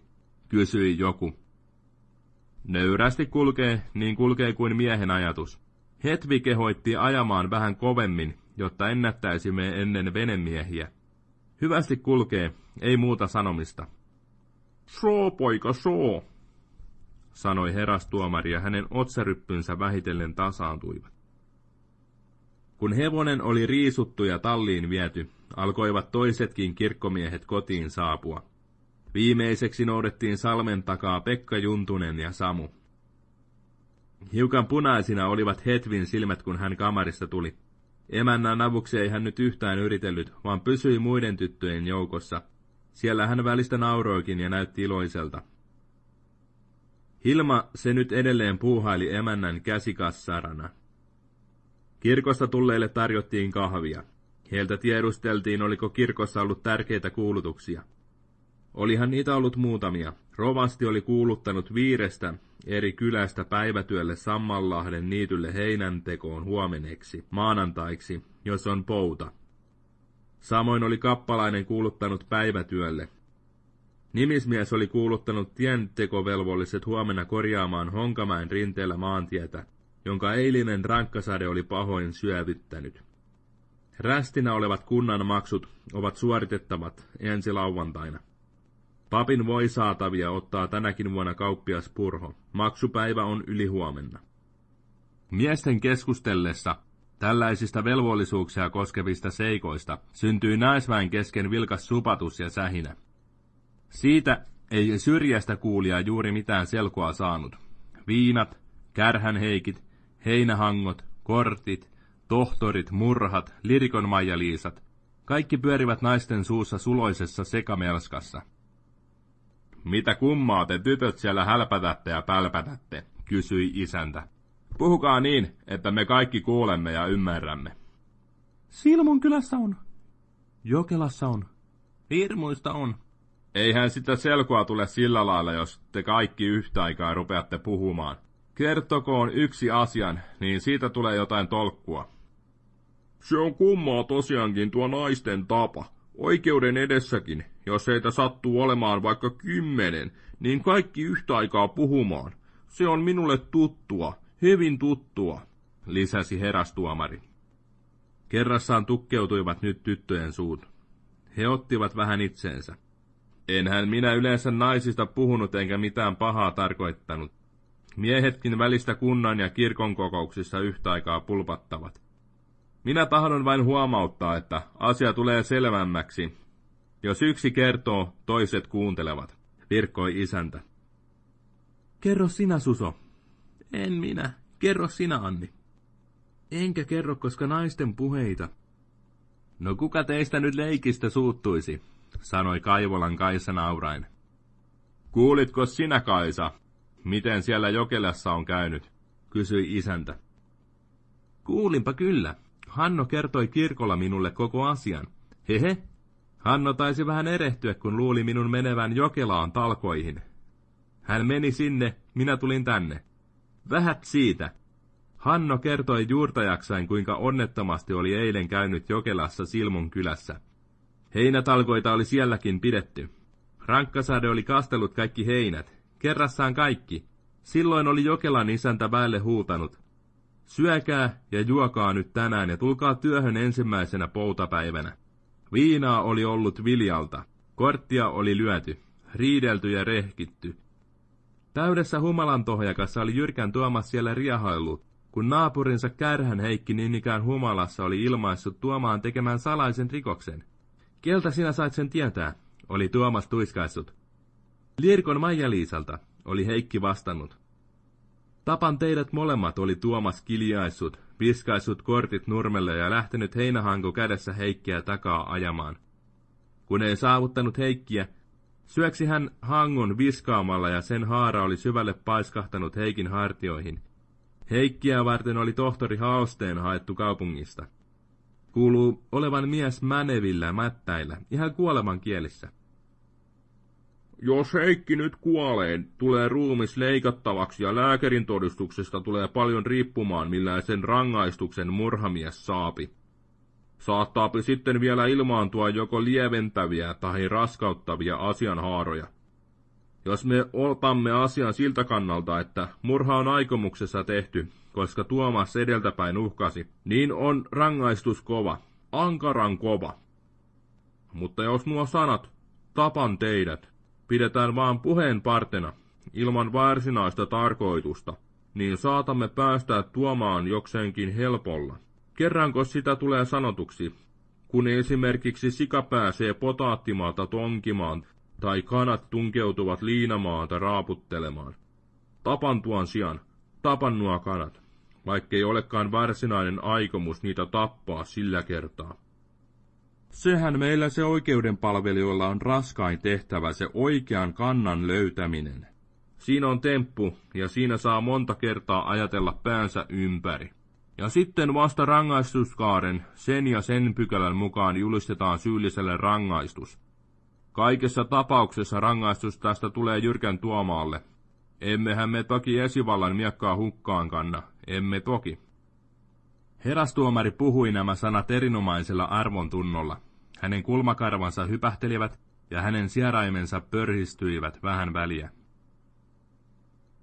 kysyi joku. Nöyrästi kulkee, niin kulkee kuin miehen ajatus. Hetvi kehoitti ajamaan vähän kovemmin, jotta ennättäisimme ennen venemiehiä. Hyvästi kulkee, ei muuta sanomista. Soo, poika, soo, sanoi herastuomari ja hänen otsaryppynsä vähitellen tasaantuivat. Kun hevonen oli riisuttu ja talliin viety, alkoivat toisetkin kirkkomiehet kotiin saapua. Viimeiseksi noudettiin salmen takaa Pekka Juntunen ja Samu. Hiukan punaisina olivat Hetvin silmät, kun hän kamarista tuli. Emännän avuksi ei hän nyt yhtään yritellyt, vaan pysyi muiden tyttöjen joukossa. Siellä hän välistä nauroikin ja näytti iloiselta. Hilma se nyt edelleen puuhaili emännän käsikassarana. Kirkosta tulleille tarjottiin kahvia. Heiltä tiedusteltiin, oliko kirkossa ollut tärkeitä kuulutuksia. Olihan niitä ollut muutamia. Rovasti oli kuuluttanut viirestä eri kylästä päivätyölle Sammanlahden niitylle heinäntekoon huomeneksi, maanantaiksi, jos on pouta. Samoin oli kappalainen kuuluttanut päivätyölle. Nimismies oli kuuluttanut tientekovelvolliset huomenna korjaamaan Honkamäen rinteellä maantietä, jonka eilinen rankkasade oli pahoin syövyttänyt. Rästinä olevat kunnan maksut ovat suoritettavat ensi lauantaina. Papin voi saatavia ottaa tänäkin vuonna kauppias Purho. Maksupäivä on yli huomenna. Miesten keskustellessa tällaisista velvollisuuksia koskevista seikoista syntyi naisväen kesken vilkas supatus ja sähinä. Siitä ei syrjästä kuulija juuri mitään selkoa saanut. Viinat, kärhänheikit, heinähangot, kortit, tohtorit, murhat, lirikon maijaliisat, kaikki pyörivät naisten suussa suloisessa sekamelskassa. Mitä kummaa te tytöt siellä hälpätätte ja pälpätätte, kysyi isäntä. Puhukaa niin, että me kaikki kuulemme ja ymmärrämme.
Silmun kylässä on. Jokelassa on.
Hirmuista on.
Eihän sitä selkoa tule sillä lailla, jos te kaikki yhtä aikaa rupeatte puhumaan. Kertokoon yksi asian, niin siitä tulee jotain tolkkua. Se on kummaa tosiaankin tuo naisten tapa. Oikeuden edessäkin, jos heitä sattuu olemaan vaikka kymmenen, niin kaikki yhtä aikaa puhumaan. Se on minulle tuttua, hyvin tuttua, lisäsi herastuomari. Kerrassaan tukkeutuivat nyt tyttöjen suut. He ottivat vähän itseensä. Enhän minä yleensä naisista puhunut enkä mitään pahaa tarkoittanut. Miehetkin välistä kunnan ja kirkon kokouksissa yhtä aikaa pulpattavat. Minä tahdon vain huomauttaa, että asia tulee selvämmäksi. Jos yksi kertoo, toiset kuuntelevat, virkkoi isäntä.
Kerro sinä, Suso.
En minä. Kerro sinä, Anni.
Enkä kerro, koska naisten puheita.
No kuka teistä nyt leikistä suuttuisi, sanoi Kaivolan Kaisa naurain. Kuulitko sinä, Kaisa, miten siellä Jokelassa on käynyt, kysyi isäntä.
Kuulinpa kyllä. Hanno kertoi kirkolla minulle koko asian. Hehe. Hanno taisi vähän erehtyä, kun luuli minun menevän Jokelaan talkoihin. Hän meni sinne, minä tulin tänne. Vähät siitä. Hanno kertoi juurtajaksain, kuinka onnettomasti oli eilen käynyt Jokelassa Silmun kylässä. Heinätalkoita oli sielläkin pidetty. Rankkasade oli kastellut kaikki heinät, kerrassaan kaikki. Silloin oli Jokelan isäntä väelle huutanut. Syökää ja juokaa nyt tänään ja tulkaa työhön ensimmäisenä poutapäivänä. Viinaa oli ollut viljalta, korttia oli lyöty, riidelty ja rehkitty. Täydessä humalan tohjakassa oli Jyrkän Tuomas siellä riehaillut, kun naapurinsa Kärhän Heikki niin ikään humalassa oli ilmaissut Tuomaan tekemään salaisen rikoksen. Keltä sinä sait sen tietää, oli Tuomas tuiskaissut. Lirkon Maija-Liisalta, oli Heikki vastannut. Tapan teidät molemmat oli Tuomas kiljaissut, viskaissut kortit nurmelle ja lähtenyt heinähanko kädessä Heikkiä takaa ajamaan. Kun ei saavuttanut Heikkiä, syöksi hän hangon viskaamalla ja sen haara oli syvälle paiskahtanut Heikin hartioihin. Heikkiä varten oli tohtori Haosteen haettu kaupungista. Kuuluu olevan mies mänevillä mättäillä, ihan kuoleman kielissä. Jos Heikki nyt kuolee, tulee ruumis leikattavaksi ja lääkärin todistuksesta tulee paljon riippumaan, millä sen rangaistuksen murhamies saapi. Saattaapi sitten vielä ilmaantua joko lieventäviä tai raskauttavia asianhaaroja. Jos me otamme asian siltä kannalta, että murha on aikomuksessa tehty, koska Tuomas edeltäpäin uhkasi, niin on rangaistus kova, ankaran kova. Mutta jos nuo sanat, tapan teidät, pidetään vaan puheen partena, ilman varsinaista tarkoitusta, niin saatamme päästä tuomaan jokseenkin helpolla. Kerranko sitä tulee sanotuksi, kun esimerkiksi sika pääsee potaattimaalta tonkimaan tai kanat tunkeutuvat liinamaata raaputtelemaan. Tapan tuon sijaan, tapan nuo kanat, vaikkei olekaan varsinainen aikomus niitä tappaa sillä kertaa. Sehän meillä se oikeudenpalvelijoilla on raskain tehtävä, se oikean kannan löytäminen. Siinä on temppu, ja siinä saa monta kertaa ajatella päänsä ympäri. Ja sitten vasta rangaistuskaaren, sen ja sen pykälän mukaan julistetaan syylliselle rangaistus. Kaikessa tapauksessa rangaistus tästä tulee jyrkän tuomaalle. Emmehän me toki esivallan miekkaa hukkaan kanna, emme toki. Herastuomari puhui nämä sanat erinomaisella arvon tunnolla. Hänen kulmakarvansa hypähtelivät, ja hänen sieraimensa pörhistyivät vähän väliä.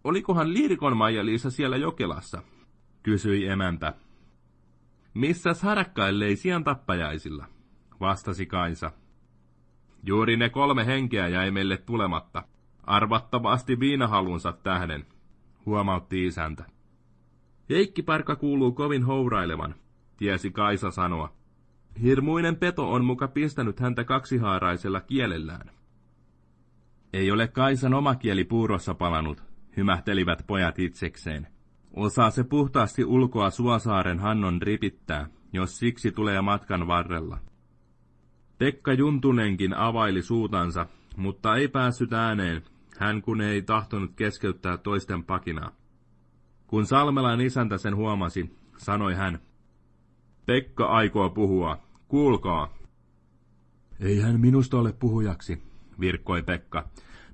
Olikohan Lirikon Maija-Liisa siellä Jokelassa?
kysyi emäntä.
Missäs harakkaillei sian tappajaisilla?
vastasi Kaisa.
Juuri ne kolme henkeä jäi meille tulematta. Arvattavasti viinahalunsa tähden,
huomautti isäntä.
Heikki Parka kuuluu kovin hourailevan, tiesi Kaisa sanoa. Hirmuinen peto on muka pistänyt häntä kaksihaaraisella kielellään.
Ei ole Kaisan oma kieli puurossa palanut, hymähtelivät pojat itsekseen. Osaa se puhtaasti ulkoa Suosaaren Hannon ripittää, jos siksi tulee matkan varrella. Pekka Juntunenkin availi suutansa, mutta ei päässyt ääneen, hän kun ei tahtonut keskeyttää toisten pakinaa. Kun Salmelan isäntä sen huomasi, sanoi hän, Pekka aikoo puhua, kuulkaa.
Ei hän minusta ole puhujaksi, virkkoi Pekka.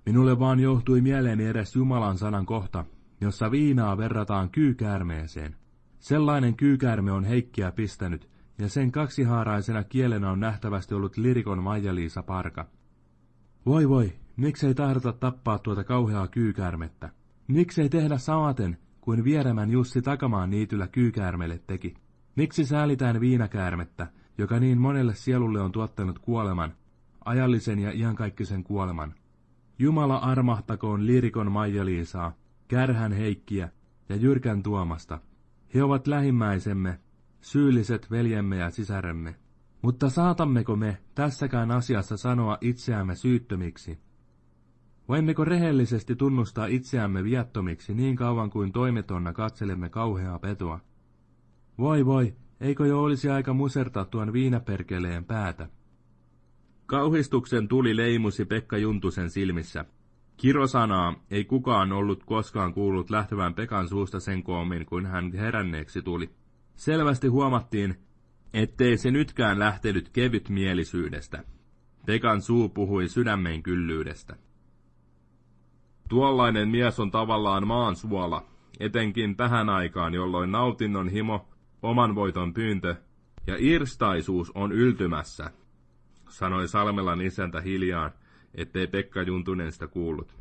Minulle vaan johtui mieleeni edes Jumalan sanan kohta, jossa viinaa verrataan kyykäärmeeseen. Sellainen kyykäärme on Heikkiä pistänyt, ja sen kaksihaaraisena kielenä on nähtävästi ollut lirikon Maija-Liisa Parka. Voi voi, miksei tahdota tappaa tuota kauheaa kyykäärmettä? Miksei tehdä samaten kuin vieremän Jussi Takamaan niityllä kyykäärmelle teki? Miksi säälitään viinakäärmettä, joka niin monelle sielulle on tuottanut kuoleman, ajallisen ja iankaikkisen kuoleman? Jumala armahtakoon lirikon Maija-Liisaa, kärhän Heikkiä ja jyrkän Tuomasta. He ovat lähimmäisemme, syylliset veljemme ja sisäremme. Mutta saatammeko me tässäkään asiassa sanoa itseämme syyttömiksi? Voimmeko rehellisesti tunnustaa itseämme viattomiksi niin kauan kuin toimetonna katselemme kauheaa petoa? Voi voi, eikö jo olisi aika musertaa tuon viinaperkeleen päätä?
Kauhistuksen tuli leimusi Pekka Juntusen silmissä. Kirosanaa ei kukaan ollut koskaan kuullut lähtevän Pekan suusta sen koomin, kuin hän heränneeksi tuli. Selvästi huomattiin, ettei se nytkään lähtenyt kevyt mielisyydestä. Pekan suu puhui sydämen kyllyydestä. Tuollainen mies on tavallaan maan suola, etenkin tähän aikaan, jolloin nautinnon himo, oman voiton pyyntö ja irstaisuus on yltymässä, sanoi Salmelan isäntä hiljaan, ettei Pekka Juntunen sitä kuullut.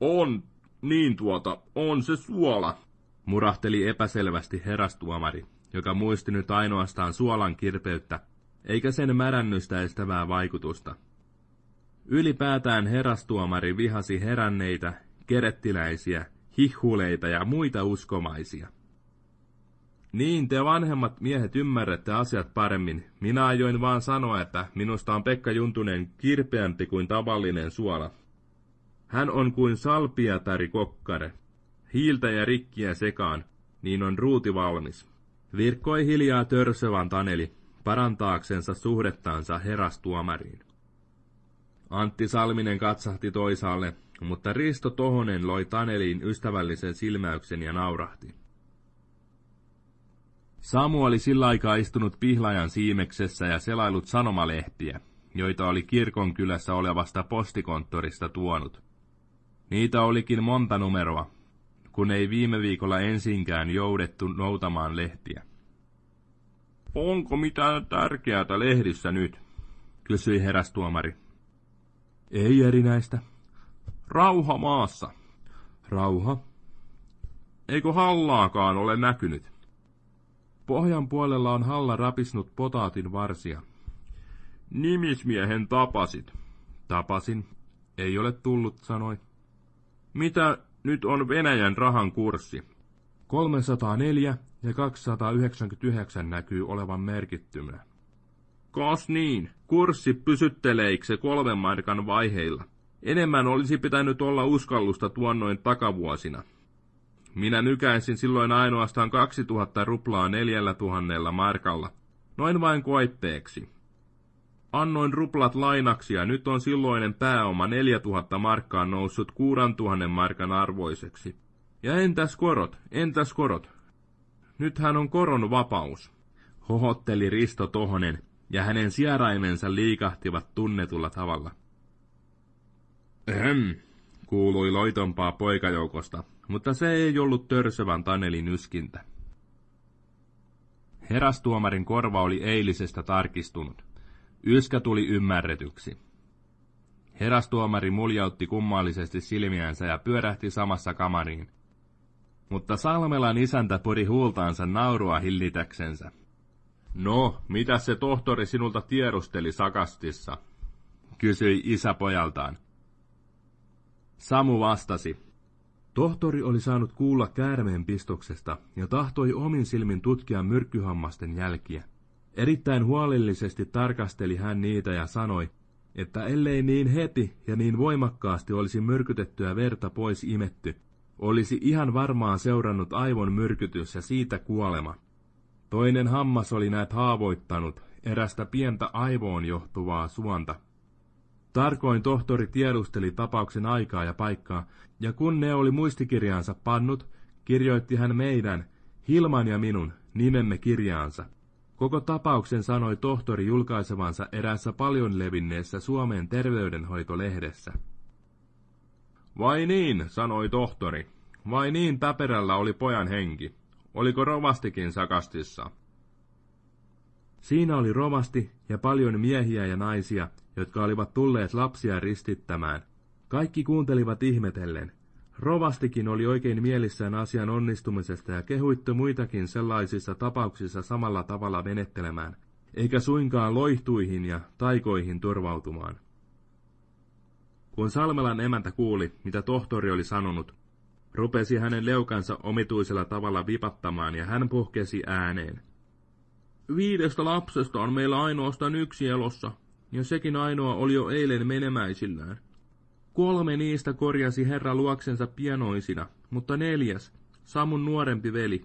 On, niin tuota, on se suola,
murahteli epäselvästi herastuomari, joka muisti nyt ainoastaan suolan kirpeyttä, eikä sen märännystä estävää vaikutusta. Ylipäätään herastuomari vihasi heränneitä, kerettiläisiä, hihhuleita ja muita uskomaisia. Niin, te vanhemmat miehet ymmärrätte asiat paremmin. Minä ajoin vaan sanoa, että minusta on Pekka Juntunen kirpeämpi kuin tavallinen suola. Hän on kuin salpiatari kokkare. Hiiltä ja rikkiä sekaan, niin on ruuti valmis. Virkkoi hiljaa törsövän Taneli, parantaaksensa suhdettansa herastuomariin. Antti Salminen katsahti toisaalle, mutta Risto Tohonen loi Taneliin ystävällisen silmäyksen ja naurahti. Samu oli sillä aikaa istunut pihlajan siimeksessä ja selailut sanomalehtiä, joita oli kirkon kylässä olevasta postikonttorista tuonut. Niitä olikin monta numeroa, kun ei viime viikolla ensinkään joudettu noutamaan lehtiä.
Onko mitään tärkeää lehdissä nyt?
kysyi herästuomari.
Ei erinäistä.
Rauha maassa.
Rauha.
Eikö hallaakaan ole näkynyt?
Pohjan puolella on halla rapisnut potaatin varsia.
Nimismiehen tapasit.
Tapasin. Ei ole tullut, sanoi.
Mitä nyt on Venäjän rahan kurssi?
304 ja 299 näkyy olevan merkittymä.
Kas niin, kurssi pysytteleikö kolmen markan vaiheilla. Enemmän olisi pitänyt olla uskallusta tuonnoin takavuosina. Minä nykäisin silloin ainoastaan 2000 ruplaa neljällä tuhannella markalla, noin vain koitteeksi. Annoin ruplat lainaksi ja nyt on silloinen pääoma 4000 markkaa noussut 6000 markan arvoiseksi. Ja entäs korot, entäs korot? Nythän on koron vapaus, hohotteli Risto Tohonen, ja hänen sieraimensa liikahtivat tunnetulla tavalla. Ehem, kuului loitompaa poikajoukosta, mutta se ei ollut törsövän Tanelin yskintä. Herastuomarin korva oli eilisestä tarkistunut.
Yskä tuli ymmärretyksi. Herastuomari muljautti kummallisesti silmiänsä ja pyörähti samassa kamariin. Mutta Salmelan isäntä puri huultaansa naurua hillitäksensä. No, mitä se tohtori sinulta tiedusteli sakastissa? kysyi isä pojaltaan. Samu vastasi. Tohtori oli saanut kuulla käärmeen pistoksesta ja tahtoi omin silmin tutkia myrkkyhammasten jälkiä. Erittäin huolellisesti tarkasteli hän niitä ja sanoi, että ellei niin heti ja niin voimakkaasti olisi myrkytettyä verta pois imetty, olisi ihan varmaan seurannut aivon myrkytys ja siitä kuolema. Toinen hammas oli näet haavoittanut erästä pientä aivoon johtuvaa suonta. Tarkoin tohtori tiedusteli tapauksen aikaa ja paikkaa, ja kun ne oli muistikirjaansa pannut, kirjoitti hän meidän, Hilman ja minun, nimemme kirjaansa. Koko tapauksen sanoi tohtori julkaisevansa eräässä paljon levinneessä Suomen terveydenhoitolehdessä. Vai niin, sanoi tohtori. Vai niin täperällä oli pojan henki. Oliko rovastikin sakastissa? Siinä oli rovasti ja paljon miehiä ja naisia, jotka olivat tulleet lapsia ristittämään. Kaikki kuuntelivat ihmetellen. Rovastikin oli oikein mielissään asian onnistumisesta ja kehuitte muitakin sellaisissa tapauksissa samalla tavalla menettelemään, eikä suinkaan loihtuihin ja taikoihin turvautumaan. Kun Salmelan emäntä kuuli, mitä tohtori oli sanonut, rupesi hänen leukansa omituisella tavalla vipattamaan ja hän puhkesi ääneen. Viidestä lapsesta on meillä ainoastaan yksi elossa, ja sekin ainoa oli jo eilen menemäisillään. Kolme niistä korjasi herra luoksensa pienoisina, mutta neljäs, Samun nuorempi veli.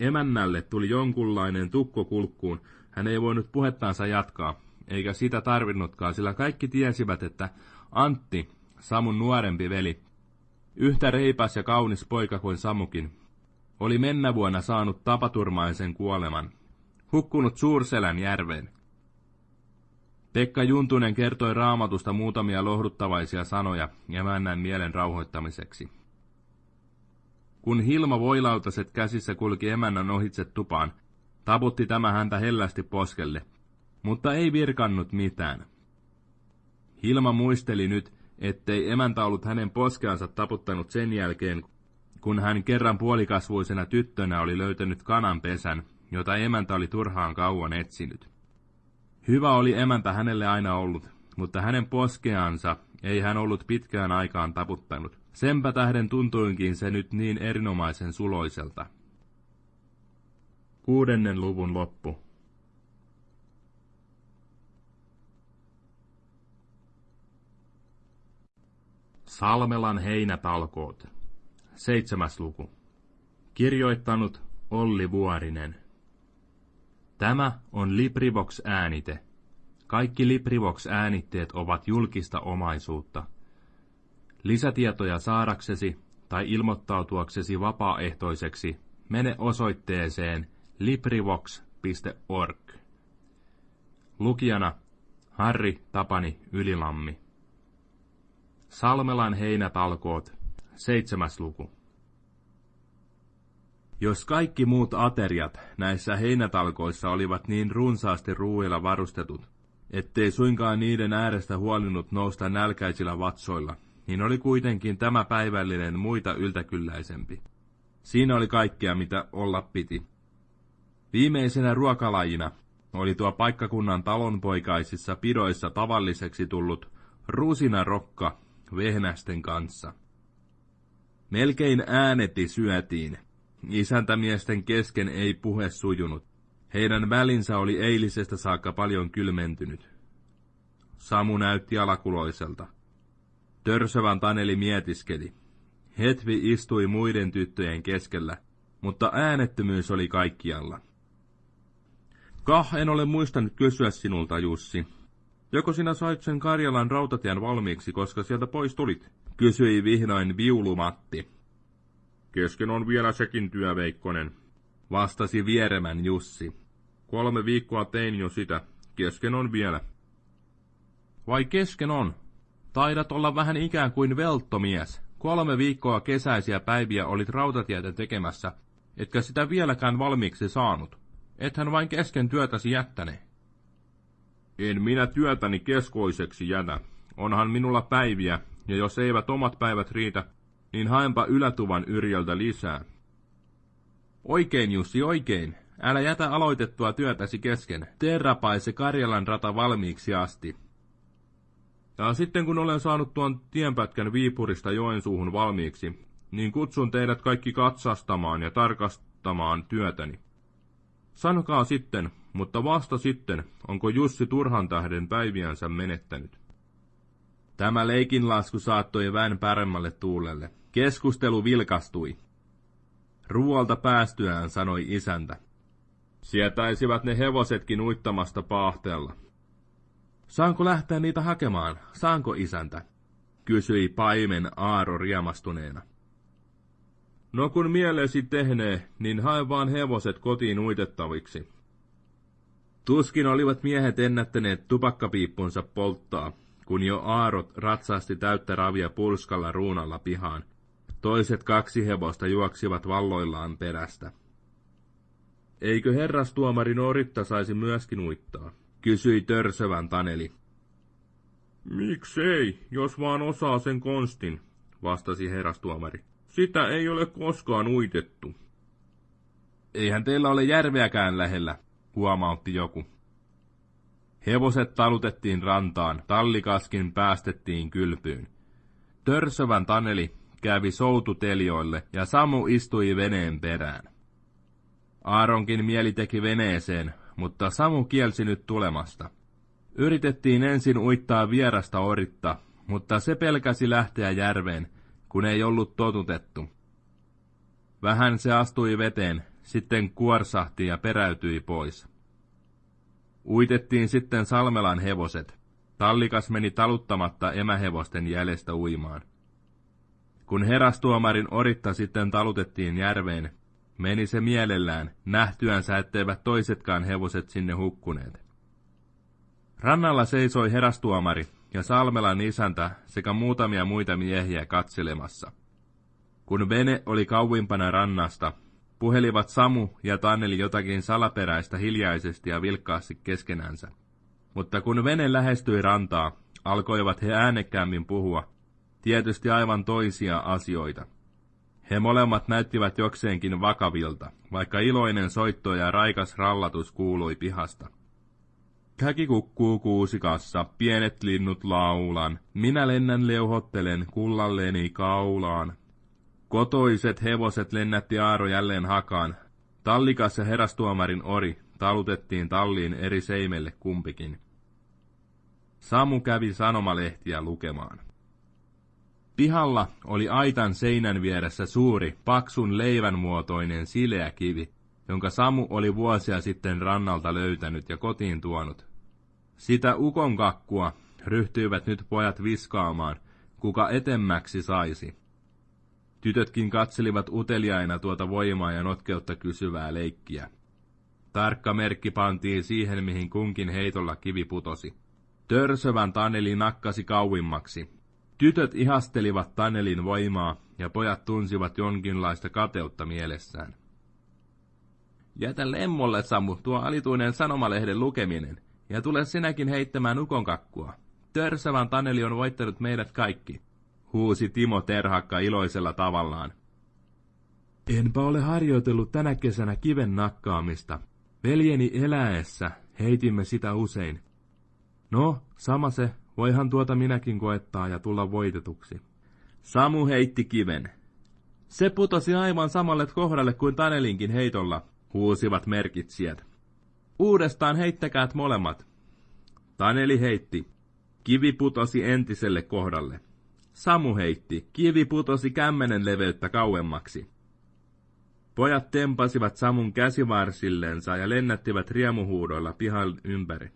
Emännälle tuli jonkunlainen tukko kulkkuun, hän ei voinut puhettaansa jatkaa, eikä sitä tarvinnutkaan, sillä kaikki tiesivät, että Antti, Samun nuorempi veli, yhtä reipas ja kaunis poika kuin Samukin, oli mennä vuonna saanut tapaturmaisen kuoleman, hukkunut Suurselän järveen. Pekka Juntunen kertoi raamatusta muutamia lohduttavaisia sanoja emännän mielen rauhoittamiseksi. Kun Hilma voilautaset käsissä kulki emännän ohitse tupaan, taputti tämä häntä hellästi poskelle, mutta ei virkannut mitään. Hilma muisteli nyt, ettei emäntä ollut hänen poskeansa taputtanut sen jälkeen, kun hän kerran puolikasvuisena tyttönä oli löytänyt kanan pesän, jota emäntä oli turhaan kauan etsinyt. Hyvä oli emäntä hänelle aina ollut, mutta hänen poskeansa ei hän ollut pitkään aikaan taputtanut. Senpä tähden tuntuinkin se nyt niin erinomaisen suloiselta. Kuudennen luvun loppu. Salmelan heinätalkoot. Seitsemäs luku. Kirjoittanut Olli Vuorinen. Tämä on LibriVox-äänite. Kaikki LibriVox-äänitteet ovat julkista omaisuutta. Lisätietoja saadaksesi tai ilmoittautuaksesi vapaaehtoiseksi mene osoitteeseen librivox.org. Lukijana Harri Tapani Ylilammi. Salmelan heinätalkoot, seitsemäs luku. Jos kaikki muut ateriat näissä heinätalkoissa olivat niin runsaasti ruuilla varustetut, ettei suinkaan niiden äärestä huolinut nousta nälkäisillä vatsoilla, niin oli kuitenkin tämä päivällinen muita yltäkylläisempi. Siinä oli kaikkea, mitä olla piti. Viimeisenä ruokalajina oli tuo paikkakunnan talonpoikaisissa pidoissa tavalliseksi tullut rusinarokka vehnästen kanssa. Melkein ääneti syötiin, Isäntämiesten kesken ei puhe sujunut. Heidän välinsä oli eilisestä saakka paljon kylmentynyt. Samu näytti alakuloiselta. Törsövän Taneli mietiskeli. Hetvi istui muiden tyttöjen keskellä, mutta äänettömyys oli kaikkialla. Kah en ole muistanut kysyä sinulta, Jussi. Joko sinä sait sen Karjalan rautatien valmiiksi, koska sieltä pois tulit? Kysyi vihdoin viulumatti.
Kesken on vielä sekin työ, Veikkonen,
vastasi vieremän Jussi.
Kolme viikkoa tein jo sitä. Kesken on vielä.
Vai kesken on? Taidat olla vähän ikään kuin velttomies. Kolme viikkoa kesäisiä päiviä olit rautatietä tekemässä, etkä sitä vieläkään valmiiksi saanut. Ethän vain kesken työtäsi jättäne.
En minä työtäni keskoiseksi jätä. Onhan minulla päiviä, ja jos eivät omat päivät riitä, niin haenpa ylätuvan Yrjöltä lisää.
Oikein, Jussi, oikein. Älä jätä aloitettua työtäsi kesken. Tee rapaise Karjalan rata valmiiksi asti.
Ja sitten kun olen saanut tuon tienpätkän Viipurista Joensuuhun valmiiksi, niin kutsun teidät kaikki katsastamaan ja tarkastamaan työtäni. Sanokaa sitten, mutta vasta sitten, onko Jussi turhan tähden päiviänsä menettänyt.
Tämä leikinlasku saattoi vään paremmalle tuulelle. Keskustelu vilkastui. Ruoalta päästyään sanoi isäntä.
Sietäisivät ne hevosetkin uittamasta paahteella.
Saanko lähteä niitä hakemaan? Saanko isäntä? Kysyi paimen Aaro riemastuneena.
No kun mielesi tehnee, niin hae vaan hevoset kotiin uitettaviksi.
Tuskin olivat miehet ennättäneet tupakkapiippunsa polttaa, kun jo aarot ratsasti täyttä ravia pulskalla ruunalla pihaan. Toiset kaksi hevosta juoksivat valloillaan perästä.
Eikö herrastuomari Noritta saisi myöskin uittaa? kysyi törsövän Taneli. Miksei, jos vaan osaa sen konstin, vastasi herrastuomari. Sitä ei ole koskaan uitettu.
Eihän teillä ole järveäkään lähellä, huomautti joku. Hevoset talutettiin rantaan, tallikaskin päästettiin kylpyyn. Törsövän Taneli kävi soututeljoille ja Samu istui veneen perään. Aaronkin mieli teki veneeseen, mutta Samu kielsi nyt tulemasta. Yritettiin ensin uittaa vierasta oritta, mutta se pelkäsi lähteä järveen, kun ei ollut totutettu. Vähän se astui veteen, sitten kuorsahti ja peräytyi pois. Uitettiin sitten Salmelan hevoset. Tallikas meni taluttamatta emähevosten jäljestä uimaan. Kun herastuomarin oritta sitten talutettiin järveen, meni se mielellään, nähtyänsä etteivät toisetkaan hevoset sinne hukkuneet. Rannalla seisoi herastuomari ja Salmelan isäntä sekä muutamia muita miehiä katselemassa. Kun vene oli kauimpana rannasta, puhelivat Samu ja Tanneli jotakin salaperäistä hiljaisesti ja vilkkaasti keskenänsä. Mutta kun vene lähestyi rantaa, alkoivat he äänekkäämmin puhua, tietysti aivan toisia asioita. He molemmat näyttivät jokseenkin vakavilta, vaikka iloinen soitto ja raikas rallatus kuului pihasta. Käki kukkuu kuusikassa, pienet linnut laulan, minä lennän leuhottelen kullalleni kaulaan. Kotoiset hevoset lennätti Aaro jälleen hakaan. Tallikas ja herastuomarin ori talutettiin talliin eri seimelle kumpikin. Samu kävi sanomalehtiä lukemaan. Pihalla oli aitan seinän vieressä suuri, paksun leivänmuotoinen sileä kivi, jonka Samu oli vuosia sitten rannalta löytänyt ja kotiin tuonut. Sitä ukon kakkua ryhtyivät nyt pojat viskaamaan, kuka etemmäksi saisi. Tytötkin katselivat uteliaina tuota voimaa ja notkeutta kysyvää leikkiä. Tarkka merkki pantiin siihen, mihin kunkin heitolla kivi putosi. Törsövän Taneli nakkasi kauimmaksi, Tytöt ihastelivat Tanelin voimaa, ja pojat tunsivat jonkinlaista kateutta mielessään. Jätä lemmolle, Samu, tuo alituinen sanomalehden lukeminen, ja tule sinäkin heittämään ukonkakkua. Törsävän Taneli on voittanut meidät kaikki, huusi Timo Terhakka iloisella tavallaan. Enpä ole harjoitellut tänä kesänä kiven nakkaamista. Veljeni eläessä heitimme sitä usein. No, sama se, Voihan tuota minäkin koettaa ja tulla voitetuksi. Samu heitti kiven. Se putosi aivan samalle kohdalle kuin Tanelinkin heitolla, huusivat merkitsijät. Uudestaan heittäkäät molemmat. Taneli heitti. Kivi putosi entiselle kohdalle. Samu heitti. Kivi putosi kämmenen leveyttä kauemmaksi. Pojat tempasivat Samun käsivarsillensa ja lennättivät riemuhuudoilla pihan ympäri.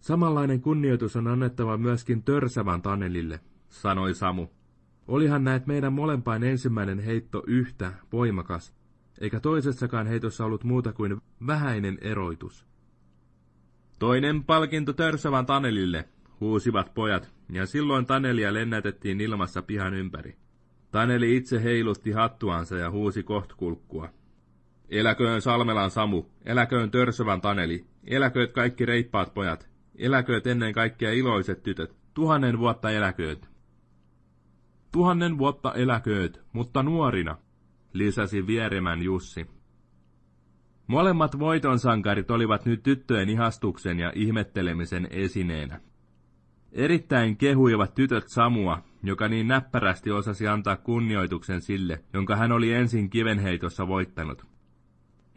Samanlainen kunnioitus on annettava myöskin törsävän Tanelille, sanoi Samu. Olihan näet meidän molempain ensimmäinen heitto yhtä voimakas, eikä toisessakaan heitossa ollut muuta kuin vähäinen eroitus. Toinen palkinto törsävän Tanelille, huusivat pojat, ja silloin Tanelia lennätettiin ilmassa pihan ympäri. Taneli itse heilutti hattuansa ja huusi kohtkulkkua. Eläköön Salmelan Samu, eläköön törsövän Taneli, eläkööt kaikki reippaat pojat,
Eläkööt ennen kaikkea iloiset tytöt. Tuhannen vuotta eläkööt.
Tuhannen vuotta eläkööt, mutta nuorina,
lisäsi vieremän Jussi. Molemmat voitonsankarit olivat nyt tyttöjen ihastuksen ja ihmettelemisen esineenä. Erittäin kehuivat tytöt Samua, joka niin näppärästi osasi antaa kunnioituksen sille, jonka hän oli ensin kivenheitossa voittanut.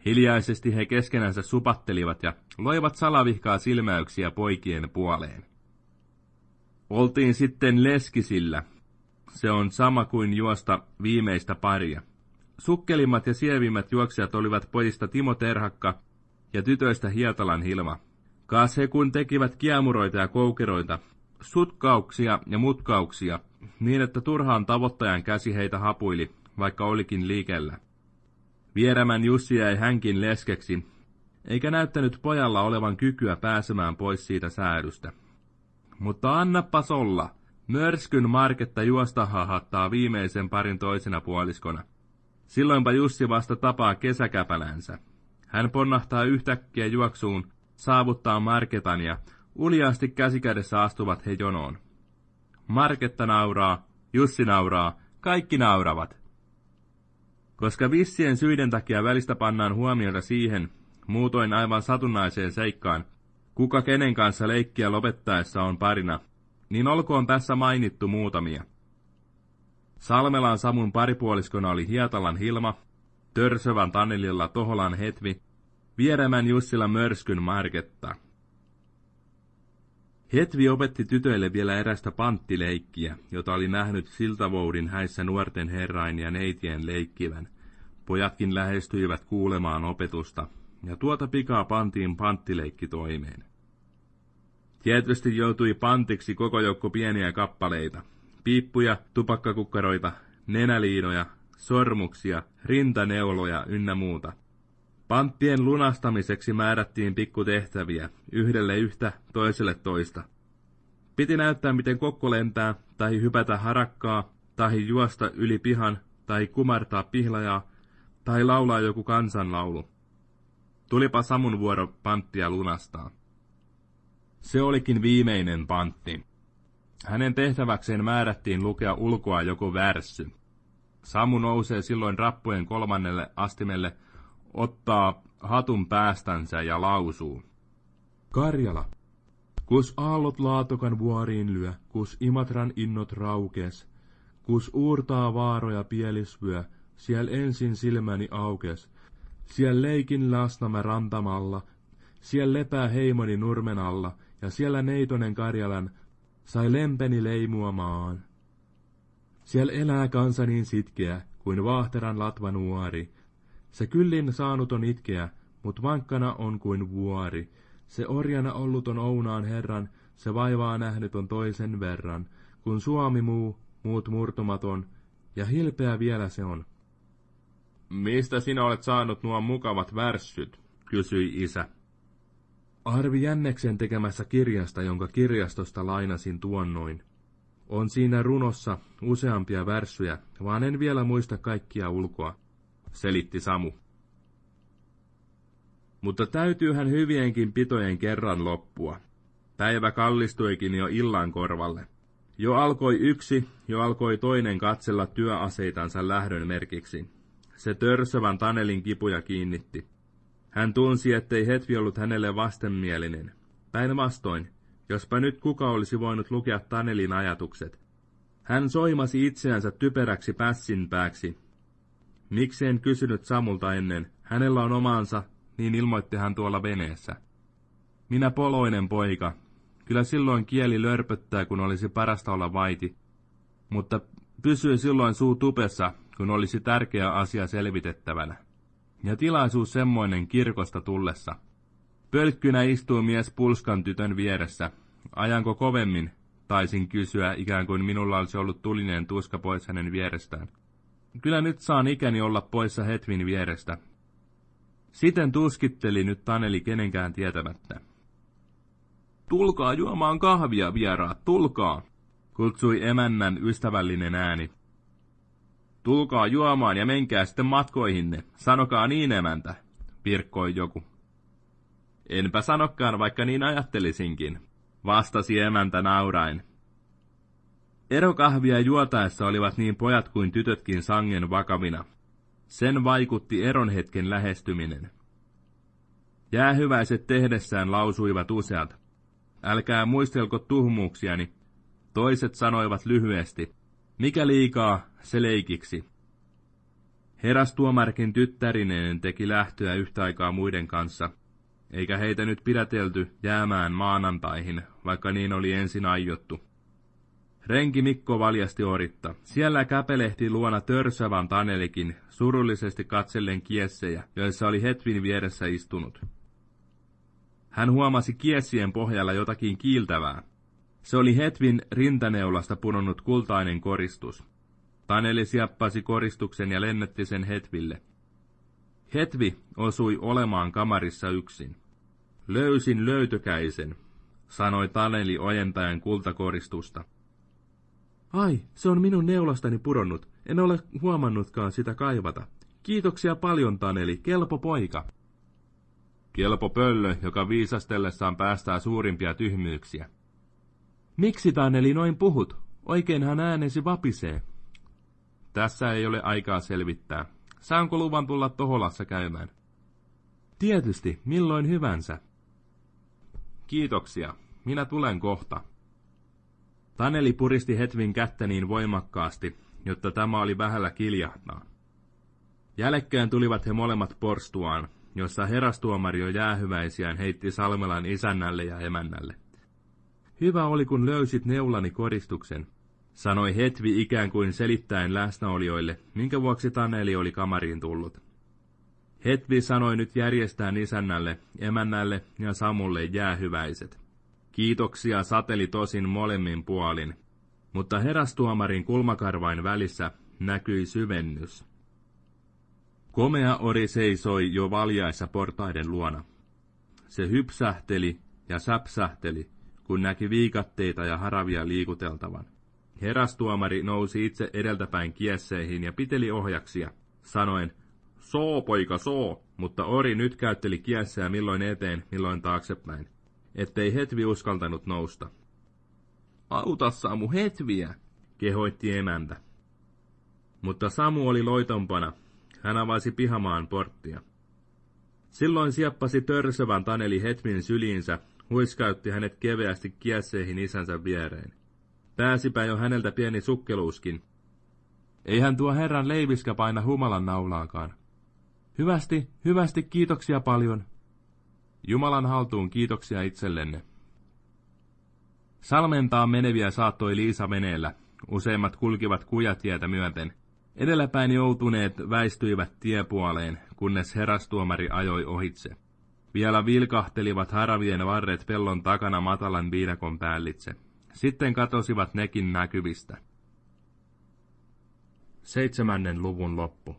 Hiljaisesti he keskenänsä supattelivat ja loivat salavihkaa silmäyksiä poikien puoleen. Oltiin sitten leskisillä. Se on sama kuin juosta viimeistä paria. Sukkelimmat ja sievimmät juoksijat olivat pojista Timo Terhakka ja tytöistä Hietalan Hilma. Kaas he kun tekivät kiemuroita ja koukeroita, sutkauksia ja mutkauksia, niin että turhaan tavoittajan käsi heitä hapuili, vaikka olikin liikellä. Vierämän Jussi jäi hänkin leskeksi, eikä näyttänyt pojalla olevan kykyä pääsemään pois siitä säädystä. Mutta annapas olla, mörskyn marketta juosta hahattaa viimeisen parin toisena puoliskona. Silloinpa Jussi vasta tapaa kesäkäpälänsä. Hän ponnahtaa yhtäkkiä juoksuun, saavuttaa Marketan ja uljaasti käsikädessä astuvat he jonoon. Marketta nauraa, Jussi nauraa, kaikki nauravat. Koska vissien syiden takia välistä pannaan huomiota siihen, muutoin aivan satunnaiseen seikkaan, kuka kenen kanssa leikkiä lopettaessa on parina, niin olkoon tässä mainittu muutamia. Salmelan Samun paripuoliskona oli Hietalan Hilma, Törsövän Tanelilla Toholan Hetvi, Vieremän Jussila Mörskyn Marketta. Hetvi opetti tytöille vielä erästä panttileikkiä, jota oli nähnyt Siltavoudin häissä nuorten herrain ja neitien leikkivän. Pojatkin lähestyivät kuulemaan opetusta, ja tuota pikaa pantiin panttileikki toimeen. Tietysti joutui pantiksi koko joukko pieniä kappaleita, piippuja, tupakkakukkaroita, nenäliinoja, sormuksia, rintaneuloja ynnä muuta. Panttien lunastamiseksi määrättiin pikkutehtäviä, yhdelle yhtä, toiselle toista. Piti näyttää, miten kokko lentää, tai hypätä harakkaa, tai juosta yli pihan, tai kumartaa pihlajaa, tai laulaa joku kansanlaulu. Tulipa Samun vuoro panttia lunastaa. Se olikin viimeinen pantti. Hänen tehtäväkseen määrättiin lukea ulkoa joku värssy. Samu nousee silloin rappujen kolmannelle astimelle, ottaa hatun päästänsä ja lausuu.
Karjala. Kus aallot laatokan vuoriin lyö, kus Imatran innot raukes, kus uurtaa vaaroja pielisvyö, siellä ensin silmäni aukes. Siellä leikin lasnamä rantamalla, siellä lepää heimoni nurmen alla, ja siellä neitonen Karjalan sai lempeni leimuamaan. Siellä elää kansa niin sitkeä, kuin vaahteran latva nuori. Se kyllin saanut on itkeä, mut vankkana on kuin vuori. Se orjana ollut on Ounaan herran, se vaivaa nähnyt on toisen verran. Kun Suomi muu, muut murtumaton, ja hilpeä vielä se on.
Mistä sinä olet saanut nuo mukavat värssyt? kysyi isä.
Arvi Jänneksen tekemässä kirjasta, jonka kirjastosta lainasin tuonnoin. On siinä runossa useampia värssyjä, vaan en vielä muista kaikkia ulkoa, selitti Samu. Mutta täytyyhän hyvienkin pitojen kerran loppua. Päivä kallistuikin jo illan korvalle. Jo alkoi yksi, jo alkoi toinen katsella työaseitansa lähdön merkiksi. Se törsövän Tanelin kipuja kiinnitti. Hän tunsi, ettei Hetvi ollut hänelle vastenmielinen. Päinvastoin, jospa nyt kuka olisi voinut lukea Tanelin ajatukset. Hän soimasi itseänsä typeräksi pässinpääksi. Miksi en kysynyt Samulta ennen? Hänellä on omansa, niin ilmoitti hän tuolla veneessä. Minä poloinen poika. Kyllä silloin kieli lörpöttää, kun olisi parasta olla vaiti. Mutta pysyi silloin suu tupessa, kun olisi tärkeä asia selvitettävänä. Ja tilaisuus semmoinen kirkosta tullessa. Pölkkynä istuu mies pulskan tytön vieressä. Ajanko kovemmin? Taisin kysyä, ikään kuin minulla olisi ollut tulinen tuska pois hänen vierestään. Kyllä nyt saan ikäni olla poissa Hetvin vierestä. Siten tuskitteli nyt Taneli kenenkään tietämättä. Tulkaa juomaan kahvia, vieraat, tulkaa, kutsui emännän ystävällinen ääni. Tulkaa juomaan ja menkää sitten matkoihinne, sanokaa niin emäntä, pirkkoi joku. Enpä sanokkaan, vaikka niin ajattelisinkin,
vastasi emäntä naurain. Erokahvia juotaessa olivat niin pojat kuin tytötkin sangen vakavina. Sen vaikutti eron hetken lähestyminen. Jäähyväiset tehdessään lausuivat useat. Älkää muistelko tuhmuuksiani. Toiset sanoivat lyhyesti. Mikä liikaa, se leikiksi. Herastuomarkin tyttärineen teki lähtöä yhtä aikaa muiden kanssa, eikä heitä nyt pidätelty jäämään maanantaihin, vaikka niin oli ensin aiottu. Renki Mikko valjasti oritta. Siellä käpelehti luona törsävän Tanelikin, surullisesti katsellen kiessejä, joissa oli Hetvin vieressä istunut. Hän huomasi kiessien pohjalla jotakin kiiltävää. Se oli Hetvin rintaneulasta punonnut kultainen koristus. Taneli sieppasi koristuksen ja lennätti sen Hetville. Hetvi osui olemaan kamarissa yksin. Löysin löytökäisen, sanoi Taneli ojentajan kultakoristusta.
Ai, se on minun neulastani pudonnut. En ole huomannutkaan sitä kaivata. Kiitoksia paljon, Taneli. Kelpo poika.
Kelpo pöllö, joka viisastellessaan päästää suurimpia tyhmyyksiä.
Miksi, Taneli, noin puhut? Oikeinhan äänesi vapisee.
Tässä ei ole aikaa selvittää. Saanko luvan tulla Toholassa käymään?
Tietysti, milloin hyvänsä.
Kiitoksia. Minä tulen kohta.
Taneli puristi Hetvin kättä niin voimakkaasti, jotta tämä oli vähällä kiljahtaa. Jälkeen tulivat he molemmat porstuaan, jossa herastuomari jo jäähyväisiään heitti Salmelan isännälle ja emännälle. Hyvä oli, kun löysit neulani koristuksen, sanoi Hetvi ikään kuin selittäen läsnäolijoille, minkä vuoksi Taneli oli kamariin tullut. Hetvi sanoi nyt järjestään isännälle, emännälle ja Samulle jäähyväiset. Kiitoksia sateli tosin molemmin puolin, mutta herastuomarin kulmakarvain välissä näkyi syvennys. Komea ori seisoi jo valjaissa portaiden luona. Se hypsähteli ja säpsähteli, kun näki viikatteita ja haravia liikuteltavan. Herastuomari nousi itse edeltäpäin kiesseihin ja piteli ohjaksia, sanoen, soo poika soo, mutta ori nyt käytteli kiesseä milloin eteen, milloin taaksepäin ettei Hetvi uskaltanut nousta. Auta Samu Hetviä, kehoitti emäntä. Mutta Samu oli loitompana. Hän avasi pihamaan porttia. Silloin sieppasi törsövän Taneli Hetvin syliinsä, huiskautti hänet keveästi kiesseihin isänsä viereen. Pääsipä jo häneltä pieni sukkeluuskin. Eihän tuo herran leiviskä paina humalan naulaakaan. Hyvästi, hyvästi, kiitoksia paljon, Jumalan haltuun kiitoksia itsellenne. Salmentaa meneviä saattoi Liisa veneellä. Useimmat kulkivat kujatietä myöten. Edelläpäin joutuneet väistyivät tiepuoleen, kunnes herastuomari ajoi ohitse. Vielä vilkahtelivat haravien varret pellon takana matalan viidakon päällitse. Sitten katosivat nekin näkyvistä. Seitsemännen luvun loppu.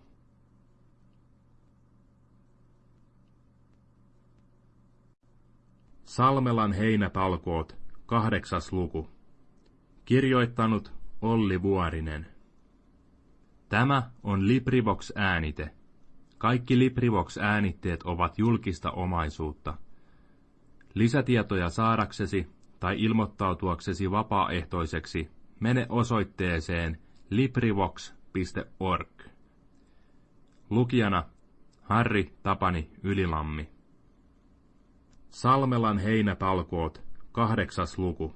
Salmelan heinätalkoot, kahdeksas luku. Kirjoittanut Olli Vuorinen. Tämä on Librivox-äänite. Kaikki Librivox-äänitteet ovat julkista omaisuutta. Lisätietoja saadaksesi tai ilmoittautuaksesi vapaaehtoiseksi, mene osoitteeseen librivox.org. Lukijana Harri Tapani Ylilammi. Salmelan heinätalkoot, kahdeksas luku.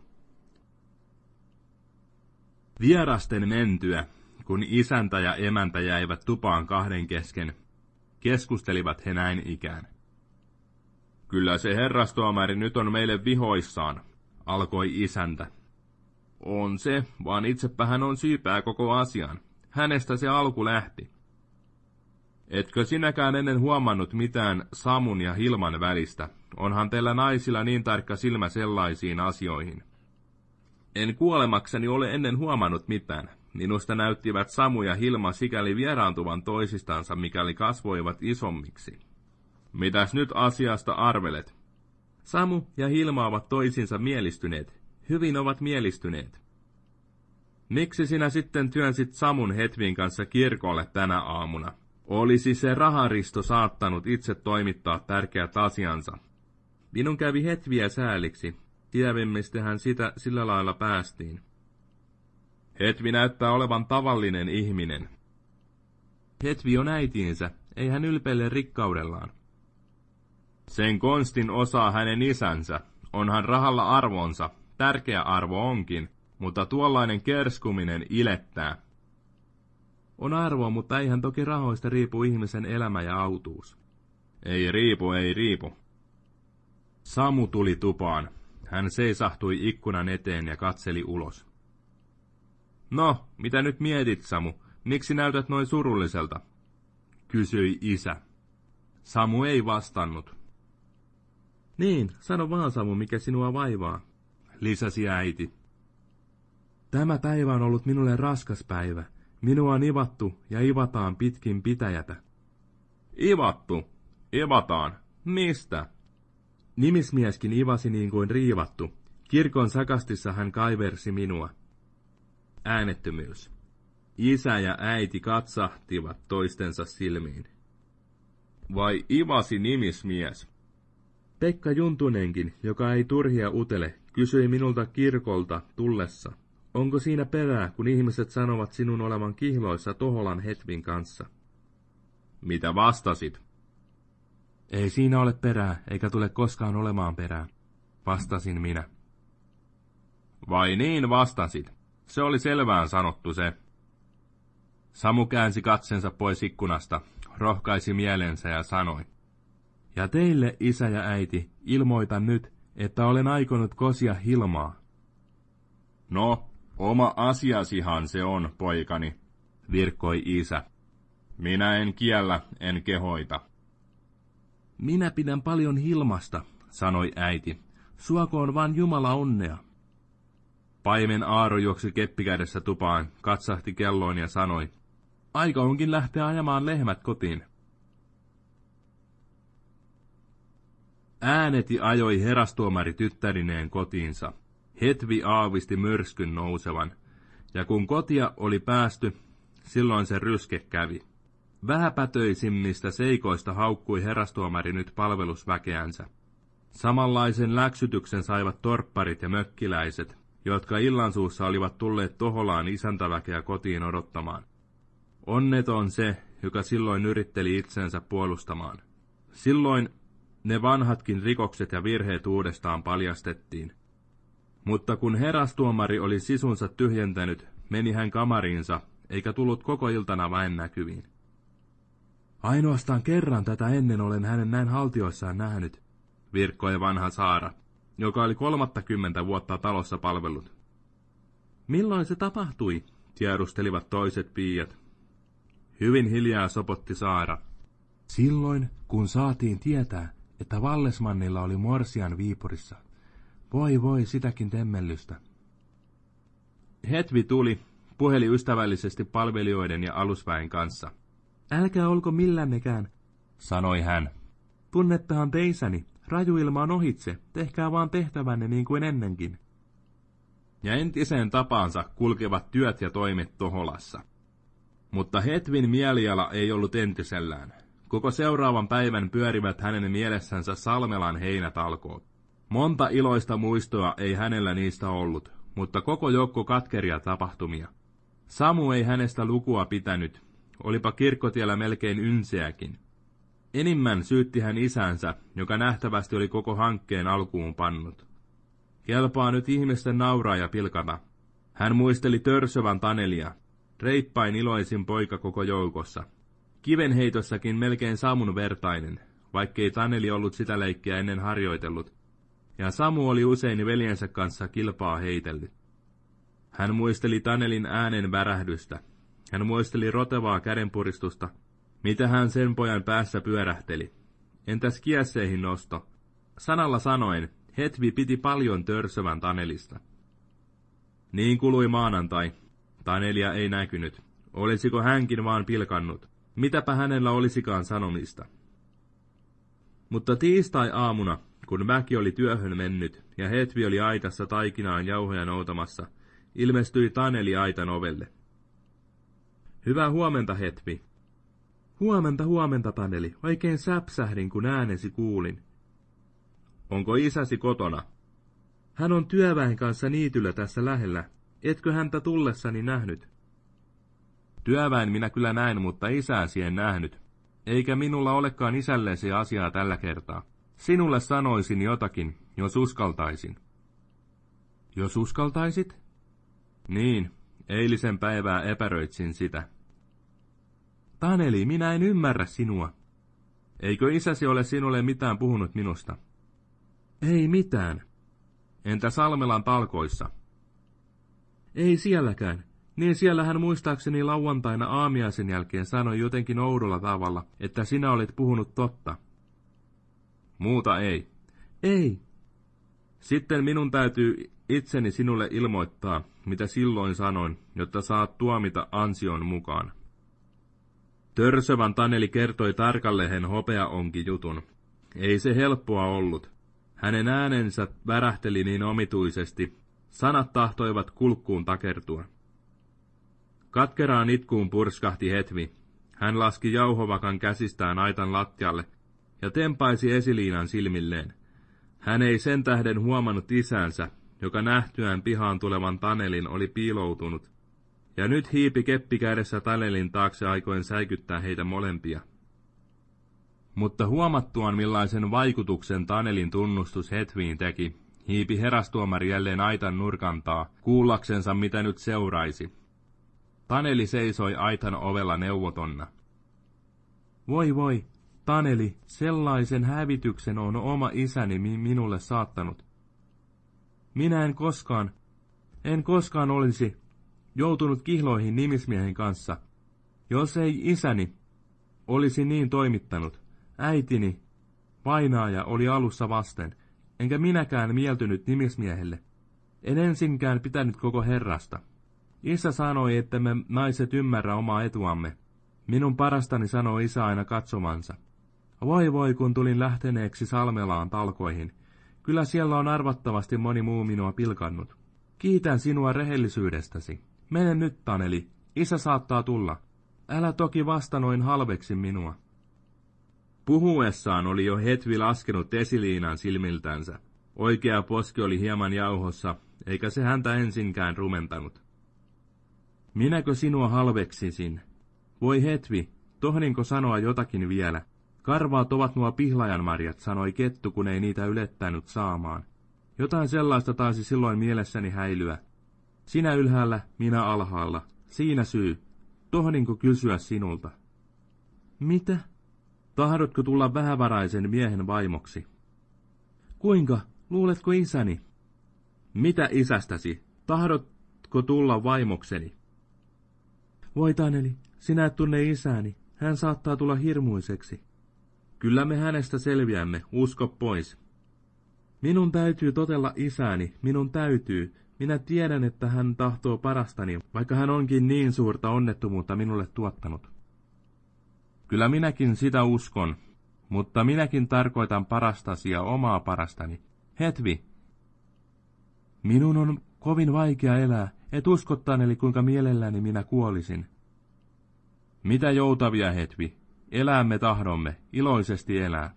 Vierasten mentyä, kun isäntä ja emäntä jäivät tupaan kahden kesken, keskustelivat he näin ikään. Kyllä se herrastuomari nyt on meille vihoissaan, alkoi isäntä. On se, vaan itsepä hän on syypää koko asian. Hänestä se alku lähti. Etkö sinäkään ennen huomannut mitään Samun ja Hilman välistä, Onhan teillä naisilla niin tarkka silmä sellaisiin asioihin. En kuolemakseni ole ennen huomannut mitään. Minusta näyttivät Samu ja Hilma sikäli vieraantuvan toisistansa, mikäli kasvoivat isommiksi. Mitäs nyt asiasta arvelet? Samu ja Hilma ovat toisinsa mielistyneet. Hyvin ovat mielistyneet. Miksi sinä sitten työnsit Samun Hetvin kanssa kirkolle tänä aamuna? Olisi se raharisto saattanut itse toimittaa tärkeät asiansa, Minun kävi hetviä sääliksi.
hän sitä sillä lailla päästiin. Hetvi näyttää olevan tavallinen ihminen.
Hetvi on äitiinsä, ei hän ylpeile rikkaudellaan.
Sen konstin osaa hänen isänsä, onhan rahalla arvonsa, tärkeä arvo onkin, mutta tuollainen kerskuminen ilettää.
On arvoa, mutta eihän toki rahoista riipu ihmisen elämä ja autuus.
Ei riipu, ei riipu.
Samu tuli tupaan. Hän seisahtui ikkunan eteen ja katseli ulos.
No, mitä nyt mietit, Samu? Miksi näytät noin surulliselta?
Kysyi isä. Samu ei vastannut. Niin, sano vaan Samu, mikä sinua vaivaa, lisäsi äiti. Tämä päivä on ollut minulle raskas päivä. Minua on ivattu ja ivataan pitkin pitäjätä.
Ivattu? Ivataan? Mistä?
Nimismieskin ivasi niin kuin riivattu. Kirkon sakastissa hän kaiversi minua. Äänettömyys. Isä ja äiti katsahtivat toistensa silmiin.
Vai ivasi nimismies?
Pekka Juntunenkin, joka ei turhia utele, kysyi minulta kirkolta tullessa. Onko siinä perää, kun ihmiset sanovat sinun olevan kihloissa Toholan Hetvin kanssa?
Mitä vastasit?
Ei siinä ole perää, eikä tule koskaan olemaan perää, vastasin minä.
Vai niin vastasit? Se oli selvään sanottu se.
Samu käänsi katsensa pois ikkunasta, rohkaisi mielensä ja sanoi. Ja teille, isä ja äiti, ilmoitan nyt, että olen aikonut kosia Hilmaa.
No, oma asiasihan se on, poikani, virkkoi isä. Minä en kiellä, en kehoita.
Minä pidän paljon Hilmasta, sanoi äiti. Suokoon vaan Jumala onnea.
Paimen Aaro juoksi keppikädessä tupaan, katsahti kelloon ja sanoi,
Aika onkin lähteä ajamaan lehmät kotiin. Ääneti ajoi herastuomari tyttärineen kotiinsa. Hetvi aavisti myrskyn nousevan, ja kun kotia oli päästy, silloin se ryske kävi. Vähäpätöisimmistä seikoista haukkui herastuomari nyt palvelusväkeänsä. Samanlaisen läksytyksen saivat torpparit ja mökkiläiset, jotka illansuussa olivat tulleet Toholaan isäntäväkeä kotiin odottamaan. Onneton se, joka silloin yritteli itsensä puolustamaan. Silloin ne vanhatkin rikokset ja virheet uudestaan paljastettiin. Mutta kun herastuomari oli sisunsa tyhjentänyt, meni hän kamariinsa, eikä tullut koko iltana väen näkyviin. Ainoastaan kerran tätä ennen olen hänen näin haltioissaan nähnyt, virkkoi vanha Saara, joka oli kolmattakymmentä vuotta talossa palvellut. Milloin se tapahtui, tiedustelivat toiset piiat. Hyvin hiljaa sopotti Saara. Silloin, kun saatiin tietää, että Vallesmannilla oli Morsian Viipurissa. Voi voi, sitäkin temmellystä. Hetvi tuli, puheli ystävällisesti palvelijoiden ja alusväen kanssa. Älkää olko millännekään, sanoi hän. Tunnettehan teisäni, rajuilma on ohitse, tehkää vaan tehtävänne niin kuin ennenkin.
Ja entiseen tapaansa kulkevat työt ja toimet Toholassa. Mutta Hetvin mieliala ei ollut entisellään. Koko seuraavan päivän pyörivät hänen mielessänsä Salmelan heinätalkoot. Monta iloista muistoa ei hänellä niistä ollut, mutta koko joukko katkeria tapahtumia. Samu ei hänestä lukua pitänyt, olipa kirkkotiellä melkein ynseäkin. Enimmän syytti hän isänsä, joka nähtävästi oli koko hankkeen alkuun pannut. Kelpaa nyt ihmisten nauraa ja pilkata. Hän muisteli törsövän Tanelia, reippain iloisin poika koko joukossa, Kivenheitossakin melkein Samun vertainen, vaikkei Taneli ollut sitä leikkiä ennen harjoitellut, ja Samu oli usein veljensä kanssa kilpaa heitellyt. Hän muisteli Tanelin äänen värähdystä. Hän muisteli rotevaa kädenpuristusta, mitä hän sen pojan päässä pyörähteli. Entäs kiesseihin nosto? Sanalla sanoen, Hetvi piti paljon törsövän Tanelista. Niin kului maanantai. Tanelia ei näkynyt. Olisiko hänkin vaan pilkannut? Mitäpä hänellä olisikaan sanomista. Mutta tiistai-aamuna, kun väki oli työhön mennyt ja Hetvi oli aitassa taikinaan jauhoja noutamassa, ilmestyi Taneli aitan ovelle. Hyvää huomenta, Hetvi. Huomenta, huomenta, Taneli. Oikein säpsähdin, kun äänesi kuulin. Onko isäsi kotona?
Hän on työväen kanssa niityllä tässä lähellä. Etkö häntä tullessani nähnyt?
Työväen minä kyllä näin, mutta isääsi en nähnyt. Eikä minulla olekaan isällesi asiaa tällä kertaa. Sinulle sanoisin jotakin, jos uskaltaisin.
Jos uskaltaisit?
Niin, eilisen päivää epäröitsin sitä.
Taneli, minä en ymmärrä sinua.
Eikö isäsi ole sinulle mitään puhunut minusta?
Ei mitään.
Entä Salmelan talkoissa?
Ei sielläkään. Niin siellä hän muistaakseni lauantaina aamiaisen jälkeen sanoi jotenkin oudolla tavalla, että sinä olit puhunut totta.
Muuta ei.
Ei.
Sitten minun täytyy itseni sinulle ilmoittaa, mitä silloin sanoin, jotta saat tuomita ansion mukaan. Törsövän Taneli kertoi tarkalleen hopea onki jutun. Ei se helppoa ollut. Hänen äänensä värähteli niin omituisesti, sanat tahtoivat kulkkuun takertua. Katkeraan itkuun purskahti Hetvi. Hän laski jauhovakan käsistään aitan lattialle ja tempaisi esiliinan silmilleen. Hän ei sen tähden huomannut isänsä, joka nähtyään pihaan tulevan Tanelin oli piiloutunut, ja nyt hiipi keppi kädessä Tanelin taakse aikoen säikyttää heitä molempia. Mutta huomattuaan millaisen vaikutuksen Tanelin tunnustus Hetviin teki, hiipi herastuomari jälleen aitan nurkantaa, kuullaksensa mitä nyt seuraisi. Taneli seisoi aitan ovella neuvotonna.
Voi voi, Taneli, sellaisen hävityksen on oma isäni minulle saattanut. Minä en koskaan, en koskaan olisi joutunut kihloihin nimismiehen kanssa, jos ei isäni olisi niin toimittanut. Äitini, vainaaja, oli alussa vasten, enkä minäkään mieltynyt nimismiehelle. En ensinkään pitänyt koko herrasta. Isä sanoi, että me naiset ymmärrä omaa etuamme. Minun parastani sanoi isä aina katsomansa. Voi voi, kun tulin lähteneeksi Salmelaan talkoihin. Kyllä siellä on arvattavasti moni muu minua pilkannut. Kiitän sinua rehellisyydestäsi. Mene nyt, Taneli. Isä saattaa tulla. Älä toki vasta noin halveksi minua.
Puhuessaan oli jo Hetvi laskenut esiliinan silmiltänsä. Oikea poski oli hieman jauhossa, eikä se häntä ensinkään rumentanut.
Minäkö sinua halveksisin? Voi Hetvi, tohninko sanoa jotakin vielä? Karvaat ovat nuo pihlajanmarjat, sanoi kettu, kun ei niitä ylettänyt saamaan. Jotain sellaista taisi silloin mielessäni häilyä. Sinä ylhäällä, minä alhaalla. Siinä syy. Tohninko kysyä sinulta? Mitä? Tahdotko tulla vähävaraisen miehen vaimoksi? Kuinka? Luuletko isäni?
Mitä isästäsi? Tahdotko tulla vaimokseni?
Voi Taneli, sinä et tunne isäni. Hän saattaa tulla hirmuiseksi.
Kyllä me hänestä selviämme, usko pois.
Minun täytyy totella isäni, minun täytyy. Minä tiedän, että hän tahtoo parastani, vaikka hän onkin niin suurta onnettomuutta minulle tuottanut.
Kyllä minäkin sitä uskon, mutta minäkin tarkoitan parastasi ja omaa parastani. Hetvi.
Minun on kovin vaikea elää, et uskottaan eli kuinka mielelläni minä kuolisin.
Mitä joutavia, Hetvi, Elämme tahdomme, iloisesti elää.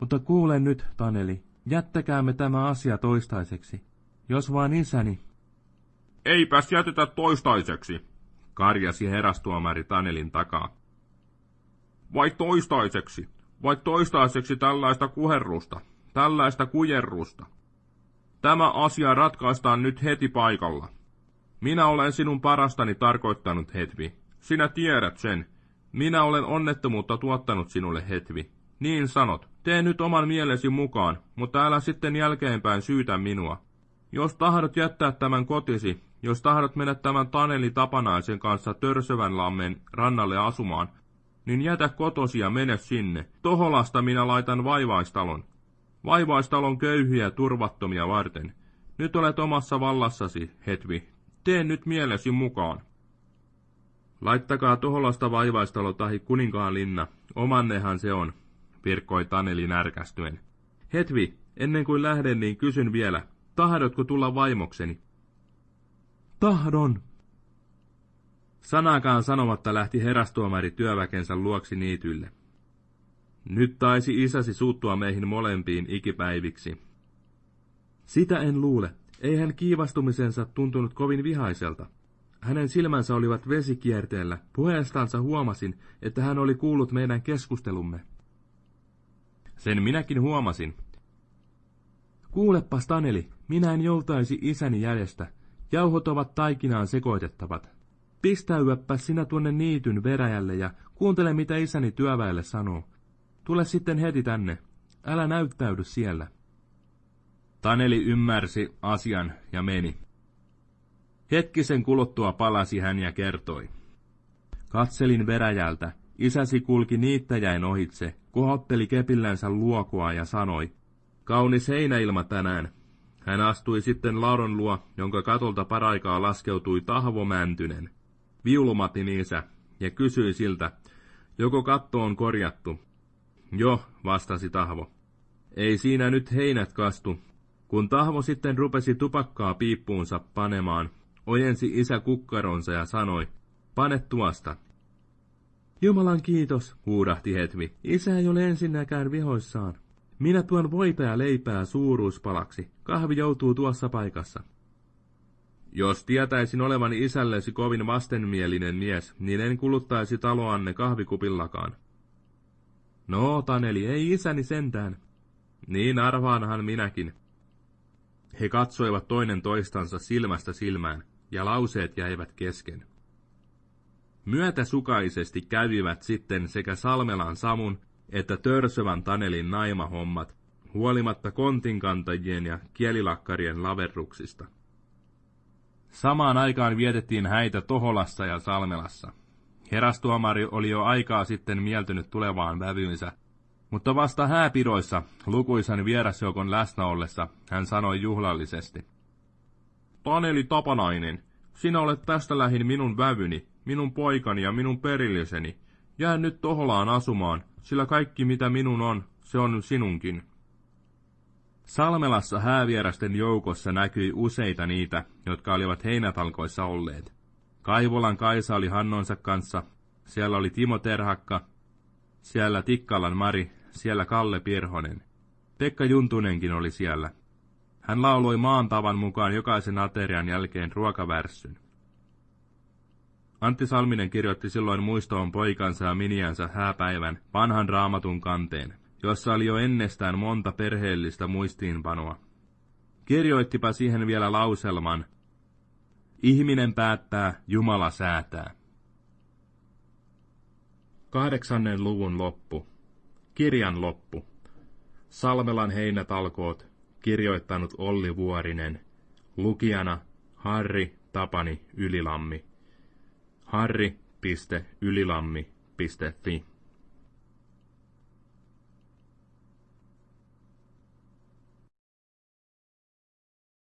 Mutta kuule nyt, Taneli, jättäkäämme tämä asia toistaiseksi. Jos vaan isäni...
Eipäs jätetä toistaiseksi, karjasi herastuomari Tanelin takaa. Vai toistaiseksi, vai toistaiseksi tällaista kuherrusta, tällaista kujerrusta. Tämä asia ratkaistaan nyt heti paikalla. Minä olen sinun parastani tarkoittanut, Hetvi. Sinä tiedät sen, minä olen onnettomuutta tuottanut sinulle, Hetvi. Niin sanot, tee nyt oman mielesi mukaan, mutta älä sitten jälkeenpäin syytä minua. Jos tahdot jättää tämän kotisi, jos tahdot mennä tämän Taneli Tapanaisen kanssa Törsövänlammen rannalle asumaan, niin jätä kotosi ja mene sinne. Toholasta minä laitan vaivaistalon. Vaivaistalon köyhiä turvattomia varten. Nyt olet omassa vallassasi, Hetvi. Tee nyt mielesi mukaan. Laittakaa Toholasta vaivaistalo tahi kuninkaan linna, omannehan se on, virkkoi Taneli närkästyen. Hetvi, ennen kuin lähden, niin kysyn vielä, tahdotko tulla vaimokseni?
Tahdon.
Sanakaan sanomatta lähti herastuomari työväkensä luoksi niitylle. Nyt taisi isäsi suuttua meihin molempiin ikipäiviksi.
Sitä en luule. Ei hän kiivastumisensa tuntunut kovin vihaiselta. Hänen silmänsä olivat vesikierteellä. Puheestansa huomasin, että hän oli kuullut meidän keskustelumme.
Sen minäkin huomasin.
Kuulepas, Taneli, minä en joutaisi isäni jäljestä. Jauhot ovat taikinaan sekoitettavat. Pistäyäppä sinä tuonne niityn veräjälle ja kuuntele, mitä isäni työväelle sanoo. Tule sitten heti tänne. Älä näyttäydy siellä.
Taneli ymmärsi asian ja meni. Hetkisen kuluttua palasi hän ja kertoi.
Katselin veräjältä. Isäsi kulki niittäjäin ohitse, kohotteli kepillänsä luokua ja sanoi,
Kaunis heinäilma tänään. Hän astui sitten lauron luo, jonka katolta paraikaa laskeutui Tahvo Mäntynen. Viulumatin isä, ja kysyi siltä, joko katto on korjattu. Jo, vastasi Tahvo. Ei siinä nyt heinät kastu. Kun Tahvo sitten rupesi tupakkaa piippuunsa panemaan, ojensi isä kukkaronsa ja sanoi, pane tuosta.
Jumalan kiitos, huudahti Hetvi. Isä ei ole ensinnäkään vihoissaan. Minä tuon voipää leipää suuruuspalaksi. Kahvi joutuu tuossa paikassa.
Jos tietäisin olevani isällesi kovin vastenmielinen mies, niin en kuluttaisi taloanne kahvikupillakaan.
No, Taneli, ei isäni sentään.
Niin arvaanhan minäkin. He katsoivat toinen toistansa silmästä silmään, ja lauseet jäivät kesken. Myötäsukaisesti kävivät sitten sekä Salmelan Samun että Törsövän Tanelin naimahommat, huolimatta kontinkantajien ja kielilakkarien laverruksista. Samaan aikaan vietettiin häitä Toholassa ja Salmelassa. Herastuomari oli jo aikaa sitten mieltynyt tulevaan vävyynsä, mutta vasta hääpidoissa, lukuisan vierasjoukon läsnä ollessa, hän sanoi juhlallisesti. Taneli Tapanainen, sinä olet tästä lähin minun vävyni, minun poikani ja minun perilliseni. Jää nyt Toholaan asumaan, sillä kaikki mitä minun on, se on sinunkin. Salmelassa häävierasten joukossa näkyi useita niitä, jotka olivat heinätalkoissa olleet. Kaivolan Kaisa oli Hannonsa kanssa, siellä oli Timo Terhakka, siellä Tikkalan Mari, siellä Kalle Pirhonen. Pekka Juntunenkin oli siellä. Hän lauloi maan tavan mukaan jokaisen aterian jälkeen ruokavärssyn. Antti Salminen kirjoitti silloin muistoon poikansa ja miniänsä hääpäivän vanhan raamatun kanteen, jossa oli jo ennestään monta perheellistä muistiinpanoa. Kirjoittipa siihen vielä lauselman, Ihminen päättää, Jumala säätää. Kahdeksannen luvun loppu. Kirjan loppu. Salmelan heinätalkoot, kirjoittanut Olli Vuorinen. Lukijana Harri Tapani Ylilammi. harri.ylilammi.fi